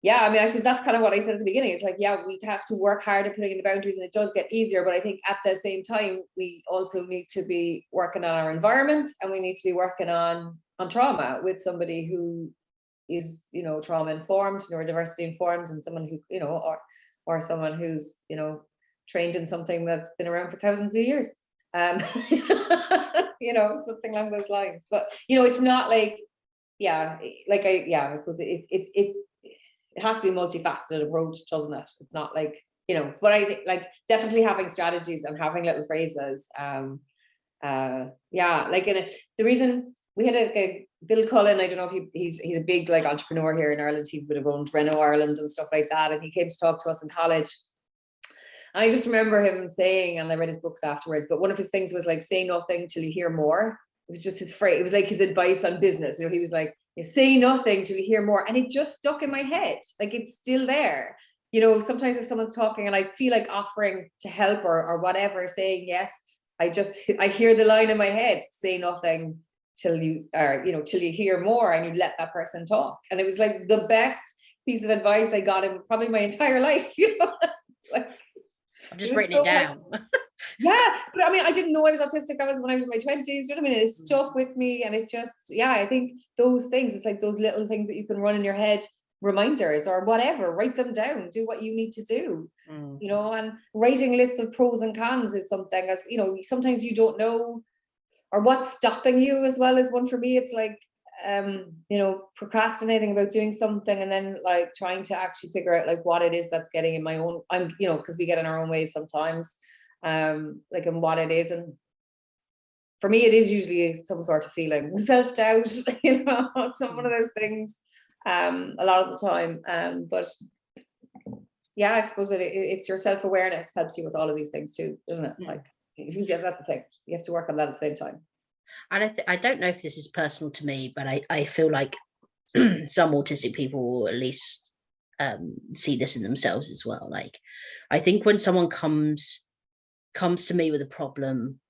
yeah, I mean, I suppose that's kind of what I said at the beginning. It's like, yeah, we have to work hard at putting in the boundaries and it does get easier. But I think at the same time, we also need to be working on our environment and we need to be working on on trauma with somebody who is, you know, trauma informed, neurodiversity informed, and someone who, you know, or or someone who's, you know, trained in something that's been around for thousands of years. Um, you know, something along those lines. But you know, it's not like, yeah, like I, yeah, I suppose it's it's it's it has to be multifaceted approach, doesn't it? It's not like, you know, but I think like definitely having strategies and having little phrases. Um, uh, yeah, like in a, the reason we had a, a Bill Cullen, I don't know if he, he's he's a big like entrepreneur here in Ireland. He would have owned Renault Ireland and stuff like that. And he came to talk to us in college. I just remember him saying, and I read his books afterwards, but one of his things was like say nothing till you hear more. It was just his phrase, it was like his advice on business. You know, he was like, you say nothing till you hear more. And it just stuck in my head. Like it's still there. You know, sometimes if someone's talking and I feel like offering to help or, or whatever, saying yes, I just, I hear the line in my head, say nothing till you are, you know, till you hear more and you let that person talk. And it was like the best piece of advice I got in probably my entire life, you know, like, I'm just written so it down. yeah but i mean i didn't know i was autistic. I was when i was in my 20s you know what i mean? It Mm. stuck with me and it just yeah i think those things it's like those little things that you can run in your head reminders or whatever write them down do what you need to do Mm. you know? And writing lists of pros and cons is something as you know sometimes you don't know or what's stopping you as well as one for me. It's like um you know procrastinating about doing something and then like trying to actually figure out like what it is that's getting in my own i'm you know because we get in our own ways sometimes um like and what it is and for me it is usually some sort of feeling self-doubt you know some one of those things um a lot of the time um but yeah i suppose that it, it's your self-awareness helps you with all of these things too doesn't it like if you that's the thing you have to work on that at the same time And I, th- I don't know if this is personal to me, but I, I feel like some autistic people will at least um, see this in themselves as well. Like, I think when someone comes comes to me with a problem,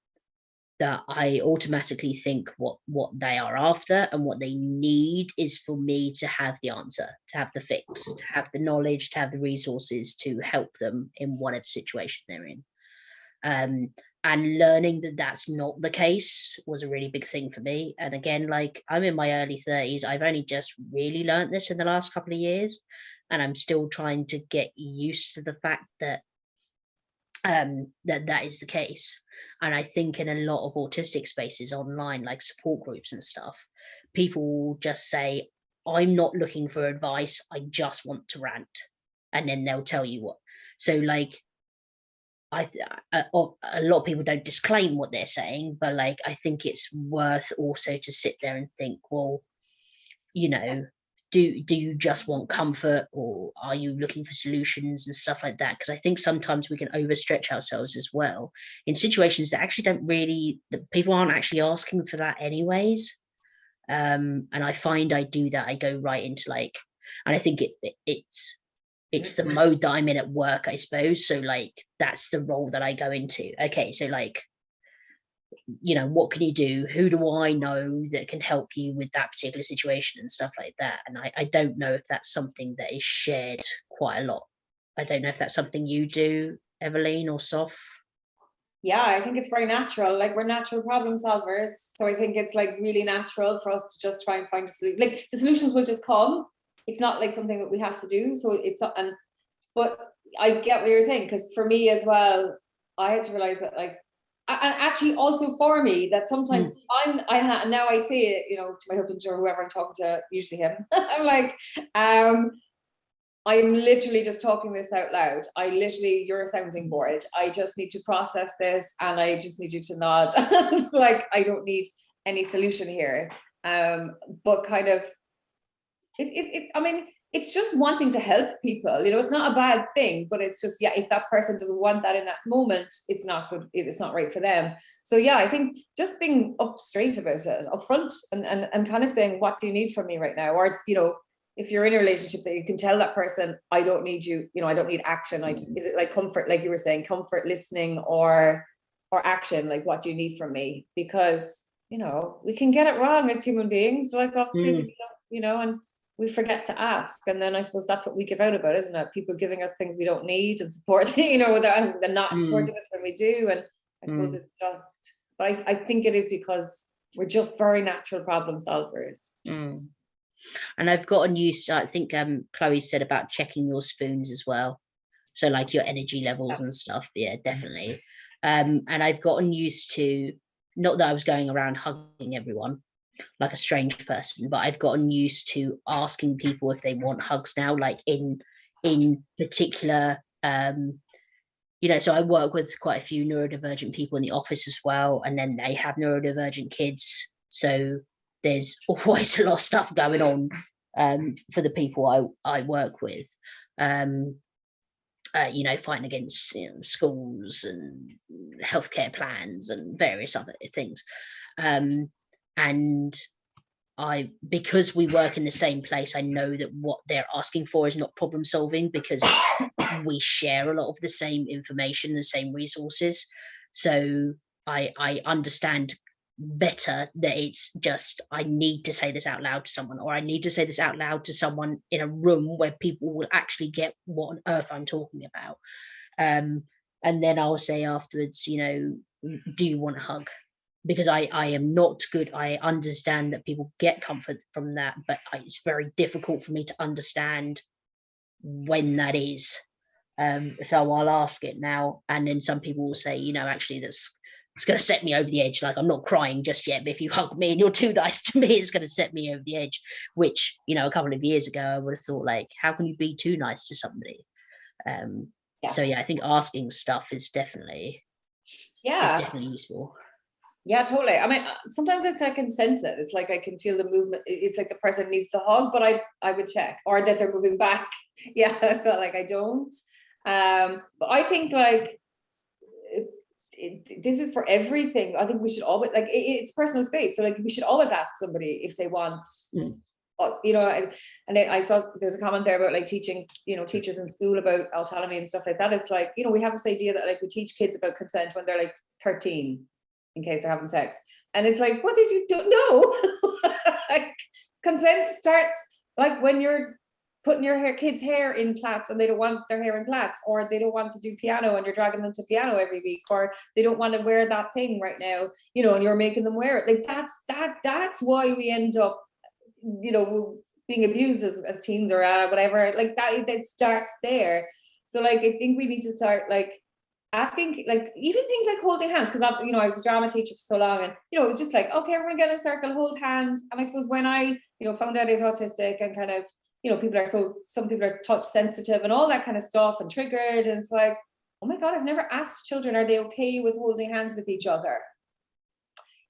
that I automatically think what what they are after and what they need is for me to have the answer, to have the fix, to have the knowledge, to have the resources to help them in whatever situation they're in. Um, and learning that that's not the case was a really big thing for me. And again like i'm in my early 30s i've only just really learned this in the last couple of years. And i'm still trying to get used to the fact that um, that that is the case. And I think in a lot of autistic spaces online, like support groups and stuff, people just say, I'm not looking for advice, I just want to rant. And then they'll tell you what. So like I a, a- a lot of people don't disclaim what they're saying, but like I think it's worth also to sit there and think, well, you know, do do you just want comfort or are you looking for solutions and stuff like that? Because I think sometimes we can overstretch ourselves as well in situations that actually don't really that people aren't actually asking for that anyways. Um, and I find I do that. I go right into like, and I think it, it it's it's the mode that I'm in at work, I suppose. So like that's the role that I go into. Okay, so like, you know, what can you do? Who do I know that can help you with that particular situation and stuff like that? And I, I don't know if that's something that is shared quite a lot. I don't know if that's something you do, Evelyn or Saf. Yeah, I think it's very natural. Like we're natural problem solvers. So I think it's like really natural for us to just try and find a solution. Like the solutions will just come. It's not like something that we have to do. So it's and but I get what you're saying because for me as well, I had to realize that like and actually also for me that sometimes I'm I ha- now I say it, you know, to my husband or whoever I'm talking to, usually him. I'm like, um, I'm literally just talking this out loud. I literally, you're a sounding board. I just need to process this and I just need you to nod. And like, I don't need any solution here. Um, but kind of, it, it, it, I mean, it's just wanting to help people, you know, it's not a bad thing, but it's just, yeah, if that person doesn't want that in that moment, it's not good, it's not right for them. So yeah, I think just being up straight about it, upfront and, and, and kind of saying, what do you need from me right now? Or, you know, if you're in a relationship that you can tell that person, I don't need you, you know, I don't need action. I just, is it like comfort, like you were saying, comfort listening or, or action? Like, what do you need from me? Because, you know, we can get it wrong as human beings, like obviously, Mm. you know, and we forget to ask. And then I suppose that's what we give out about, isn't it? People giving us things we don't need and support, you know, without, and not Mm. supporting us when we do. And I suppose Mm. it's just, but I, I think it is because we're just very natural problem solvers. Mm. And I've gotten used to, I think um Chloe said about checking your spoons as well. So like your energy levels and stuff. Yeah, definitely. Um, and I've gotten used to not that I was going around hugging everyone like a strange person, but I've gotten used to asking people if they want hugs now, like in in particular um you know, so I work with quite a few neurodivergent people in the office as well, and then they have neurodivergent kids. So there's always a lot of stuff going on um, for the people I, I work with. Um, uh, you know, fighting against you know, schools and healthcare plans and various other things. Um, and I, because we work in the same place, I know that what they're asking for is not problem solving because we share a lot of the same information, the same resources. So I, I understand better that it's just I need to say this out loud to someone, or I need to say this out loud to someone in a room where people will actually get what on earth I'm talking about. Um, and then I'll say afterwards, you know, "Mm, do you want a hug? Because I, I am not good. I understand that people get comfort from that, but I, it's very difficult for me to understand when that is. Um, so I'll ask it now, and then some people will say, you know, actually, that's it's going to set me over the edge. Like I'm not crying just yet, but if you hug me and you're too nice to me, it's going to set me over the edge. Which you know, a couple of years ago, I would have thought like, how can you be too nice to somebody? Um, Yeah. So yeah, I think asking stuff is definitely yeah, is definitely useful. Yeah, totally. I mean, uh, sometimes it's I can sense it. It's like I can feel the movement. It's like the person needs the hug, but I I would check or that they're moving back. Yeah, so like I don't. Um, but I think like it, it, this is for everything. I think we should always like it, it's personal space. So like we should always ask somebody if they want. Mm. You know, and, and I I saw there's a comment there about like teaching, you know, teachers in school about autonomy and stuff like that. It's like, you know, we have this idea that like we teach kids about consent when they're like 13 in case they're having sex. And it's like, what did you do? No, like consent starts like when you're putting your hair, kids' hair in plaits and they don't want their hair in plaits, or they don't want to do piano and you're dragging them to piano every week, or they don't want to wear that thing right now, you know, and you're making them wear it. Like that's that that's why we end up, you know, being abused as, as teens or uh, whatever. Like that that starts there. So like I think we need to start like asking like even things like holding hands because I, you know, I was a drama teacher for so long, and you know, it was just like, okay, we're gonna get in a circle, hold hands. And I suppose when I, you know, found out I was autistic and kind of, you know, people are so some people are touch sensitive and all that kind of stuff and triggered, and it's like, oh my god, I've never asked children, are they okay with holding hands with each other?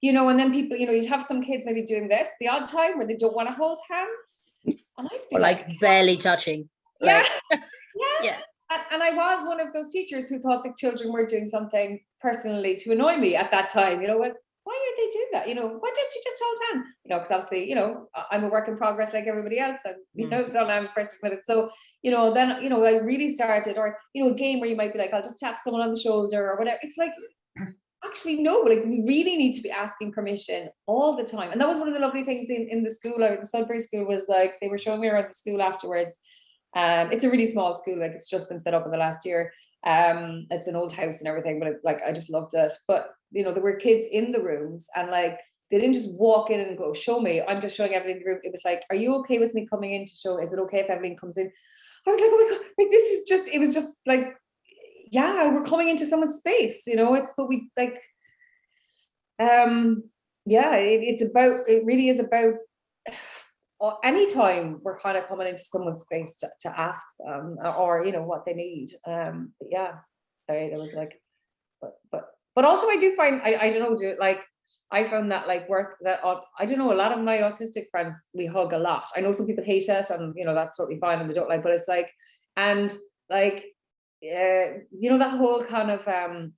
You know, and then people, you know, you'd have some kids maybe doing this the odd time where they don't want to hold hands. And I'd be Or like barely touching. yeah, like- yeah. Yeah. And, and I was one of those teachers who thought the children were doing something personally to annoy me at that time. You know, what? Why did they do that? You know, why didn't you just hold hands? You know, because obviously, you know, I'm a work in progress like everybody else, and you mm. know, so I'm admit it. So, you know, then you know, I really started, or you know, a game where you might be like, I'll just tap someone on the shoulder or whatever. It's like. Actually, no, like we really need to be asking permission all the time. And that was one of the lovely things in, in the school, or the Sudbury school was like, they were showing me around the school afterwards. Um, it's a really small school, like it's just been set up in the last year. Um, it's an old house and everything, but it, like I just loved it. But you know, there were kids in the rooms and like they didn't just walk in and go, show me. I'm just showing Evelyn the room. It was like, are you okay with me coming in to show? Is it okay if Evelyn comes in? I was like, oh my god, like this is just, it was just like, yeah, we're coming into someone's space, you know, it's what we like. Um, yeah, it, it's about, it really is about or anytime we're kind of coming into someone's space to, to ask them uh, or you know what they need um but yeah sorry there was like but but but also i do find i i don't know do it like i found that like work that i don't know a lot of my autistic friends we hug a lot. I know some people hate it and you know that's totally fine and they don't like but it's like and like uh, you know that whole kind of um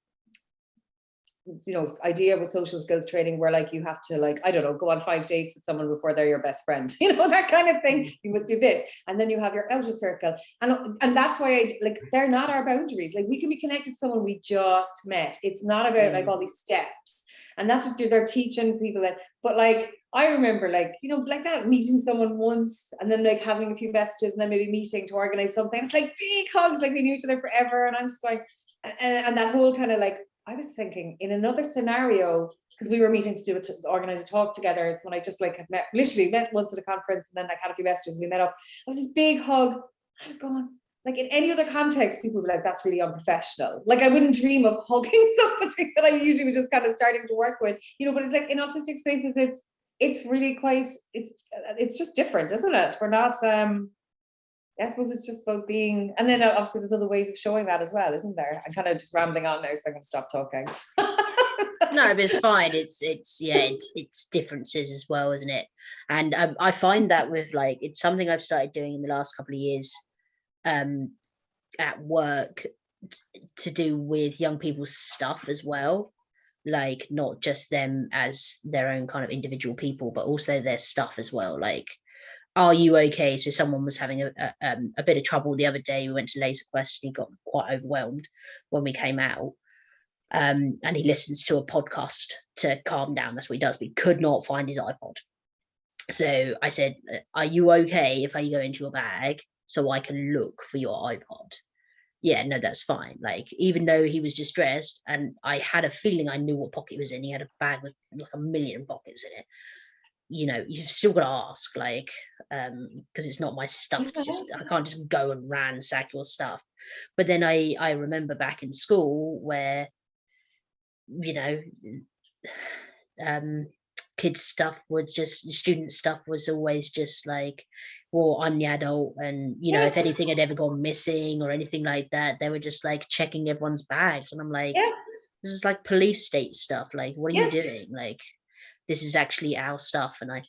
you know idea with social skills training where like you have to like i don't know go on five dates with someone before they're your best friend you know that kind of thing. You must do this. And then you have your outer circle. And and that's why i like they're not our boundaries. Like we can be connected to someone we just met. It's not about like Mm. all these steps. And that's what they're, they're teaching people that but like i remember like you know like that meeting someone once and then like having a few messages and then maybe meeting to organize something. It's like big hugs like we knew each other forever. And i'm just like and, and that whole kind of like I was thinking in another scenario, because we were meeting to do it, to organize a talk together. So when I just like had met, literally met once at a conference and then like had a few messages and we met up. It was this big hug. I was going, like in any other context, people would be like, that's really unprofessional. Like I wouldn't dream of hugging somebody that I usually was just kind of starting to work with, you know, but it's like in autistic spaces, it's it's really quite, it's it's just different, isn't it? We're not um I suppose it's just about being, and then uh, obviously there's other ways of showing that as well, isn't there? I'm kind of just rambling on now, so I'm going to stop talking. no, but it's fine. It's it's yeah, it's, it's differences as well, isn't it? And um, I find that with like it's something I've started doing in the last couple of years, um, at work to do with young people's stuff as well. Like not just them as their own kind of individual people, but also their stuff as well. Like, are you okay? So someone was having a a, um, a bit of trouble the other day. We went to Laser Quest and he got quite overwhelmed when we came out um, and he listens to a podcast to calm down. That's what he does. But he could not find his iPod. So I said, "Uh, "Are you okay if I go into your bag so I can look for your iPod?" Yeah, no, that's fine. Like even though he was distressed, and I had a feeling I knew what pocket was in. He had a bag with like a million pockets in it. You know, you've still got to ask, like, um, because it's not my stuff to just. I can't just go and ransack your stuff. But then I I remember back in school where you know um kids stuff was just student stuff was always just like well i'm the adult and you know if anything had ever gone missing or anything like that they were just like checking everyone's bags and i'm like Yeah. this is like police state stuff like what are Yeah. you doing like this is actually our stuff and i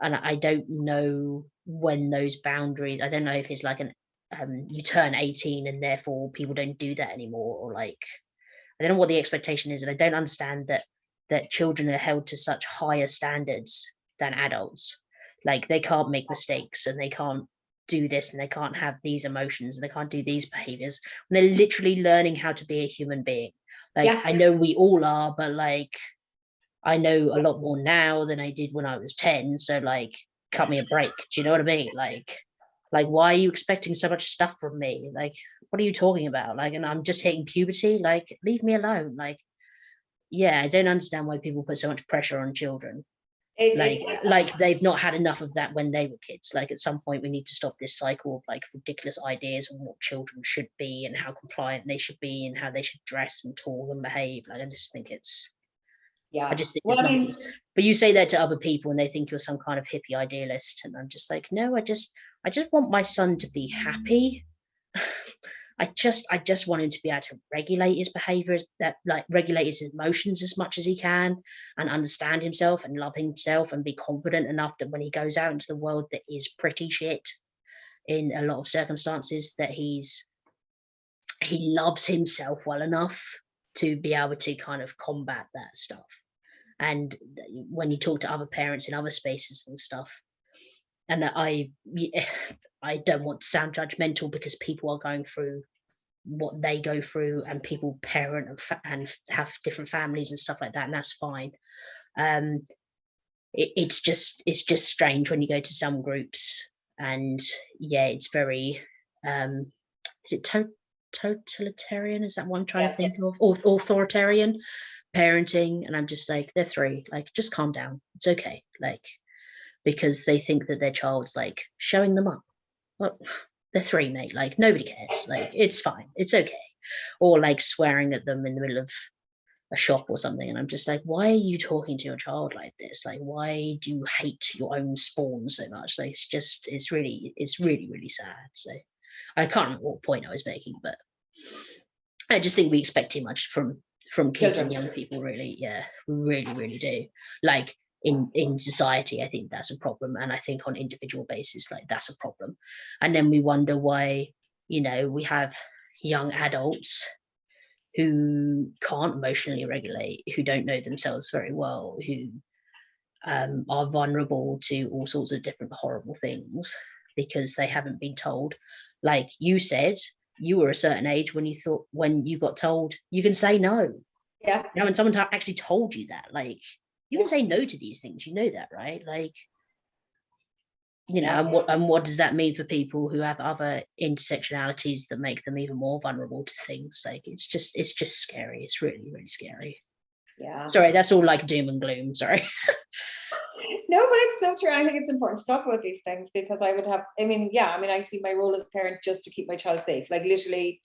and i don't know when those boundaries i don't know if it's like an um you turn 18 and therefore people don't do that anymore or like I don't know what the expectation is, and I don't understand that that children are held to such higher standards than adults. Like they can't make mistakes and they can't do this and they can't have these emotions and they can't do these behaviors. And they're literally learning how to be a human being. Like Yeah. I know we all are, but like I know a lot more now than I did when I was 10. So like cut me a break. Do you know what I mean? Like like why are you expecting so much stuff from me? Like what are you talking about? Like, and I'm just hitting puberty. Like, leave me alone. Like, yeah, I don't understand why people put so much pressure on children. It- like it- like they've not had enough of that when they were kids like at some point we need to stop this cycle of like ridiculous ideas on what children should be and how compliant they should be and how they should dress and talk and behave like i just think it's yeah. i just think Well, it's I mean- nonsense. But you say that to other people and they think you're some kind of hippie idealist and i'm just like no i just i just want my son to be happy. I just I just want him to be able to regulate his behaviors that like regulate his emotions as much as he can and understand himself and love himself and be confident enough that when he goes out into the world that is pretty shit in a lot of circumstances that he's he loves himself well enough to be able to kind of combat that stuff and when you talk to other parents in other spaces and stuff. And I I don't want to sound judgmental because people are going through what they go through and people parent and, fa- and have different families and stuff like that and that's fine. Um it, it's just it's just strange when you go to some groups and yeah it's very um is it to- totalitarian? Is that what i'm trying Yeah, to think of? Auth- authoritarian parenting and i'm just like they're three like just calm down it's okay like because they think that their child's like showing them up well, they're three, mate. Like nobody cares. Like it's fine. It's okay. Or like swearing at them in the middle of a shop or something. And I'm just like, why are you talking to your child like this? Like, why do you hate your own spawn so much? Like it's just it's really, it's really, really sad. So I can't remember what point I was making, but I just think we expect too much from from kids and young people, really. Yeah, we really, really do. Like in in society i think that's a problem and i think on individual basis like that's a problem and then we wonder why you know we have young adults who can't emotionally regulate who don't know themselves very well who um, are vulnerable to all sorts of different horrible things because they haven't been told like you said you were a certain age when you thought when you got told you can say no. Yeah. you know when someone actually told you that like you can say no to these things you know that right? Like you know and what and what does that mean for people who have other intersectionalities that make them even more vulnerable to things? Like it's just it's just scary. It's really really scary. Yeah. sorry that's all like doom and gloom sorry No, but it's so true. I think it's important to talk about these things because I would have, I mean, yeah, I mean, I see my role as a parent just to keep my child safe, like literally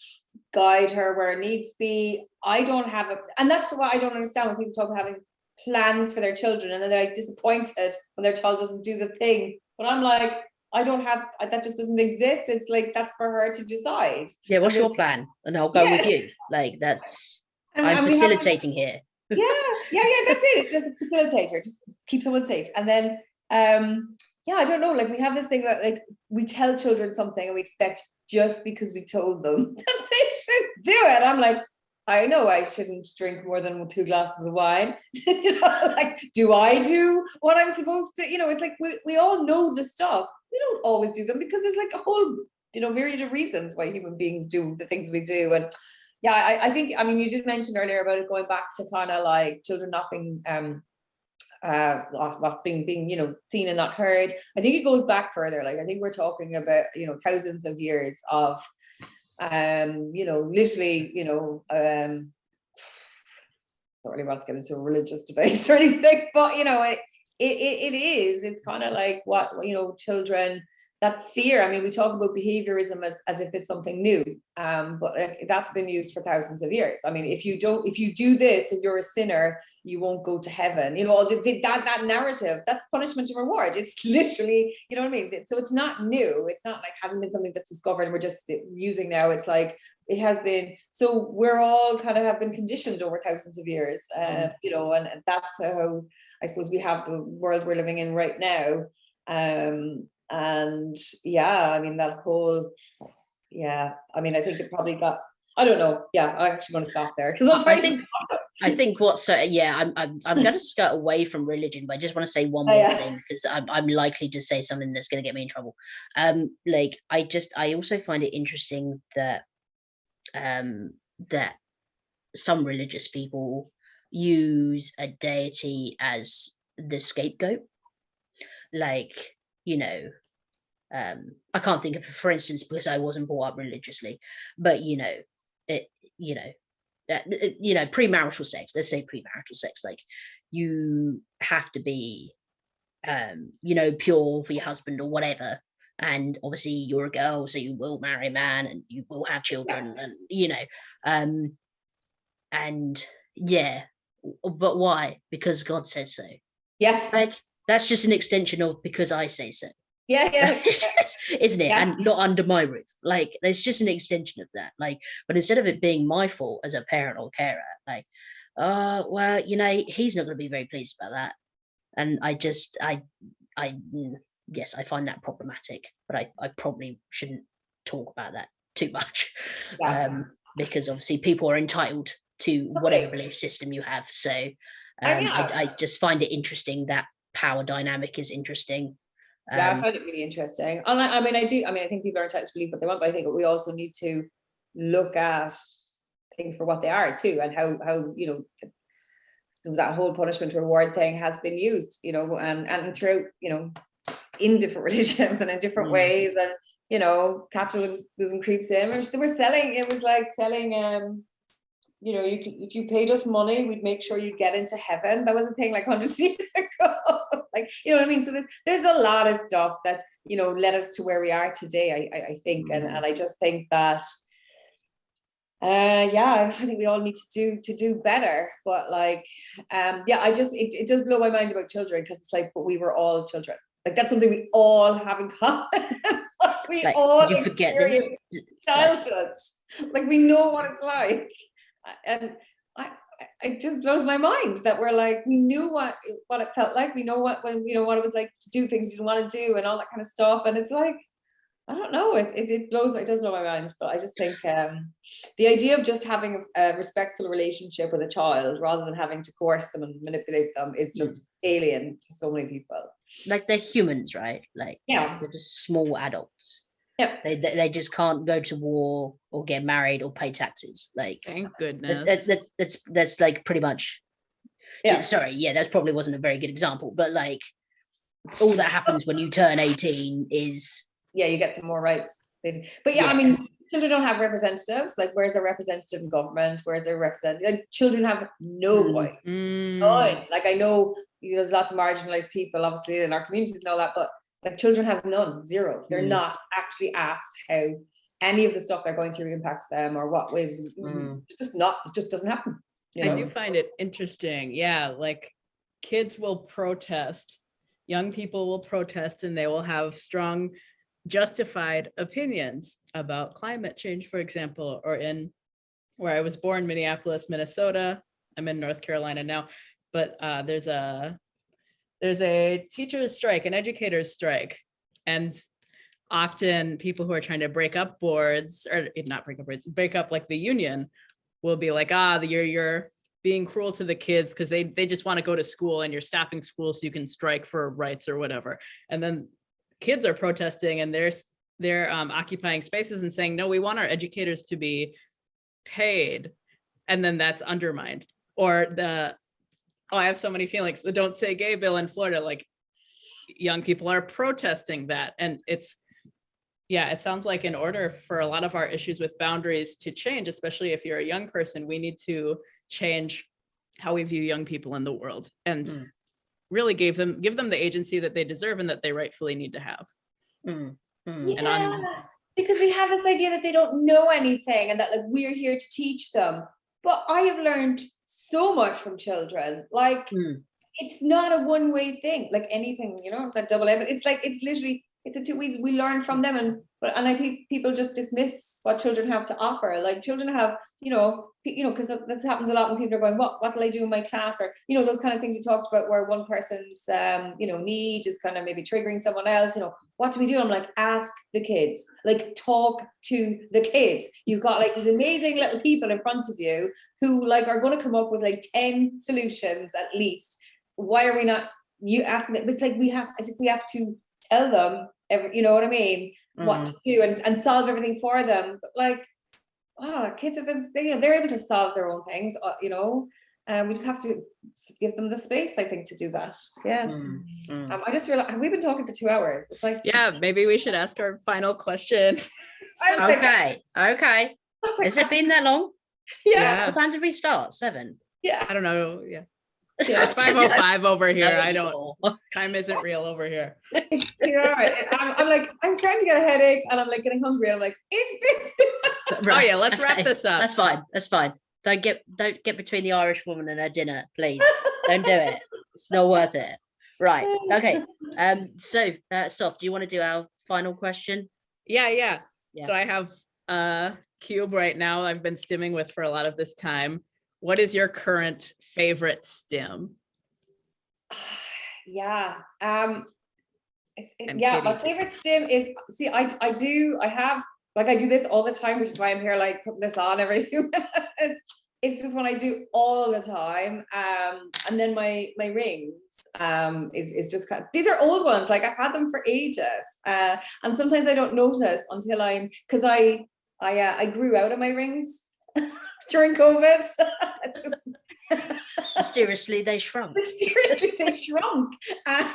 guide her where it needs to be. I don't have a, and that's what I don't understand when people talk about having plans for their children and then they're like disappointed when their child doesn't do the thing. But I'm like, I don't have, that just doesn't exist. It's like, that's for her to decide. yeah what's your plan and i'll go with you like that's And- i'm and facilitating here yeah yeah yeah that's it. It's a facilitator. Just keep someone safe. And then um yeah i don't know. Like we have this thing that like we tell children something and we expect just because we told them that they should do it. I'm like i know i shouldn't drink more than two glasses of wine. You know like do i do what i'm supposed to? You know it's like we, we all know the stuff. We don't always do them because there's like a whole you know myriad of reasons why human beings do the things we do. And yeah, I, I think, I mean, you did mention earlier about it going back to kind of like children not being, um, uh, not being, being, you know, seen and not heard. I think it goes back further. Like, I think we're talking about, you know, thousands of years of, um, you know, literally, you know, um, don't really want to get into a religious debate or anything, but you know, it, it, it is, it's kind of like what, you know, children, that fear, I mean, we talk about behaviorism as, as if it's something new, um, but like, that's been used for thousands of years. I mean, if you don't, if you do this, if you're a sinner, you won't go to heaven. You know, the, the, that that narrative, that's punishment and reward. It's literally, you know what I mean. So it's not new. It's not like hasn't been something that's discovered and we're just using now. It's like it has been. So we're all kind of have been conditioned over thousands of years, uh, you know, and, and that's how I suppose we have the world we're living in right now. Um, and yeah i mean that whole yeah i mean i think it probably got i don't know yeah i'm actually going to stop there because I think I think what's so yeah, I'm I'm I'm gonna skirt away from religion, but I just want to say one more yeah. thing because I'm I'm likely to say something that's gonna get me in trouble. Um, like I just I also find it interesting that um that some religious people use a deity as the scapegoat. Like, you know, um, I can't think of for instance because I wasn't brought up religiously, but you know, it you know, uh, you know, premarital sex, let's say premarital sex, like you have to be um, you know, pure for your husband or whatever. And obviously you're a girl, so you will marry a man and you will have children and you know, um, and yeah, but why? Because God said so. Yeah, Like that's just an extension of because I say so. yeah, yeah. isn't it? Yeah. And not under my roof. Like there's just an extension of that. Like, but instead of it being my fault as a parent or carer, like, uh, well, you know, he's not going to be very pleased about that. And I just, I, I, mm, yes, I find that problematic. But I, I probably shouldn't talk about that too much, Yeah. um, because obviously people are entitled to whatever belief system you have. So, um, yeah. I, I just find it interesting that power dynamic is interesting. Yeah, I Um, find it really interesting. And I, I mean, I do, I mean, I think people are entitled to believe what they want, but I think we also need to look at things for what they are too, and how, how, you know, that whole punishment reward thing has been used, you know, and, and throughout, you know, in different religions and in different Mm. ways, and, you know, capitalism creeps in, we're, we're selling, it was like selling, um, you know, you could, if you paid us money, we'd make sure you get into heaven. That was a thing like hundreds of years ago. like, you know what I mean? So there's there's a lot of stuff that, you know, led us to where we are today, I I, I think. And, and I just think that uh yeah, I think we all need to do to do better. But like um yeah, I just it, it does blow my mind about children because it's like, but we were all children. Like that's something we all have in common. Like, we like, all you forget this? experienced D- childhood. Like we know what it's like. And I, I- it just blows my mind that we're like, we knew what, it- what it felt like. We know what, when, you know, what it was like to do things you didn't want to do and all that kind of stuff. And it's like, I don't know, it, it, it blows, it does blow my mind, but I just think um, the idea of just having a, a respectful relationship with a child rather than having to coerce them and manipulate them is just alien to so many people. like they're humans, right? Like Yeah. they're just small adults. Yeah. They, they they just can't go to war or get married or pay taxes. Like Thank goodness. that's that's that's, that's like pretty much. Yeah. Sorry, yeah, that probably wasn't a very good example, but like all that happens when you turn eighteen is yeah, you get some more rights, basically. But yeah, I mean, children don't have representatives. Like, where's their representative in government? Where's their representative? Like, children have no Mm. voice. Mm, None. Like, I know you know, there's lots of marginalized people, obviously, in our communities and all that, but like, children have none, zero. They're Mm. not actually asked how any of the stuff they're going through impacts them or what waves. Mm. Just not. It just doesn't happen. you I do find it interesting. Yeah, like kids will protest, young people will protest, and they will have strong, justified opinions about climate change, for example, or in where I was born, Minneapolis, Minnesota. I'm in North Carolina now, but uh, there's a there's a teachers strike, an educators strike, and often people who are trying to break up boards or not break up boards, break up like the union will be like, ah, you're you're being cruel to the kids because they they just want to go to school and you're stopping school so you can strike for rights or whatever. And then kids are protesting and they're they're um, occupying spaces and saying, no, we want our educators to be paid. And then that's undermined. Or the oh, I have so many feelings. The don't say gay bill in Florida, like young people are protesting that. And it's yeah, it sounds like in order for a lot of our issues with boundaries to change, especially if you're a young person, we need to change how we view young people in the world and Mm. really give them give them the agency that they deserve and that they rightfully need to have. mm, mm. And on- Yeah, because we have this idea that they don't know anything and that like we're here to teach them. But I have learned so much from children. Like Mm. it's not a one-way thing, like anything, you know, that double. It's like it's literally it's a two we we learn from them and but and I think people just dismiss what children have to offer. Like children have, you know, you know, because this happens a lot when people are going, what what will I do in my class? Or, you know, those kind of things you talked about where one person's um, you know, need is kind of maybe triggering someone else, you know, what do we do? I'm like, ask the kids, like talk to the kids. You've got like these amazing little people in front of you who like are going to come up with like 10 solutions at least. Why are we not you asking it? It's like we have as if we have to tell them every, you know what I mean, what Mm. to do and, and solve everything for them. But like, oh, kids have been, they, you know, they're able to solve their own things, uh, you know. And we just have to give them the space, I think, to do that. Yeah. Mm, mm. Um, I just realized we've been talking for two hours. It's like Yeah, maybe we should ask our final question. I was like- Okay, okay. Like, Has it been that long? yeah, Yeah. What time did we start? Seven. yeah. I don't know. Yeah. Yeah, It's 505 over here. I don't, anymore. time isn't real over here. you know, I'm, I'm like, I'm starting to get a headache and I'm like getting hungry. I'm like, it's Oh Right, yeah, let's wrap okay, this up. That's fine. That's fine. Don't get don't get between the Irish woman and her dinner, please. Don't do it. It's not worth it. Right. Okay. Um. So, uh, Saf, do you want to do our final question? Yeah, yeah. Yeah. So I have a cube right now I've been stimming with for a lot of this time. What is your current favorite stim? yeah. Um, it's- it- And yeah, my favorite stim is, see, I, I do, I have, like, I do this all the time, which is why I'm here, like, putting this on every few minutes. It's just what I do all the time. Um, and then my, my rings, um, is, is just kind of, these are old ones, like I've had them for ages. Uh, and sometimes I don't notice until I'm, cause I, I, uh, I grew out of my rings during COVID. Just, Mysteriously, they shrunk. mysteriously they shrunk, uh,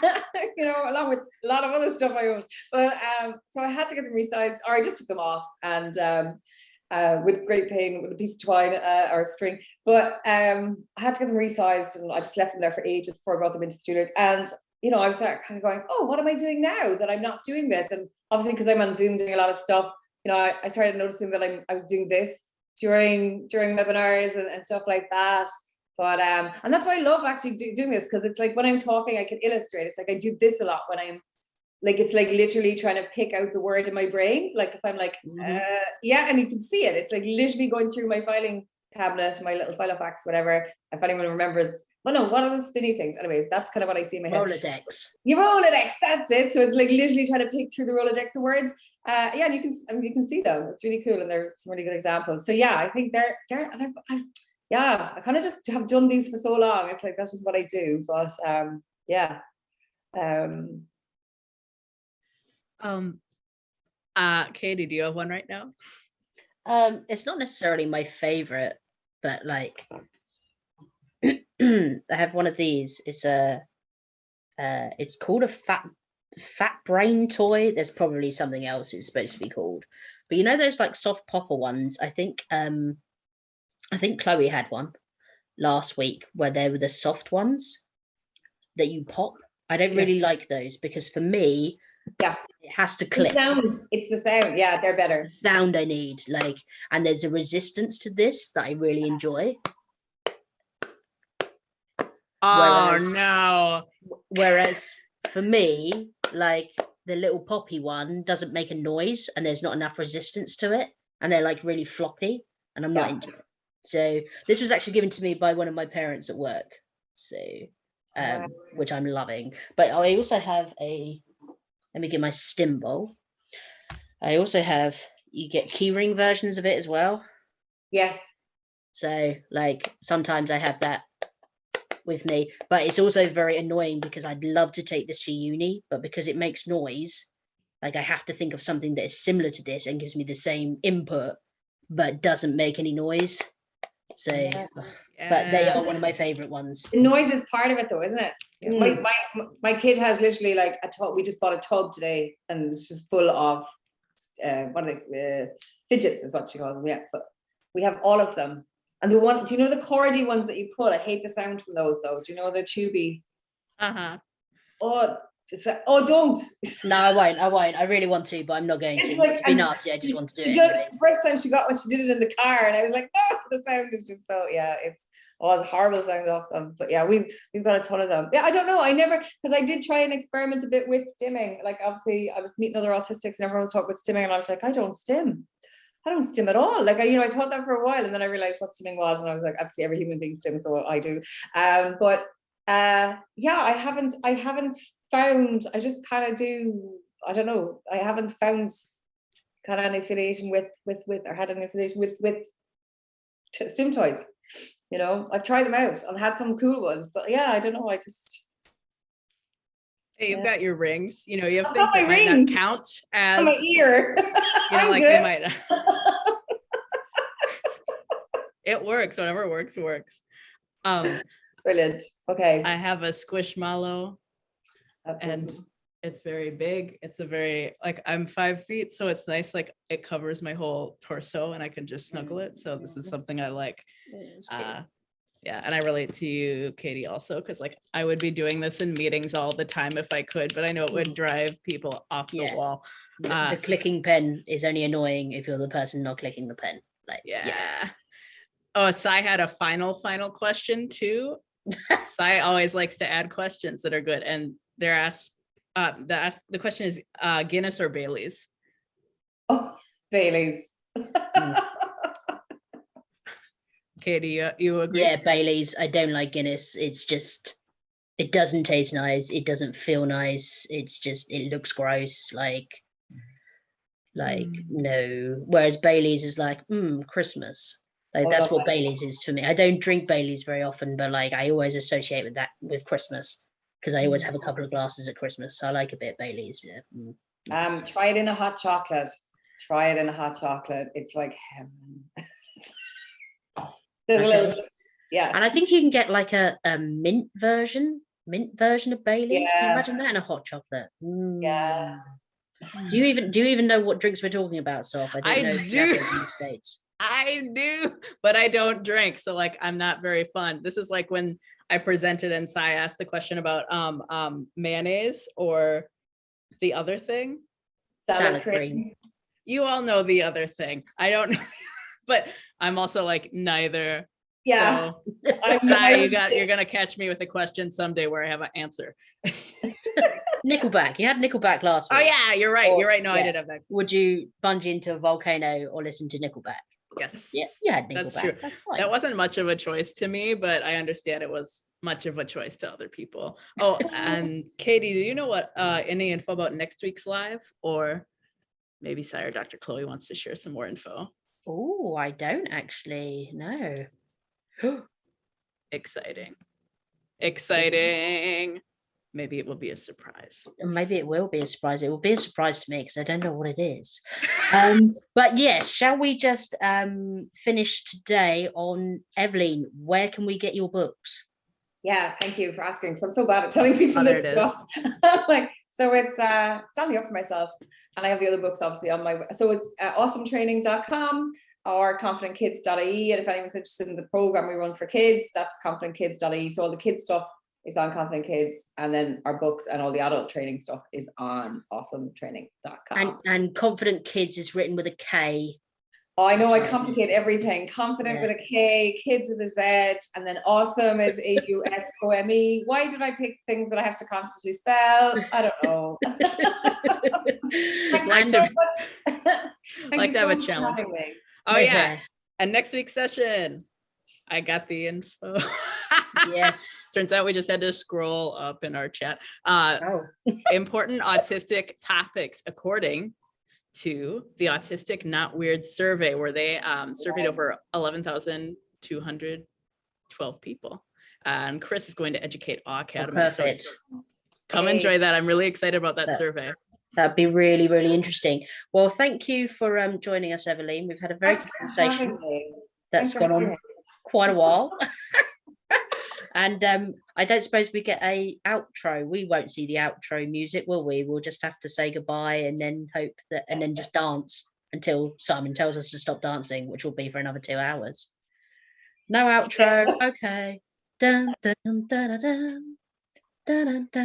you know, along with a lot of other stuff I owned. But um, so I had to get them resized, or I just took them off and um, uh, with great pain with a piece of twine uh, or a string. But um, I had to get them resized, and I just left them there for ages before I brought them into studios. And you know, I was there kind of going, oh, what am I doing now that I'm not doing this? And obviously, because I'm on Zoom doing a lot of stuff, you know, I, I started noticing that I'm I was doing this during during webinars and, and stuff like that. But um, and that's why I love actually do, doing this because it's like when I'm talking, I can illustrate. It's like I do this a lot when I'm like it's like literally trying to pick out the word in my brain. Like if I'm like, Mhm. uh, yeah, and you can see it. It's like literally going through my filing cabinet, my little file of facts, whatever. If anyone remembers, well, no, one of those spinny things. Anyway, that's kind of what I see in my head. Rolodex. Your Rolodex, that's it. So it's like literally trying to pick through the Rolodex of words. Uh, yeah, and you can and you can see them. It's really cool, and they're some really good examples. So yeah, I think they're they're, they're I, yeah. I kind of just have done these for so long. It's like that's just what I do. But um, yeah, um, Um uh Katie, do you have one right now? Um, it's not necessarily my favorite, but like I have one of these. It's a uh it's called a fat fat brain toy. There's probably something else it's supposed to be called. But you know those like soft popper ones? I think um I think Chloe had one last week where they were the soft ones that you pop. I don't really like those because for me, Yeah. it has to the click sound. It's the sound. Yeah, they're better. the sound I need. Like, and there's a resistance to this that I really enjoy. Oh Whereas- no. Whereas for me, like the little poppy one doesn't make a noise and there's not enough resistance to it. And they're like really floppy and I'm not into it. So this was actually given to me by one of my parents at work. So um, Wow. which I'm loving. But I also have a let me get my stim bowl. I also have you get keyring versions of it as well. Yes. So like sometimes I have that with me, but it's also very annoying because I'd love to take this to uni, but because it makes noise, like I have to think of something that is similar to this and gives me the same input, but doesn't make any noise. So, Yeah. but they are one of my favorite ones. The noise is part of it though, isn't it? My, Mm. my, my kid has literally like a tub, we just bought a tub today and it's just full of, uh, what are they, uh, fidgets is what you call them, yeah, but we have all of them. And the one, do you know the cordy ones that you pull? I hate the sound from those though. Do you know the tubey? Uh-huh. Oh, just, oh, don't. No, I won't. I won't. I really want to, but I'm not going It's to. like- to be nasty, I just want to do it. the first time she got one, she did it in the car, and I was like, no, the sound is just so yeah, it's oh, it's horrible sound off them. But yeah, we've we've got a ton of them. Yeah, I don't know. I never because I did try and experiment a bit with stimming. Like obviously, I was meeting other autistics, and everyone was talking with stimming, and I was like, I don't stim. I don't stim at all. Like I, you know, I thought that for a while, and then I realized what stimming was, and I was like, obviously, every human being stims, so I do. Um, but uh, yeah, I haven't, I haven't found. I just kind of do. I don't know. I haven't found kind of an affiliation with with with or had an affiliation with with stim toys. You know, I've tried them out and had some cool ones, but yeah, I don't know. I just Hey, you've Yeah. got your rings. You know, you have I've things that might rings. not count as on my ear. you know, I'm like good. they might it works, whatever works, works. Um, Brilliant. Okay. I have a squishmallow That's and it's very big. It's a very like I'm five feet, so it's nice. Like it covers my whole torso, and I can just snuggle it. So this is something I like. Uh, Yeah, and I relate to you, Katie, also, because like I would be doing this in meetings all the time if I could, but I know it would drive people off the Yeah. wall. The, Ah. the clicking pen is only annoying if you're the person not clicking the pen. Like, Yeah. Oh, Sai had a final, final question too. Sai always likes to add questions that are good, and they're asked. Uh, the ask, the question is uh, Guinness or Bailey's. Oh, Bailey's. Katie, you, you agree? Yeah, Bailey's. I don't like Guinness. It's just, it doesn't taste nice. It doesn't feel nice. It's just, it looks gross. Like, like Mm. no. Whereas Bailey's is like, mm, Christmas. Like Oh, that's that's what like- Bailey's is for me. I don't drink Bailey's very often, but like I always associate with that with Christmas because I always have a couple of glasses at Christmas. So I like a bit of Bailey's. Yeah. mm, yes. Um, try it in a hot chocolate. Try it in a hot chocolate. It's like heaven. There's a little, yeah. And I think you can get like a, a mint version, mint version of Bailey's. Can you imagine that in a hot chocolate? Yeah. Mm. Do you even do you even know what drinks we're talking about, Saf? I don't I know do. in the States. I do, but I don't drink. So like I'm not very fun. This is like when I presented and Saf asked the question about um um mayonnaise or the other thing. Salad cream. You all know the other thing. I don't know, but I'm also like neither. Yeah. So, I'm Saf, you got you're gonna catch me with a question someday where I have an answer. Nickelback. You had Nickelback last week. Oh yeah, you're right. Oh, You're right. No, I yeah. did have that. Would you bungee into a volcano or listen to Nickelback? Yes. Yeah, Nickelback. That's true. That's fine. That wasn't much of a choice to me, but I understand it was much of a choice to other people. Oh, and Katie, do you know what uh any info about next week's live? Or maybe Sire Dr. Chloe wants to share some more info. Oh, I don't actually know. Exciting. Exciting. Maybe it will be a surprise. Maybe it will be a surprise. It will be a surprise to me because I don't know what it is. Um, but yes, shall we just um finish today on Evelyn? Where can we get your books? Yeah, thank you for asking. So I'm so bad at telling people Oh, this stuff. like, so it's uh standing up for myself, and I have the other books obviously on my. So it's uh, ausometraining.com or konfidentkidz.ie. And if anyone's interested in the program we run for kids, that's konfidentkidz.ie. So all the kids stuff is on Konfident Kidz, and then our books and all the adult training stuff is on ausometraining.com. And and confident kids is written with a K. Oh, I know That's I right. complicate everything. Confident Yeah. with a K, kids with a Z, and then awesome is A U S O M E. Why did I pick things that I have to constantly spell? I don't know. Just like you to- so like you to have a challenge. having me. Oh yeah. Okay, And next week's session, I got the info. Yes. Turns out we just had to scroll up in our chat. Uh, Oh. important autistic topics according to the Autistic Not Weird survey, where they um, surveyed Wow. over 11,212 people. And Chris is going to educate Awe Academy. so perfect. Come Hey. enjoy that. I'm really excited about that That- survey. That'd be really, really interesting. Well, thank you for um joining us, Evelyn. We've had a very Thanks good conversation that's gone on quite a while. and um I don't suppose we get a outro. We won't see the outro music, will we? We'll just have to say goodbye and then hope that and then just dance until Simon tells us to stop dancing, which will be for another two hours. No outro. Okay. Dun, dun, dun, dun, dun, dun, dun, dun.